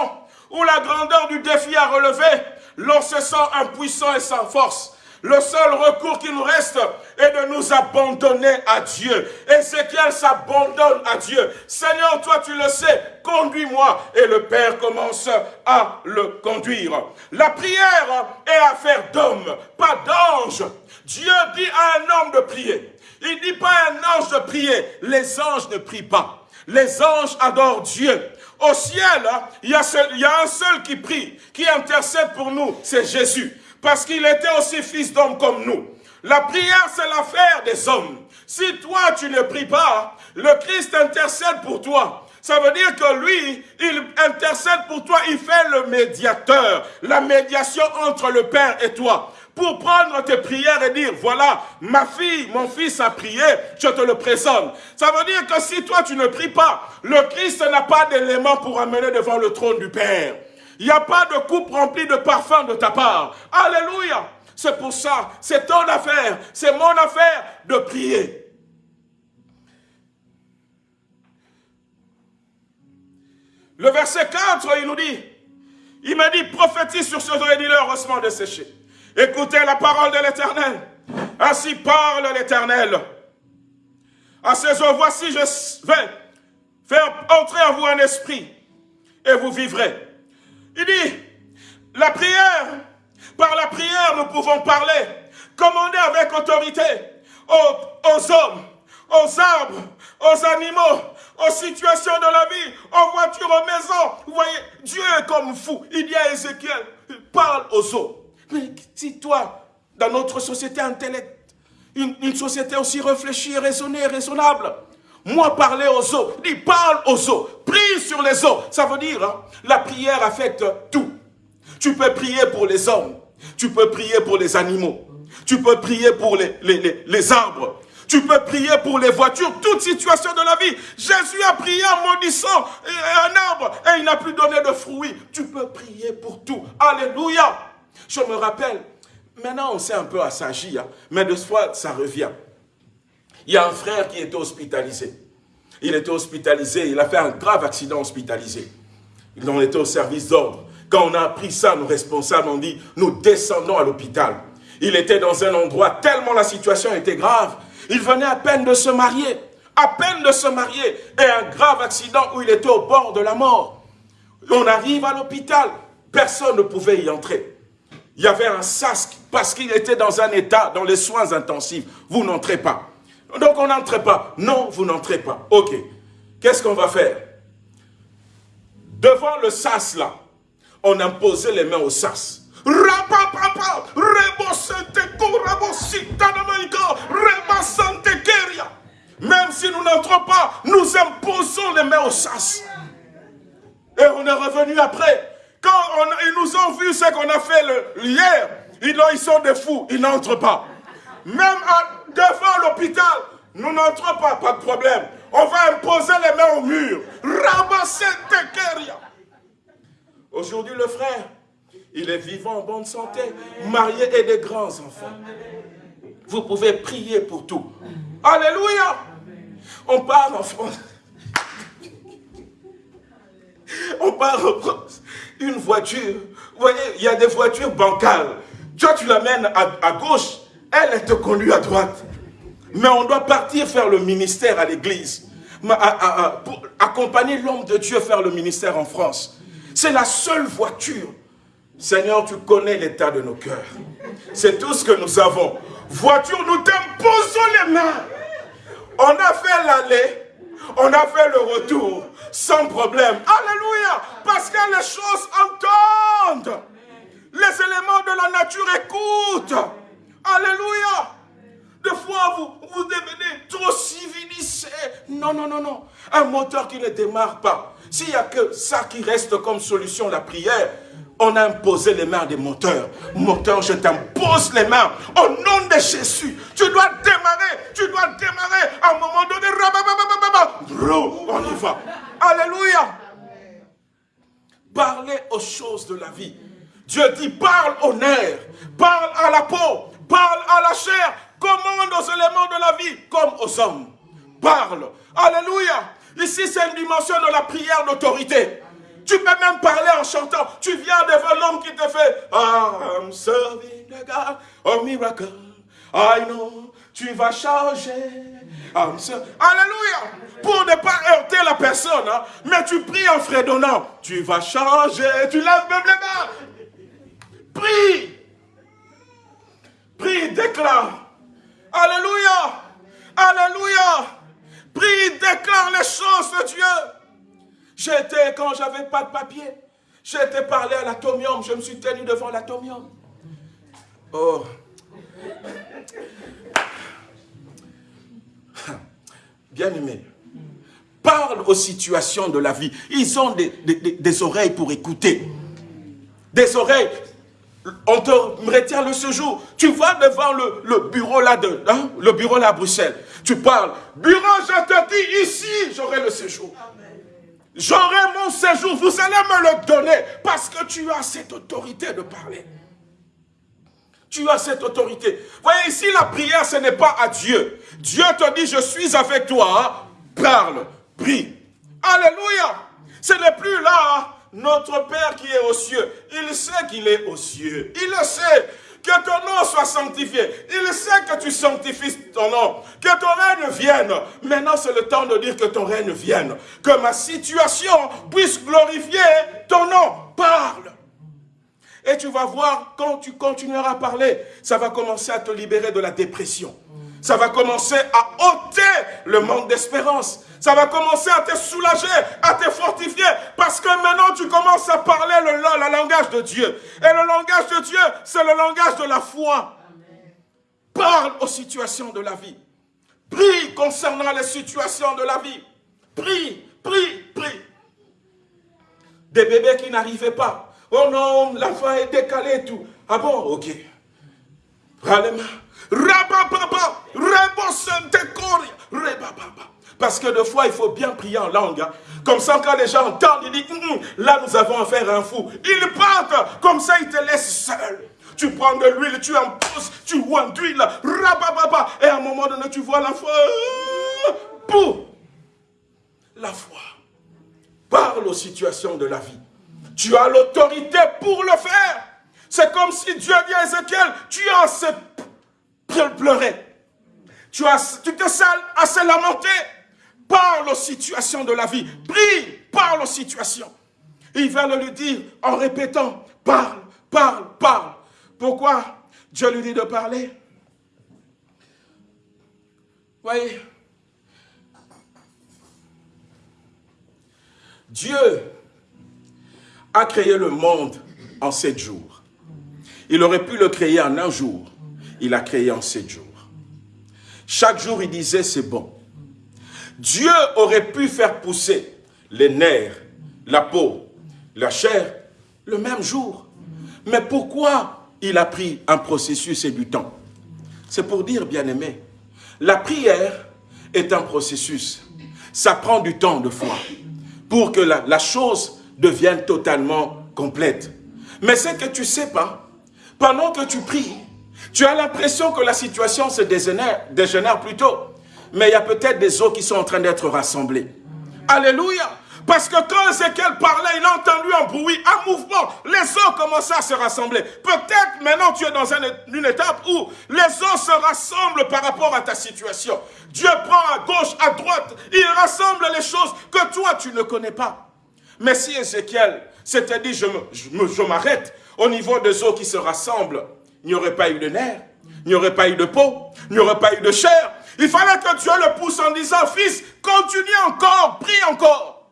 ou la grandeur du défi à relever, l'on se sent impuissant et sans force. Le seul recours qui nous reste est de nous abandonner à Dieu. Ézéchiel s'abandonne à Dieu. Seigneur, toi tu le sais, conduis-moi. Et le Père commence à le conduire. La prière est affaire d'homme, pas d'ange. Dieu dit à un homme de prier. Il dit pas à un ange de prier. Les anges ne prient pas. Les anges adorent Dieu. Au ciel, il y, a il y a un seul qui prie, qui intercède pour nous, c'est Jésus. Parce qu'il était aussi fils d'homme comme nous. La prière, c'est l'affaire des hommes. Si toi, tu ne pries pas, le Christ intercède pour toi. Ça veut dire que lui, il intercède pour toi, il fait le médiateur, la médiation entre le Père et toi pour prendre tes prières et dire, voilà, ma fille, mon fils a prié, je te le présente. Ça veut dire que si toi tu ne pries pas, le Christ n'a pas d'élément pour amener devant le trône du Père. Il n'y a pas de coupe remplie de parfum de ta part. Alléluia. C'est pour ça, c'est ton affaire, c'est mon affaire de prier. Le verset 4, il nous dit, il m'a dit, prophétise sur ce et dis heureusement de sécher. Écoutez la parole de l'Éternel. Ainsi parle l'Éternel. À ces eaux, voici, je vais faire entrer en vous un esprit et vous vivrez. Il dit, la prière, par la prière, nous pouvons parler, commander avec autorité aux, hommes, aux arbres, aux animaux, aux situations de la vie, aux voitures, aux maisons. Vous voyez, Dieu est comme fou. Il dit à Ézéchiel, parle aux eaux. Mais si toi, dans notre société intellect, une, société aussi réfléchie, raisonnée, raisonnable, moi parler aux eaux, dis parle aux eaux, prie sur les eaux. Ça veut dire, hein, la prière affecte tout. Tu peux prier pour les hommes, tu peux prier pour les animaux, tu peux prier pour les, arbres, tu peux prier pour les voitures, toute situation de la vie. Jésus a prié en maudissant un arbre et il n'a plus donné de fruits. Tu peux prier pour tout. Alléluia. Je me rappelle, maintenant on s'est un peu assagi, hein, mais de fois ça revient. Il y a un frère qui était hospitalisé. Il était hospitalisé, il a fait un grave accident hospitalisé. Il en était au service d'ordre. Quand on a appris ça, nos responsables ont dit, nous descendons à l'hôpital. Il était dans un endroit tellement la situation était grave. Il venait à peine de se marier. À peine de se marier. Et un grave accident où il était au bord de la mort. On arrive à l'hôpital. Personne ne pouvait y entrer il y avait un sas parce qu'il était dans un état, dans les soins intensifs. Vous n'entrez pas. Donc on n'entre pas. Non, vous n'entrez pas. Ok. Qu'est-ce qu'on va faire? Devant le sas là, on imposait les mains au sas. Même si nous n'entrons pas, nous imposons les mains au sas. Et on est revenu après. Quand ils nous ont vu ce qu'on a fait le, hier, ils sont des fous, ils n'entrent pas. Même devant l'hôpital, nous n'entrons pas, pas de problème. On va imposer les mains au mur. Ramasser Aujourd'hui, le frère, il est vivant en bonne santé, marié et des grands enfants. Vous pouvez prier pour tout. Alléluia. On part en France. On part en France une voiture, vous voyez, il y a des voitures bancales. Toi, tu l'amènes à, gauche, elle, te conduit à droite. Mais on doit partir faire le ministère à l'église. Pour accompagner l'homme de Dieu faire le ministère en France. C'est la seule voiture. Seigneur, tu connais l'état de nos cœurs. C'est tout ce que nous avons. Voiture, nous t'imposons les mains. On a fait l'aller, on a fait le retour sans problème. Alléluia. Parce que les choses entendent. Les éléments de la nature écoutent. Alléluia. Des fois, vous, vous devenez trop civilisé. Non, non, non, non. Un moteur qui ne démarre pas. S'il n'y a que ça qui reste comme solution, la prière, on a imposé les mains des moteurs. Moteur, je t'impose les mains. Au nom de Jésus, tu dois démarrer. Tu dois démarrer. À un moment donné, on y va. Alléluia. Parlez aux choses de la vie. Dieu dit, parle au nerf, parle à la peau, parle à la chair, commande aux éléments de la vie comme aux hommes. Parle. Alléluia. Ici, c'est une dimension de la prière d'autorité. Tu peux même parler en chantant. Tu viens devant l'homme qui te fait I'm serving the God of miracle. I know. Tu vas changer. Alléluia. Pour ne pas heurter la personne. Hein. Mais tu pries en fredonnant. Tu vas changer. Tu lèves même les mains. Prie. Prie, déclare. Alléluia. Alléluia. Prie, déclare les choses de Dieu. J'étais, quand j'avais pas de papier, j'étais parlé à l'atomium, je me suis tenu devant l'atomium. Oh. Bien aimé, parle aux situations de la vie. Ils ont des, oreilles pour écouter. Des oreilles. On te retient le séjour. Tu vas devant le, bureau là de, hein, le bureau là à Bruxelles. Tu parles. Bureau, je te dis ici, j'aurai le séjour. J'aurai mon séjour, vous allez me le donner parce que tu as cette autorité de parler. Tu as cette autorité. Voyez ici, la prière, ce n'est pas à Dieu. Dieu te dit, je suis avec toi. Parle, prie. Alléluia. Ce n'est plus là, notre Père qui est aux cieux. Il sait qu'il est aux cieux. Il sait. Que ton nom soit sanctifié. Il sait que tu sanctifies ton nom. Que ton règne vienne. Maintenant, c'est le temps de dire que ton règne vienne. Que ma situation puisse glorifier ton nom. Parle. Et tu vas voir, quand tu continueras à parler, ça va commencer à te libérer de la dépression. Ça va commencer à ôter le manque d'espérance. Ça va commencer à te soulager, à te fortifier. Parce que maintenant, tu commences à parler le, langage de Dieu. Et le langage de Dieu, c'est le langage de la foi. Parle aux situations de la vie. Prie concernant les situations de la vie. Prie, prie, prie. Des bébés qui n'arrivaient pas. Oh non, l'enfant est décalé et tout. Ah bon, ok. Prends Rabababa, parce que des fois, il faut bien prier en langue. Hein. Comme ça, quand les gens entendent, ils disent, hum, hum, là, nous avons affaire à un fou. Ils partent, comme ça, ils te laissent seul. Tu prends de l'huile, tu en pousses, tu d'huile, rabababa, et à un moment donné, tu vois la foi. Pour la foi. Parle aux situations de la vie. Tu as l'autorité pour le faire. C'est comme si Dieu dit à Ézéchiel, tu as assez pleurer. Tu, as, tu te sales assez lamenté. Parle aux situations de la vie. Prie, parle aux situations. il va le lui dire en répétant, parle, parle, parle. Pourquoi Dieu lui dit de parler? Voyez, Dieu a créé le monde en sept jours. Il aurait pu le créer en un jour. Il a créé en sept jours. Chaque jour, il disait, c'est bon. Dieu aurait pu faire pousser les nerfs, la peau, la chair, le même jour. Mais pourquoi il a pris un processus et du temps? C'est pour dire, bien aimé, la prière est un processus. Ça prend du temps de foi pour que la, la chose devienne totalement complète. Mais ce que tu ne sais pas, pendant que tu pries, tu as l'impression que la situation se dégénère, dégénère plutôt. Mais il y a peut-être des eaux qui sont en train d'être rassemblées. Alléluia. Parce que quand Ézéchiel parlait, il a entendu un bruit, un mouvement. Les eaux commençaient à se rassembler. Peut-être maintenant tu es dans une étape où les eaux se rassemblent par rapport à ta situation. Dieu prend à gauche, à droite. Il rassemble les choses que toi tu ne connais pas. Mais si Ézéchiel s'était dit, je m'arrête au niveau des eaux qui se rassemblent, il n'y aurait pas eu de nerfs, il n'y aurait pas eu de peau, il n'y aurait pas eu de chair. Il fallait que Dieu le pousse en disant, fils, continue encore, prie encore.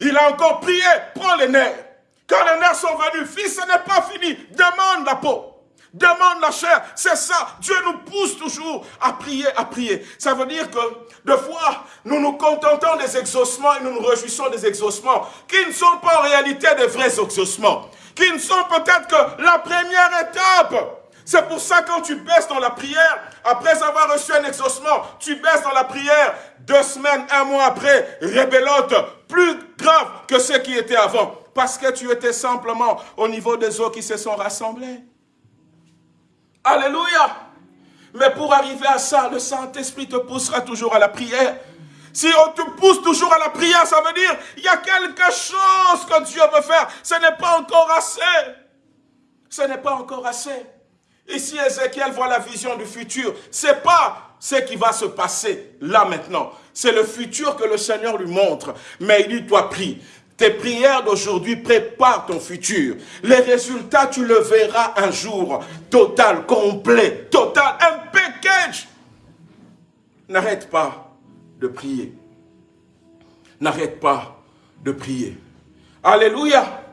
Il a encore prié, prends les nerfs. Quand les nerfs sont venus, fils, ce n'est pas fini. Demande la peau. Demande la chair. C'est ça. Dieu nous pousse toujours à prier, à prier. Ça veut dire que, de fois, nous nous contentons des exaucements et nous nous réjouissons des exaucements qui ne sont pas en réalité des vrais exaucements. Qui ne sont peut-être que la première étape. C'est pour ça quand tu baisses dans la prière, après avoir reçu un exaucement, tu baisses dans la prière, deux semaines, un mois après, rébellote, plus grave que ce qui était avant. Parce que tu étais simplement au niveau des eaux qui se sont rassemblées. Alléluia. Mais pour arriver à ça, le Saint-Esprit te poussera toujours à la prière. Si on te pousse toujours à la prière, ça veut dire il y a quelque chose que Dieu veut faire. Ce n'est pas encore assez. Ce n'est pas encore assez. Ici, Ézéchiel voit la vision du futur. Ce n'est pas ce qui va se passer là maintenant. C'est le futur que le Seigneur lui montre. Mais il dit, toi prie. Tes prières d'aujourd'hui préparent ton futur. Les résultats, tu le verras un jour. Total, complet, total, un package. N'arrête pas de prier. N'arrête pas de prier. Alléluia.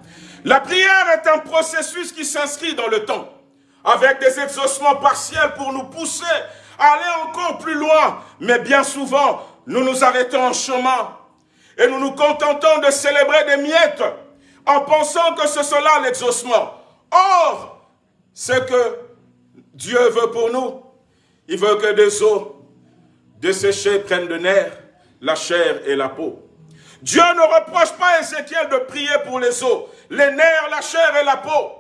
La prière est un processus qui s'inscrit dans le temps, avec des exaucements partiels pour nous pousser à aller encore plus loin. Mais bien souvent, nous nous arrêtons en chemin et nous nous contentons de célébrer des miettes en pensant que ce sera l'exaucement. Or, ce que Dieu veut pour nous, il veut que des os desséchés prennent de nerfs, la chair et la peau. Dieu ne reproche pas à Ézéchiel de prier pour les os, les nerfs, la chair et la peau.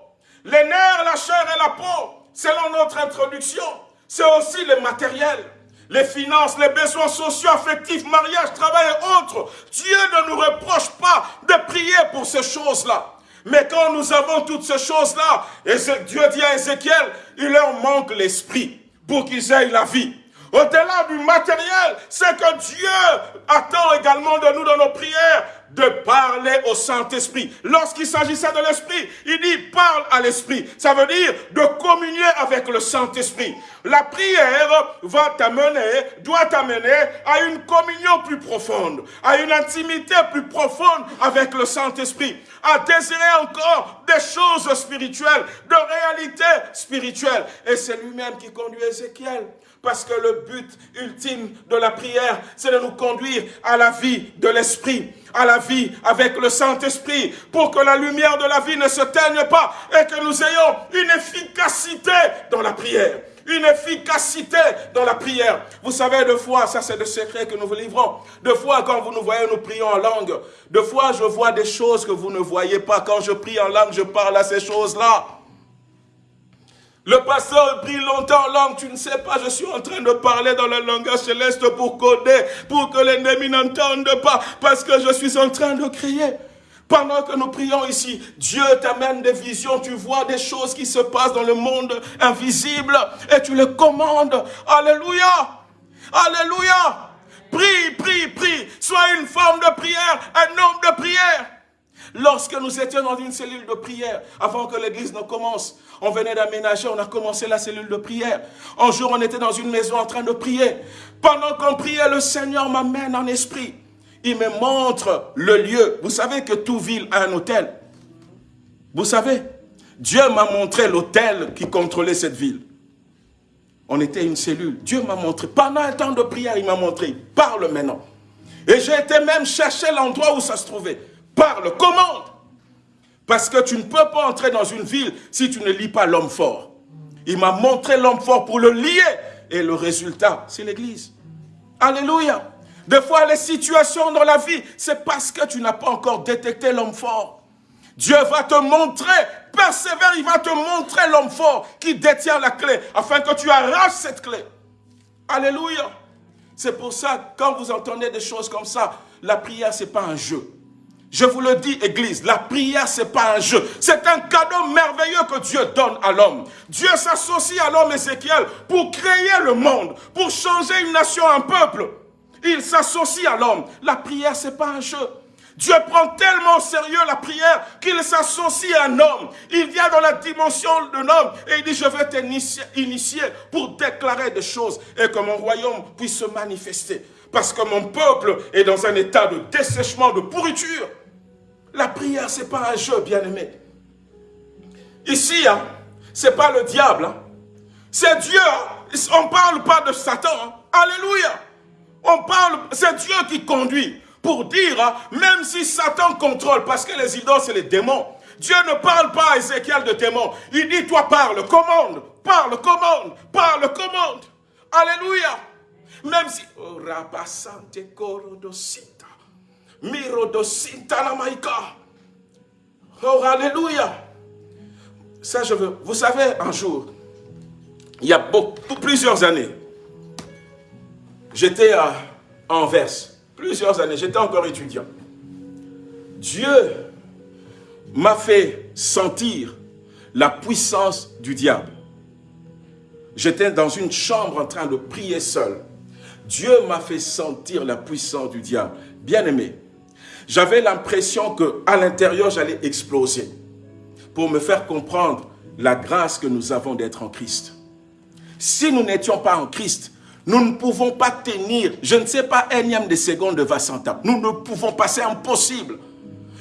Les nerfs, la chair et la peau, selon notre introduction, c'est aussi le matériel les finances, les besoins sociaux, affectifs, mariage, travail et autres. Dieu ne nous reproche pas de prier pour ces choses-là. Mais quand nous avons toutes ces choses-là, Dieu dit à Ézéchiel, il leur manque l'esprit pour qu'ils aient la vie. Au-delà du matériel, c'est que Dieu attend également de nous dans nos prières de parler au Saint-Esprit. Lorsqu'il s'agissait de l'Esprit, il dit parle à l'Esprit. Ça veut dire de communier avec le Saint-Esprit. La prière va t'amener, doit t'amener à une communion plus profonde, à une intimité plus profonde avec le Saint-Esprit, à désirer encore des choses spirituelles, de réalité spirituelle. Et c'est lui-même qui conduit Ézéchiel parce que le but ultime de la prière, c'est de nous conduire à la vie de l'Esprit, à la vie avec le Saint-Esprit, pour que la lumière de la vie ne se teigne pas et que nous ayons une efficacité dans la prière une efficacité dans la prière. Vous savez, deux fois, ça c'est le secret que nous vous livrons. Deux fois, quand vous nous voyez, nous prions en langue. Deux fois, je vois des choses que vous ne voyez pas. Quand je prie en langue, je parle à ces choses-là. Le pasteur prie longtemps en langue, tu ne sais pas, je suis en train de parler dans le langage céleste pour coder, pour que l'ennemi n'entende pas, parce que je suis en train de crier. Pendant que nous prions ici, Dieu t'amène des visions, tu vois des choses qui se passent dans le monde invisible et tu les commandes. Alléluia! Alléluia! Prie, prie, prie. Sois une forme de prière, un homme de prière. Lorsque nous étions dans une cellule de prière, avant que l'église ne commence, on venait d'aménager, on a commencé la cellule de prière. Un jour, on était dans une maison en train de prier. Pendant qu'on priait, le Seigneur m'amène en esprit. Il me montre le lieu. Vous savez que toute ville a un hôtel. Vous savez, Dieu m'a montré l'hôtel qui contrôlait cette ville. On était une cellule. Dieu m'a montré. Pendant un temps de prière, il m'a montré. Parle maintenant. Et j'ai été même chercher l'endroit où ça se trouvait. Parle, commande. Parce que tu ne peux pas entrer dans une ville si tu ne lis pas l'homme fort. Il m'a montré l'homme fort pour le lier. Et le résultat, c'est l'église. Alléluia. Des fois, les situations dans la vie, c'est parce que tu n'as pas encore détecté l'homme fort. Dieu va te montrer, persévère, il va te montrer l'homme fort qui détient la clé, afin que tu arraches cette clé. Alléluia. C'est pour ça, quand vous entendez des choses comme ça, la prière, ce n'est pas un jeu. Je vous le dis, Église, la prière, ce n'est pas un jeu. C'est un cadeau merveilleux que Dieu donne à l'homme. Dieu s'associe à l'homme Ézéchiel pour créer le monde, pour changer une nation, un peuple. Il s'associe à l'homme. La prière, ce n'est pas un jeu. Dieu prend tellement au sérieux la prière qu'il s'associe à un homme. Il vient dans la dimension d'un homme et il dit, je vais t'initier pour déclarer des choses et que mon royaume puisse se manifester parce que mon peuple est dans un état de dessèchement, de pourriture. La prière, ce n'est pas un jeu, bien-aimé. Ici, hein, ce n'est pas le diable. Hein. C'est Dieu. On ne parle pas de Satan. Hein. Alléluia. On parle, c'est Dieu qui conduit. Pour dire, hein, même si Satan contrôle, parce que les idoles, c'est les démons. Dieu ne parle pas à Ézéchiel de démons. Il dit, toi parle, commande, parle, commande, parle, commande. Alléluia. Même si... Oh, Oh, alléluia. Ça, je veux. Vous savez, un jour, il y a plusieurs années, j'étais à Anvers. Plusieurs années, j'étais encore étudiant. Dieu m'a fait sentir la puissance du diable. J'étais dans une chambre en train de prier seul. Dieu m'a fait sentir la puissance du diable. Bien aimé, j'avais l'impression qu'à l'intérieur, j'allais exploser pour me faire comprendre la grâce que nous avons d'être en Christ. Si nous n'étions pas en Christ, nous ne pouvons pas tenir, je ne sais pas, énième de secondes de Vassanta. Nous ne pouvons pas, c'est impossible.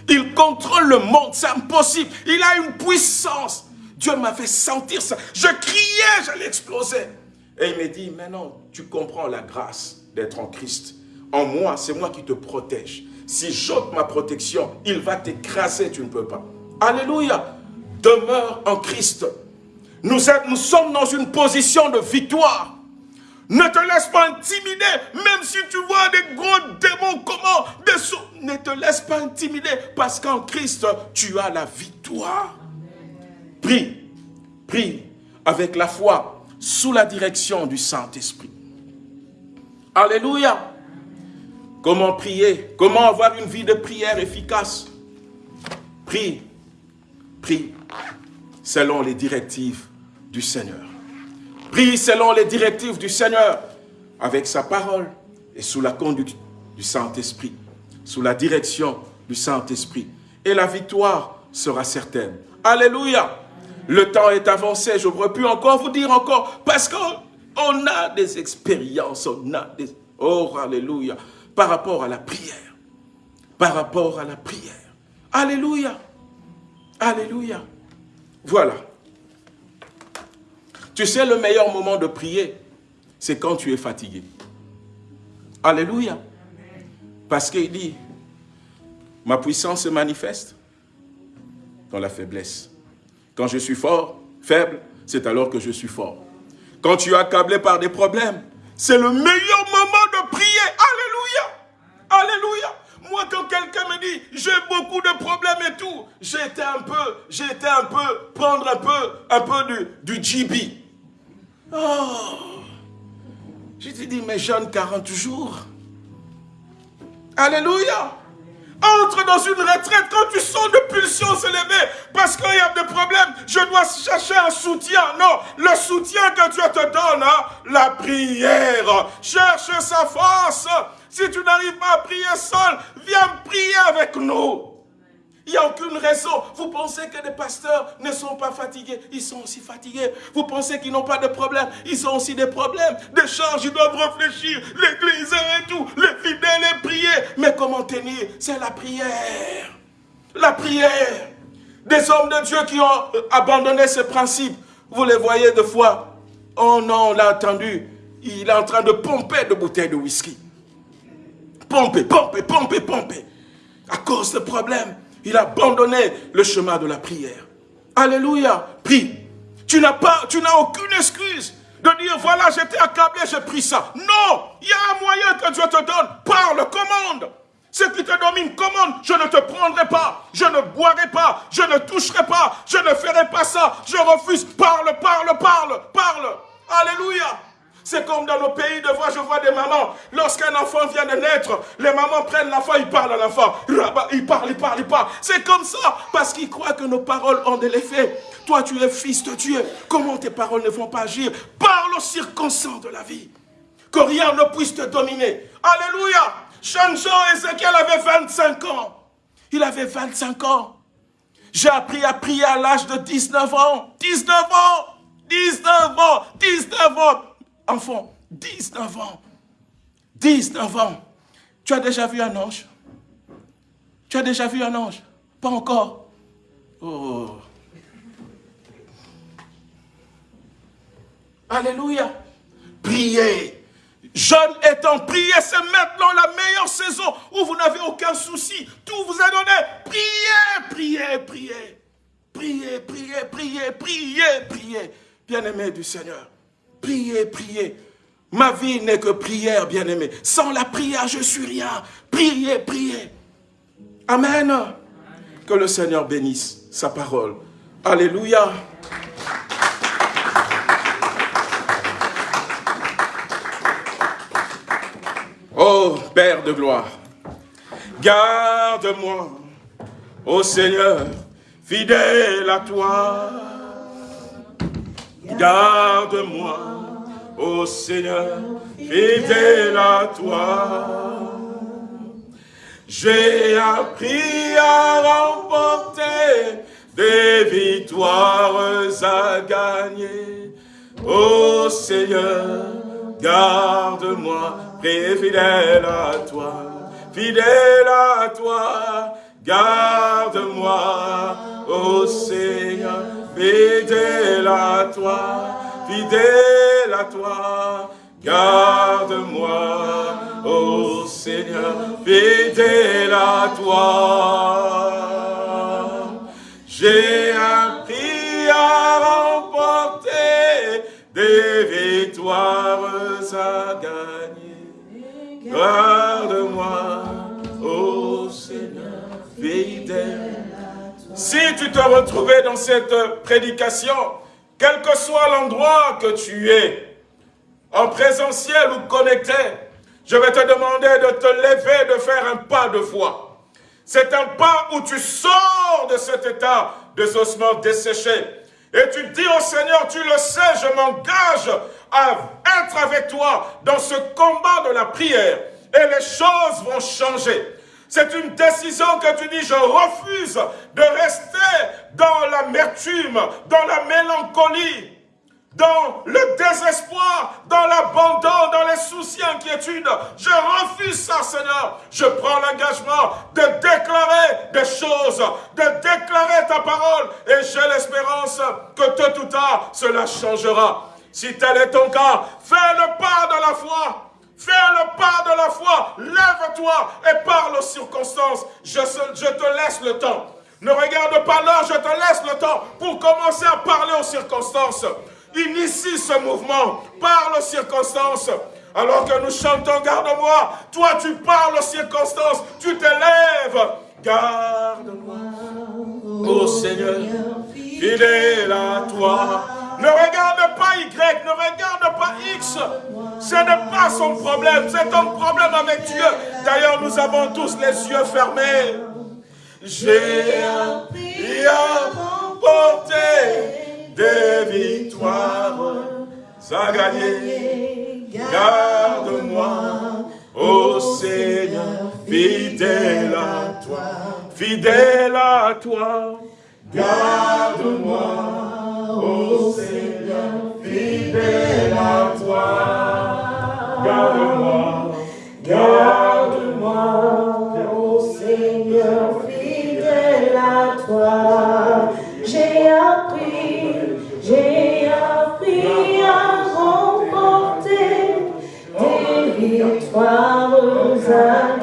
Il contrôle le monde, c'est impossible. Il a une puissance. Dieu m'a fait sentir ça. Je criais, j'allais exploser. Et il m'a dit, maintenant, tu comprends la grâce d'être en Christ. En moi, c'est moi qui te protège. Si j'ôte ma protection, il va t'écraser, tu ne peux pas. Alléluia. Demeure en Christ. Nous, sommes dans une position de victoire. Ne te laisse pas intimider, même si tu vois des gros démons, comment, des ne te laisse pas intimider, parce qu'en Christ, tu as la victoire. Prie, prie avec la foi, sous la direction du Saint-Esprit. Alléluia. Comment prier? Comment avoir une vie de prière efficace? Prie, prie selon les directives du Seigneur. Prie selon les directives du Seigneur, avec sa parole et sous la conduite du Saint-Esprit, sous la direction du Saint-Esprit. Et la victoire sera certaine. Alléluia. Le temps est avancé, je j'aurais pu encore vous dire encore, parce qu'on a des expériences, on a des... Oh, Alléluia par rapport à la prière. Par rapport à la prière. Alléluia. Alléluia. Voilà. Tu sais, le meilleur moment de prier, c'est quand tu es fatigué. Alléluia. Parce qu'il dit, ma puissance se manifeste dans la faiblesse. Quand je suis fort, faible, c'est alors que je suis fort. Quand tu es accablé par des problèmes, c'est le meilleur moment de prier. Alléluia. Moi, quand quelqu'un me dit, j'ai beaucoup de problèmes et tout, été un peu, été un peu, prendre un peu, un peu du, du GB. Oh. Je te dis, mes jeunes 40 jours. Alléluia. Entre dans une retraite quand tu sens de pulsions s'élever parce qu'il y a des problèmes. Je dois chercher un soutien. Non, le soutien que Dieu te donne, hein, la prière. Cherche sa force. Si tu n'arrives pas à prier seul, viens prier avec nous. Il n'y a aucune raison. Vous pensez que les pasteurs ne sont pas fatigués? Ils sont aussi fatigués. Vous pensez qu'ils n'ont pas de problème? Ils ont aussi des problèmes. Des charges, ils doivent réfléchir. L'église et tout. Les fidèles et prier. Mais comment tenir? C'est la prière. La prière. Des hommes de Dieu qui ont abandonné ce principe. Vous les voyez de fois. Oh non, on l'a entendu. Il est en train de pomper de bouteilles de whisky pomper, pomper, pomper, pomper. À cause de problèmes, il a abandonné le chemin de la prière. Alléluia. Prie. Tu n'as pas, tu n'as aucune excuse de dire, voilà, j'étais accablé, j'ai pris ça. Non, il y a un moyen que Dieu te donne. Parle, commande. Ce qui te domine, commande. Je ne te prendrai pas, je ne boirai pas, je ne toucherai pas, je ne ferai pas ça. Je refuse. Parle, parle, parle, parle. Alléluia. C'est comme dans nos pays de voix, je vois des mamans, lorsqu'un enfant vient de naître, les mamans prennent l'enfant, ils parlent à l'enfant. Ils parlent, ils parlent, ils parlent. C'est comme ça, parce qu'ils croient que nos paroles ont de l'effet. Toi, tu es fils de Dieu. Comment tes paroles ne vont pas agir? Parle aux circonstances de la vie. Que rien ne puisse te dominer. Alléluia. Jean-Jean Ézéchiel avait 25 ans. Il avait 25 ans. J'ai appris à prier à l'âge de 19 ans. 19 ans. 19 ans. 19 ans enfant, 19 ans. 19 ans. Tu as déjà vu un ange? Tu as déjà vu un ange? Pas encore. Oh. Alléluia. Priez. Jeune étant, priez, c'est maintenant la meilleure saison où vous n'avez aucun souci. Tout vous est donné. Priez, priez, priez. Priez, priez, priez, priez, priez. Bien-aimé du Seigneur, priez, priez. Ma vie n'est que prière, bien-aimé. Sans la prière, je suis rien. Priez, priez. Amen. Que le Seigneur bénisse sa parole. Alléluia. Oh Père de gloire, garde-moi, ô Seigneur, fidèle à toi. Garde-moi, ô Seigneur, fidèle à toi. J'ai appris à remporter des victoires à gagner. Ô Seigneur, garde-moi, fidèle à toi, fidèle à toi, garde-moi, ô Seigneur, fidèle à toi, fidèle à toi, garde-moi, ô Seigneur, fidèle à toi. J'ai appris à remporter des victoires à gagner. Garde-moi, ô Seigneur, fidèle. Si tu te retrouvais dans cette prédication, quel que soit l'endroit que tu es, en présentiel ou connecté, je vais te demander de te lever, de faire un pas de foi. C'est un pas où tu sors de cet état de ossements desséchés et tu dis au Seigneur, tu le sais, je m'engage à être avec toi dans ce combat de la prière. Et les choses vont changer. C'est une décision que tu dis, je refuse de rester dans l'amertume, dans la mélancolie, dans le désespoir, dans l'abandon, dans les soucis, inquiétudes. Je refuse ça, Seigneur. Je prends l'engagement de déclarer des choses, de déclarer ta parole. Et j'ai l'espérance que tôt ou tard, cela changera. Si tel est ton cas, fais le pas de la foi. Fais le pas de la foi. Lève-toi et parle aux circonstances. Je, te laisse le temps. Ne regarde pas l'heure, je te laisse le temps pour commencer à parler aux circonstances. Initie ce mouvement, parle aux circonstances. Alors que nous chantons, garde-moi, toi tu parles aux circonstances, tu t'élèves. Garde-moi, ô Seigneur, fidèle à toi. Ne regarde pas Y, ne regarde pas X. Ce n'est pas son problème, c'est ton problème avec Dieu. D'ailleurs, nous avons tous les yeux fermés. J'ai appris à des victoires à gagner. Garde-moi, ô Seigneur, fidèle à toi, fidèle à toi. Garde-moi, ô Seigneur, fidèle à toi. Garde-moi, garde-moi, ô Seigneur, fidèle à toi. J'ai appris j'ai appris à remporter des victoires à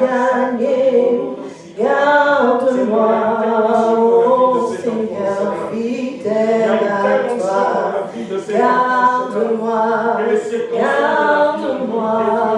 Garde-moi, garde-moi,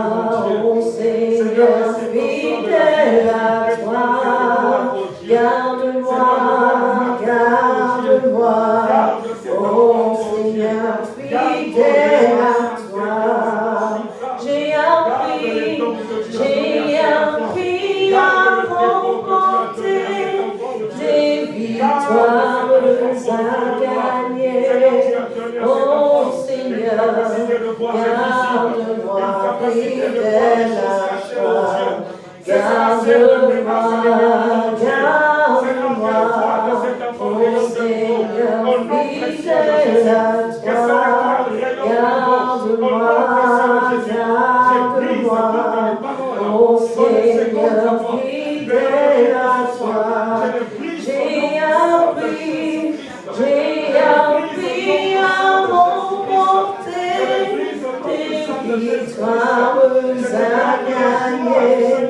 Hallelujah.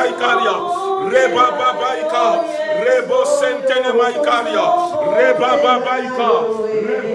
maikaria, reba babaika, rebo sentene maikaria, reba babaika, reba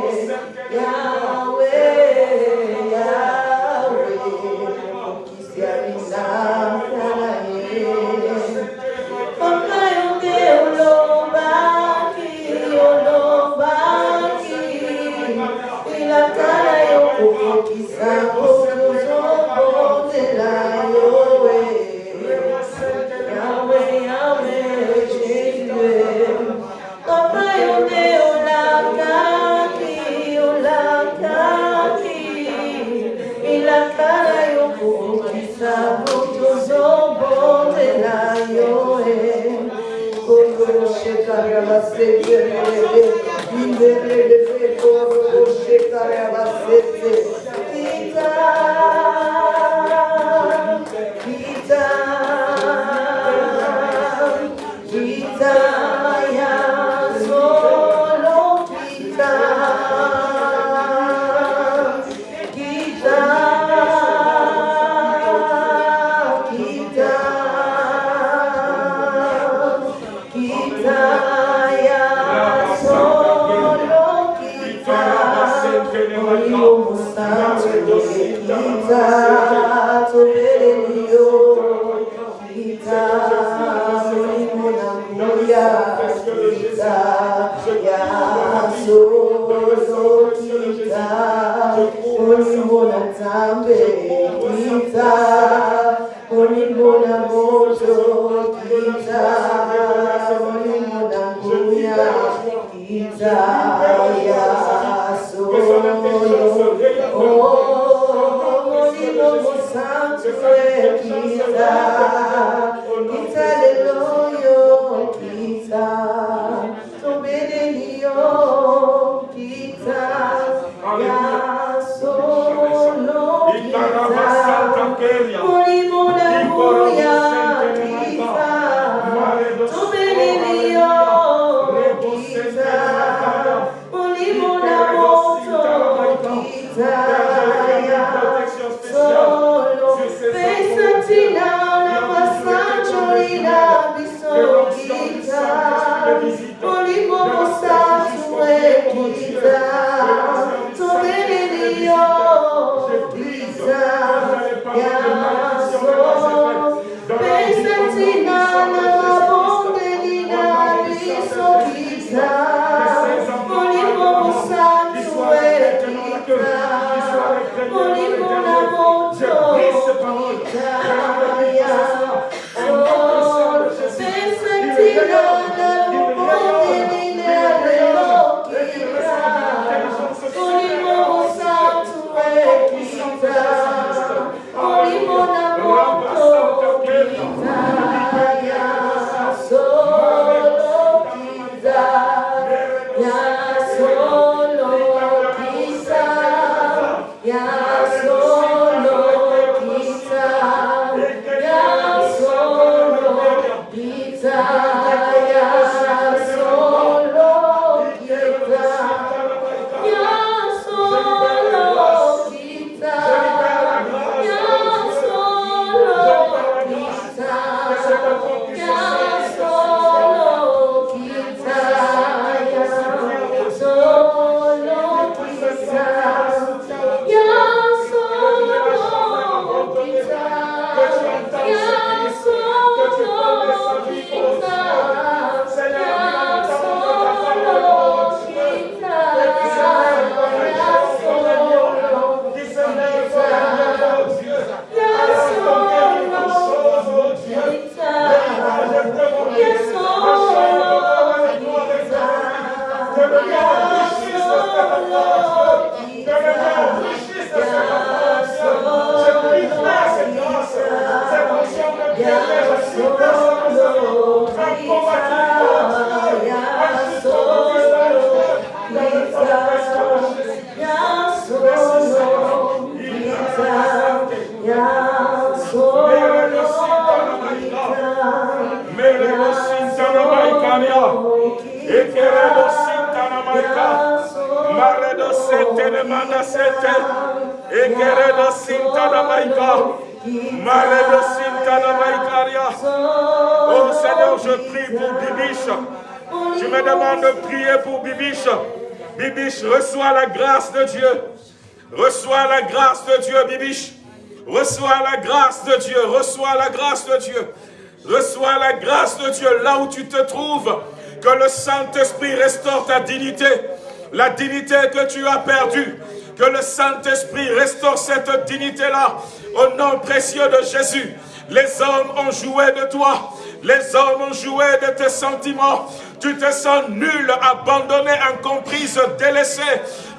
tu as perdue. Que le Saint-Esprit restaure cette dignité-là. Au nom précieux de Jésus. Les hommes ont joué de toi. Les hommes ont joué de tes sentiments. Tu te sens nul, abandonné, incomprise, délaissé.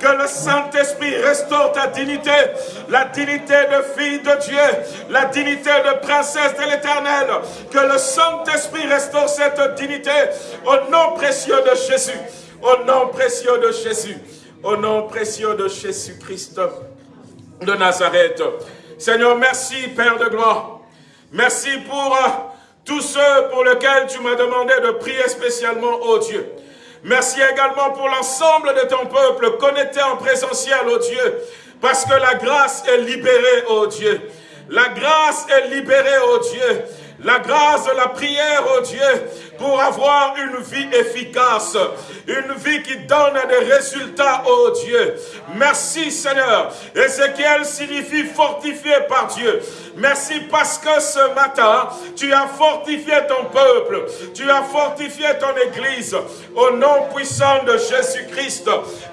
Que le Saint-Esprit restaure ta dignité. La dignité de fille de Dieu. La dignité de princesse de l'éternel. Que le Saint-Esprit restaure cette dignité. Au nom précieux de Jésus. Au nom précieux de Jésus. Au nom précieux de Jésus-Christ de Nazareth. Seigneur, merci Père de gloire. Merci pour euh, tous ceux pour lesquels tu m'as demandé de prier spécialement, ô Dieu. Merci également pour l'ensemble de ton peuple connecté en présentiel, ô Dieu, parce que la grâce est libérée, ô Dieu. La grâce est libérée, ô Dieu la grâce de la prière, oh Dieu, pour avoir une vie efficace, une vie qui donne des résultats, oh Dieu. Merci Seigneur. Ézéchiel signifie fortifié par Dieu. Merci parce que ce matin, tu as fortifié ton peuple, tu as fortifié ton église, au nom puissant de Jésus-Christ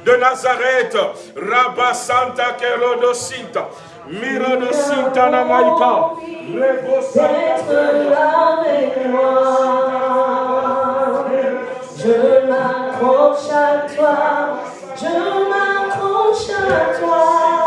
de Nazareth, Rabba Santa Kerodosita. Mira de Sintana Maïka. Avec moi. Je m'accroche à toi. Je m'accroche à toi.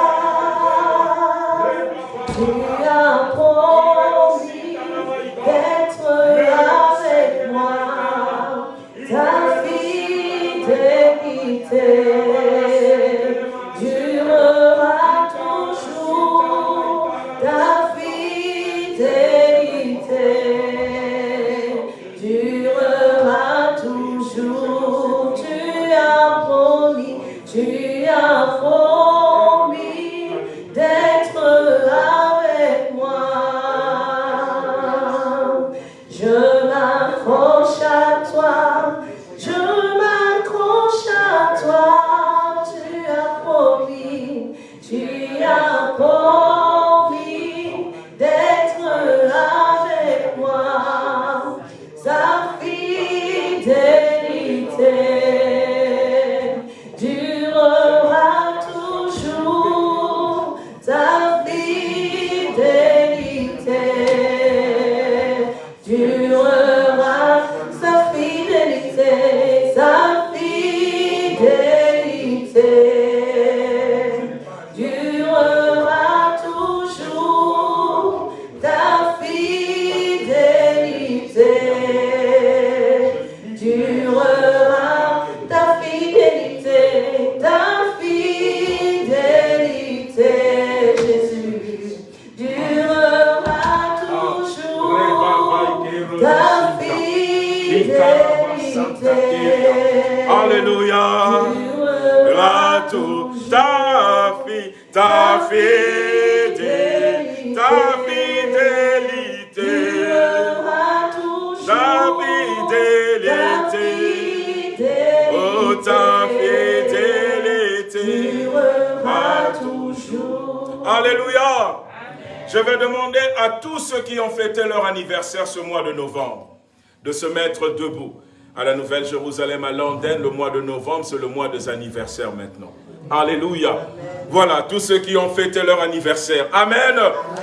Se mettre debout. À la Nouvelle Jérusalem, à Londres, le mois de novembre, c'est le mois des anniversaires maintenant. Alléluia. Voilà, tous ceux qui ont fêté leur anniversaire. Amen.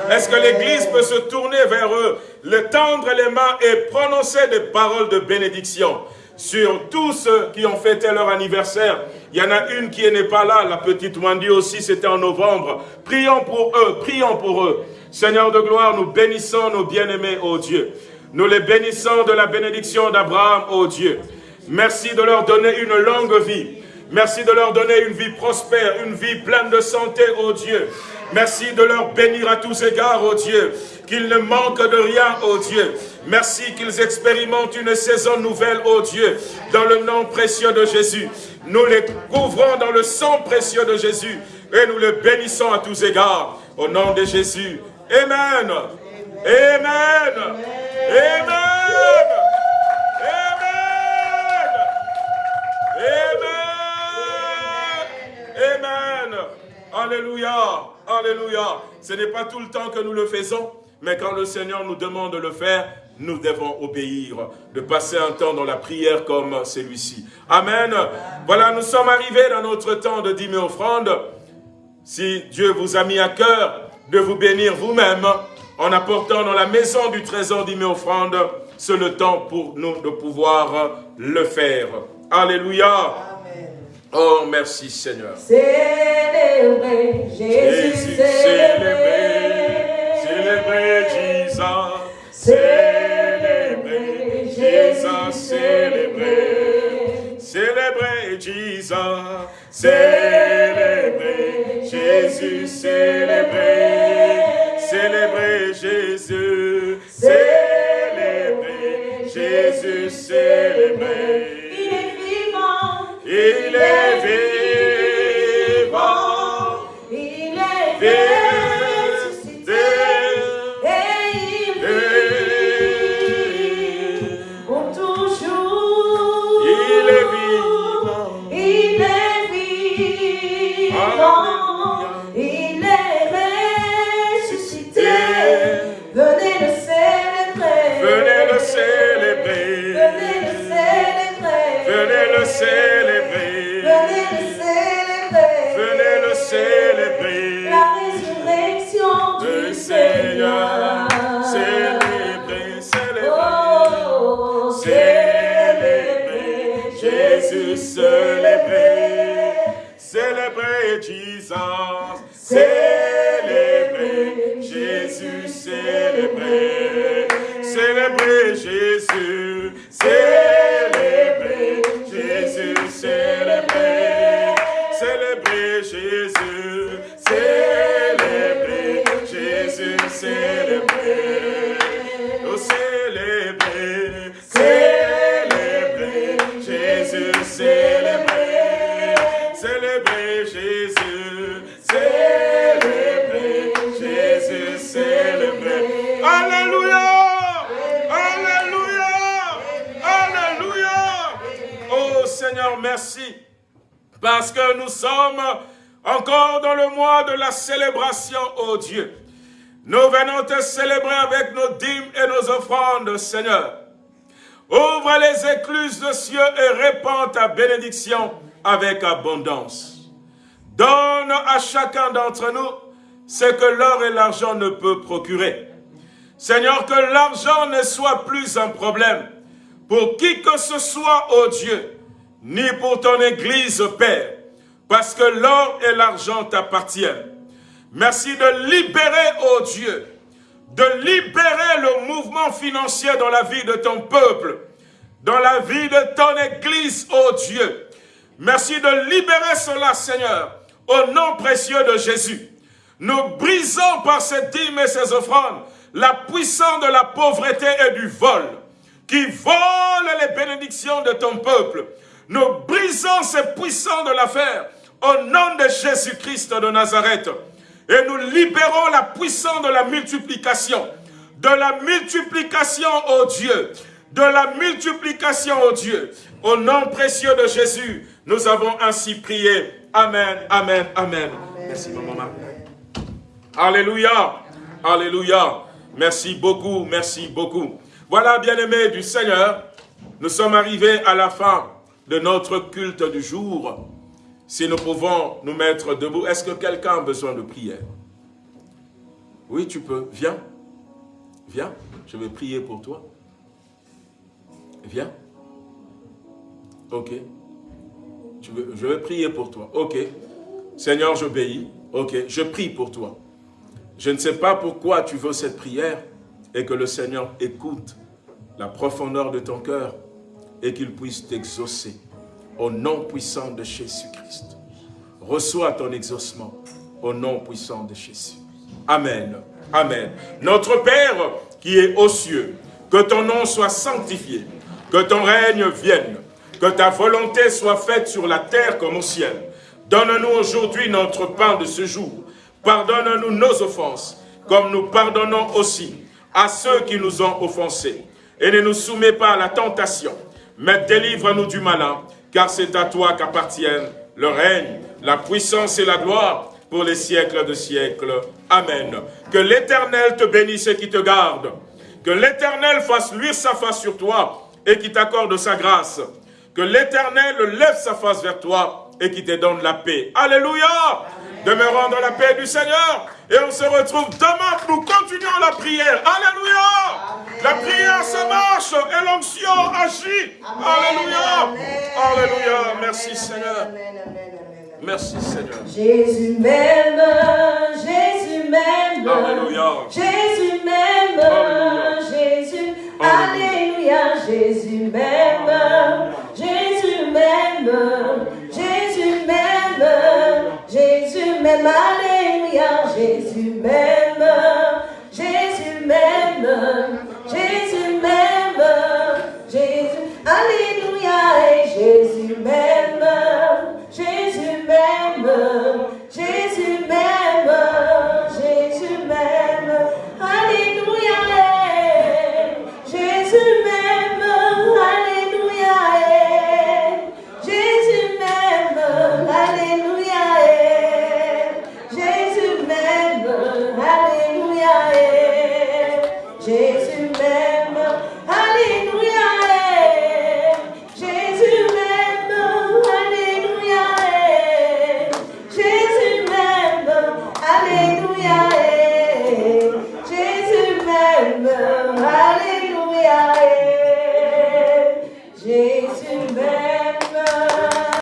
Est-ce que l'Église peut se tourner vers eux, le tendre les mains et prononcer des paroles de bénédiction? Sur tous ceux qui ont fêté leur anniversaire. Il y en a une qui n'est pas là, la petite Wendy aussi, c'était en novembre. Prions pour eux, prions pour eux. Seigneur de gloire, nous bénissons nos bien-aimés, ô Dieu. Nous les bénissons de la bénédiction d'Abraham, ô Dieu. Merci de leur donner une longue vie. Merci de leur donner une vie prospère, une vie pleine de santé, ô Dieu. Merci de leur bénir à tous égards, ô Dieu. Qu'ils ne manquent de rien, ô Dieu. Merci qu'ils expérimentent une saison nouvelle, ô Dieu, dans le nom précieux de Jésus. Nous les couvrons dans le sang précieux de Jésus et nous les bénissons à tous égards. Au nom de Jésus. Amen. Amen. Amen. Amen. Amen. Alléluia. Alléluia. Ce n'est pas tout le temps que nous le faisons, mais quand le Seigneur nous demande de le faire, nous devons obéir, de passer un temps dans la prière comme celui-ci. Amen. Voilà, nous sommes arrivés dans notre temps de dîmes offrande. Si Dieu vous a mis à cœur de vous bénir vous-même en apportant dans la maison du trésor dîmes c'est le temps pour nous de pouvoir le faire. Alléluia. Oh, merci Seigneur. Célébrez Jésus, célébrez, célébrez Jésus, célébrez. Jésus, célébrez, célébrez Jésus, célébrez. Jésus, célébrez, célébrez Jésus, célébrez. Il est vivant. Il est ressuscité. Jesus. Célébrez Jésus, célébrez. Célébrez Jésus. Célébrez Jésus, célébrez. Célébrez Jésus. Célébrez Jésus, célébrez. Merci parce que nous sommes encore dans le mois de la célébration, oh Dieu. Nous venons te célébrer avec nos dîmes et nos offrandes, Seigneur. Ouvre les écluses de cieux et répands ta bénédiction avec abondance. Donne à chacun d'entre nous ce que l'or et l'argent ne peuvent procurer. Seigneur, que l'argent ne soit plus un problème pour qui que ce soit, ô Dieu, ni pour ton Église, Père, parce que l'or et l'argent t'appartiennent. Merci de libérer, ô Dieu, de libérer le mouvement financier dans la vie de ton peuple, dans la vie de ton Église, ô Dieu. Merci de libérer cela, Seigneur, au nom précieux de Jésus. Nous brisons par ces dîmes et ces offrandes la puissance de la pauvreté et du vol, qui vole les bénédictions de ton peuple. Nous brisons ces puissants de l'affaire au nom de Jésus-Christ de Nazareth. Et nous libérons la puissance de la multiplication. De la multiplication, ô Dieu. De la multiplication, ô Dieu. Au nom précieux de Jésus, nous avons ainsi prié. Amen, amen, amen. Merci, maman. Alléluia, alléluia. Merci beaucoup, merci beaucoup. Voilà, bien-aimés du Seigneur, nous sommes arrivés à la fin de notre culte du jour. Si nous pouvons nous mettre debout, est-ce que quelqu'un a besoin de prière? Oui, tu peux. Viens. Viens. Je vais prier pour toi. Viens. Ok. je vais prier pour toi. Ok. Seigneur, j'obéis. Ok, je prie pour toi. Je ne sais pas pourquoi tu veux cette prière et que le Seigneur écoute la profondeur de ton cœur et qu'il puisse t'exaucer au nom puissant de Jésus-Christ. Reçois ton exaucement au nom puissant de Jésus. Amen. Amen. Notre Père qui est aux cieux, que ton nom soit sanctifié, que ton règne vienne, que ta volonté soit faite sur la terre comme au ciel. Donne-nous aujourd'hui notre pain de ce jour. Pardonne-nous nos offenses, comme nous pardonnons aussi à ceux qui nous ont offensés. Et ne nous soumets pas à la tentation, mais délivre-nous du malin, car c'est à toi qu'appartiennent le règne, la puissance et la gloire pour les siècles de siècles. Amen. Que l'Éternel te bénisse et qui te garde. Que l'Éternel fasse luire sa face sur toi et qui t'accorde sa grâce. Que l'Éternel lève sa face vers toi et qui te donne la paix. Alléluia Demeurons dans la paix du Seigneur et on se retrouve demain. Nous continuons la prière. Alléluia La prière se marche et l'onction agit. Alléluia Alléluia Merci Seigneur. Merci Seigneur. Jésus m'aime, Jésus m'aime. Alléluia. Jésus m'aime, Jésus. Alléluia, Jésus m'aime. Jésus m'aime. Jésus m'aime. Jésus m'aime, Alléluia, Jésus m'aime, Jésus m'aime, Jésus m'aime, Jésus, Alléluia, et Jésus m'aime, Jésus m'aime,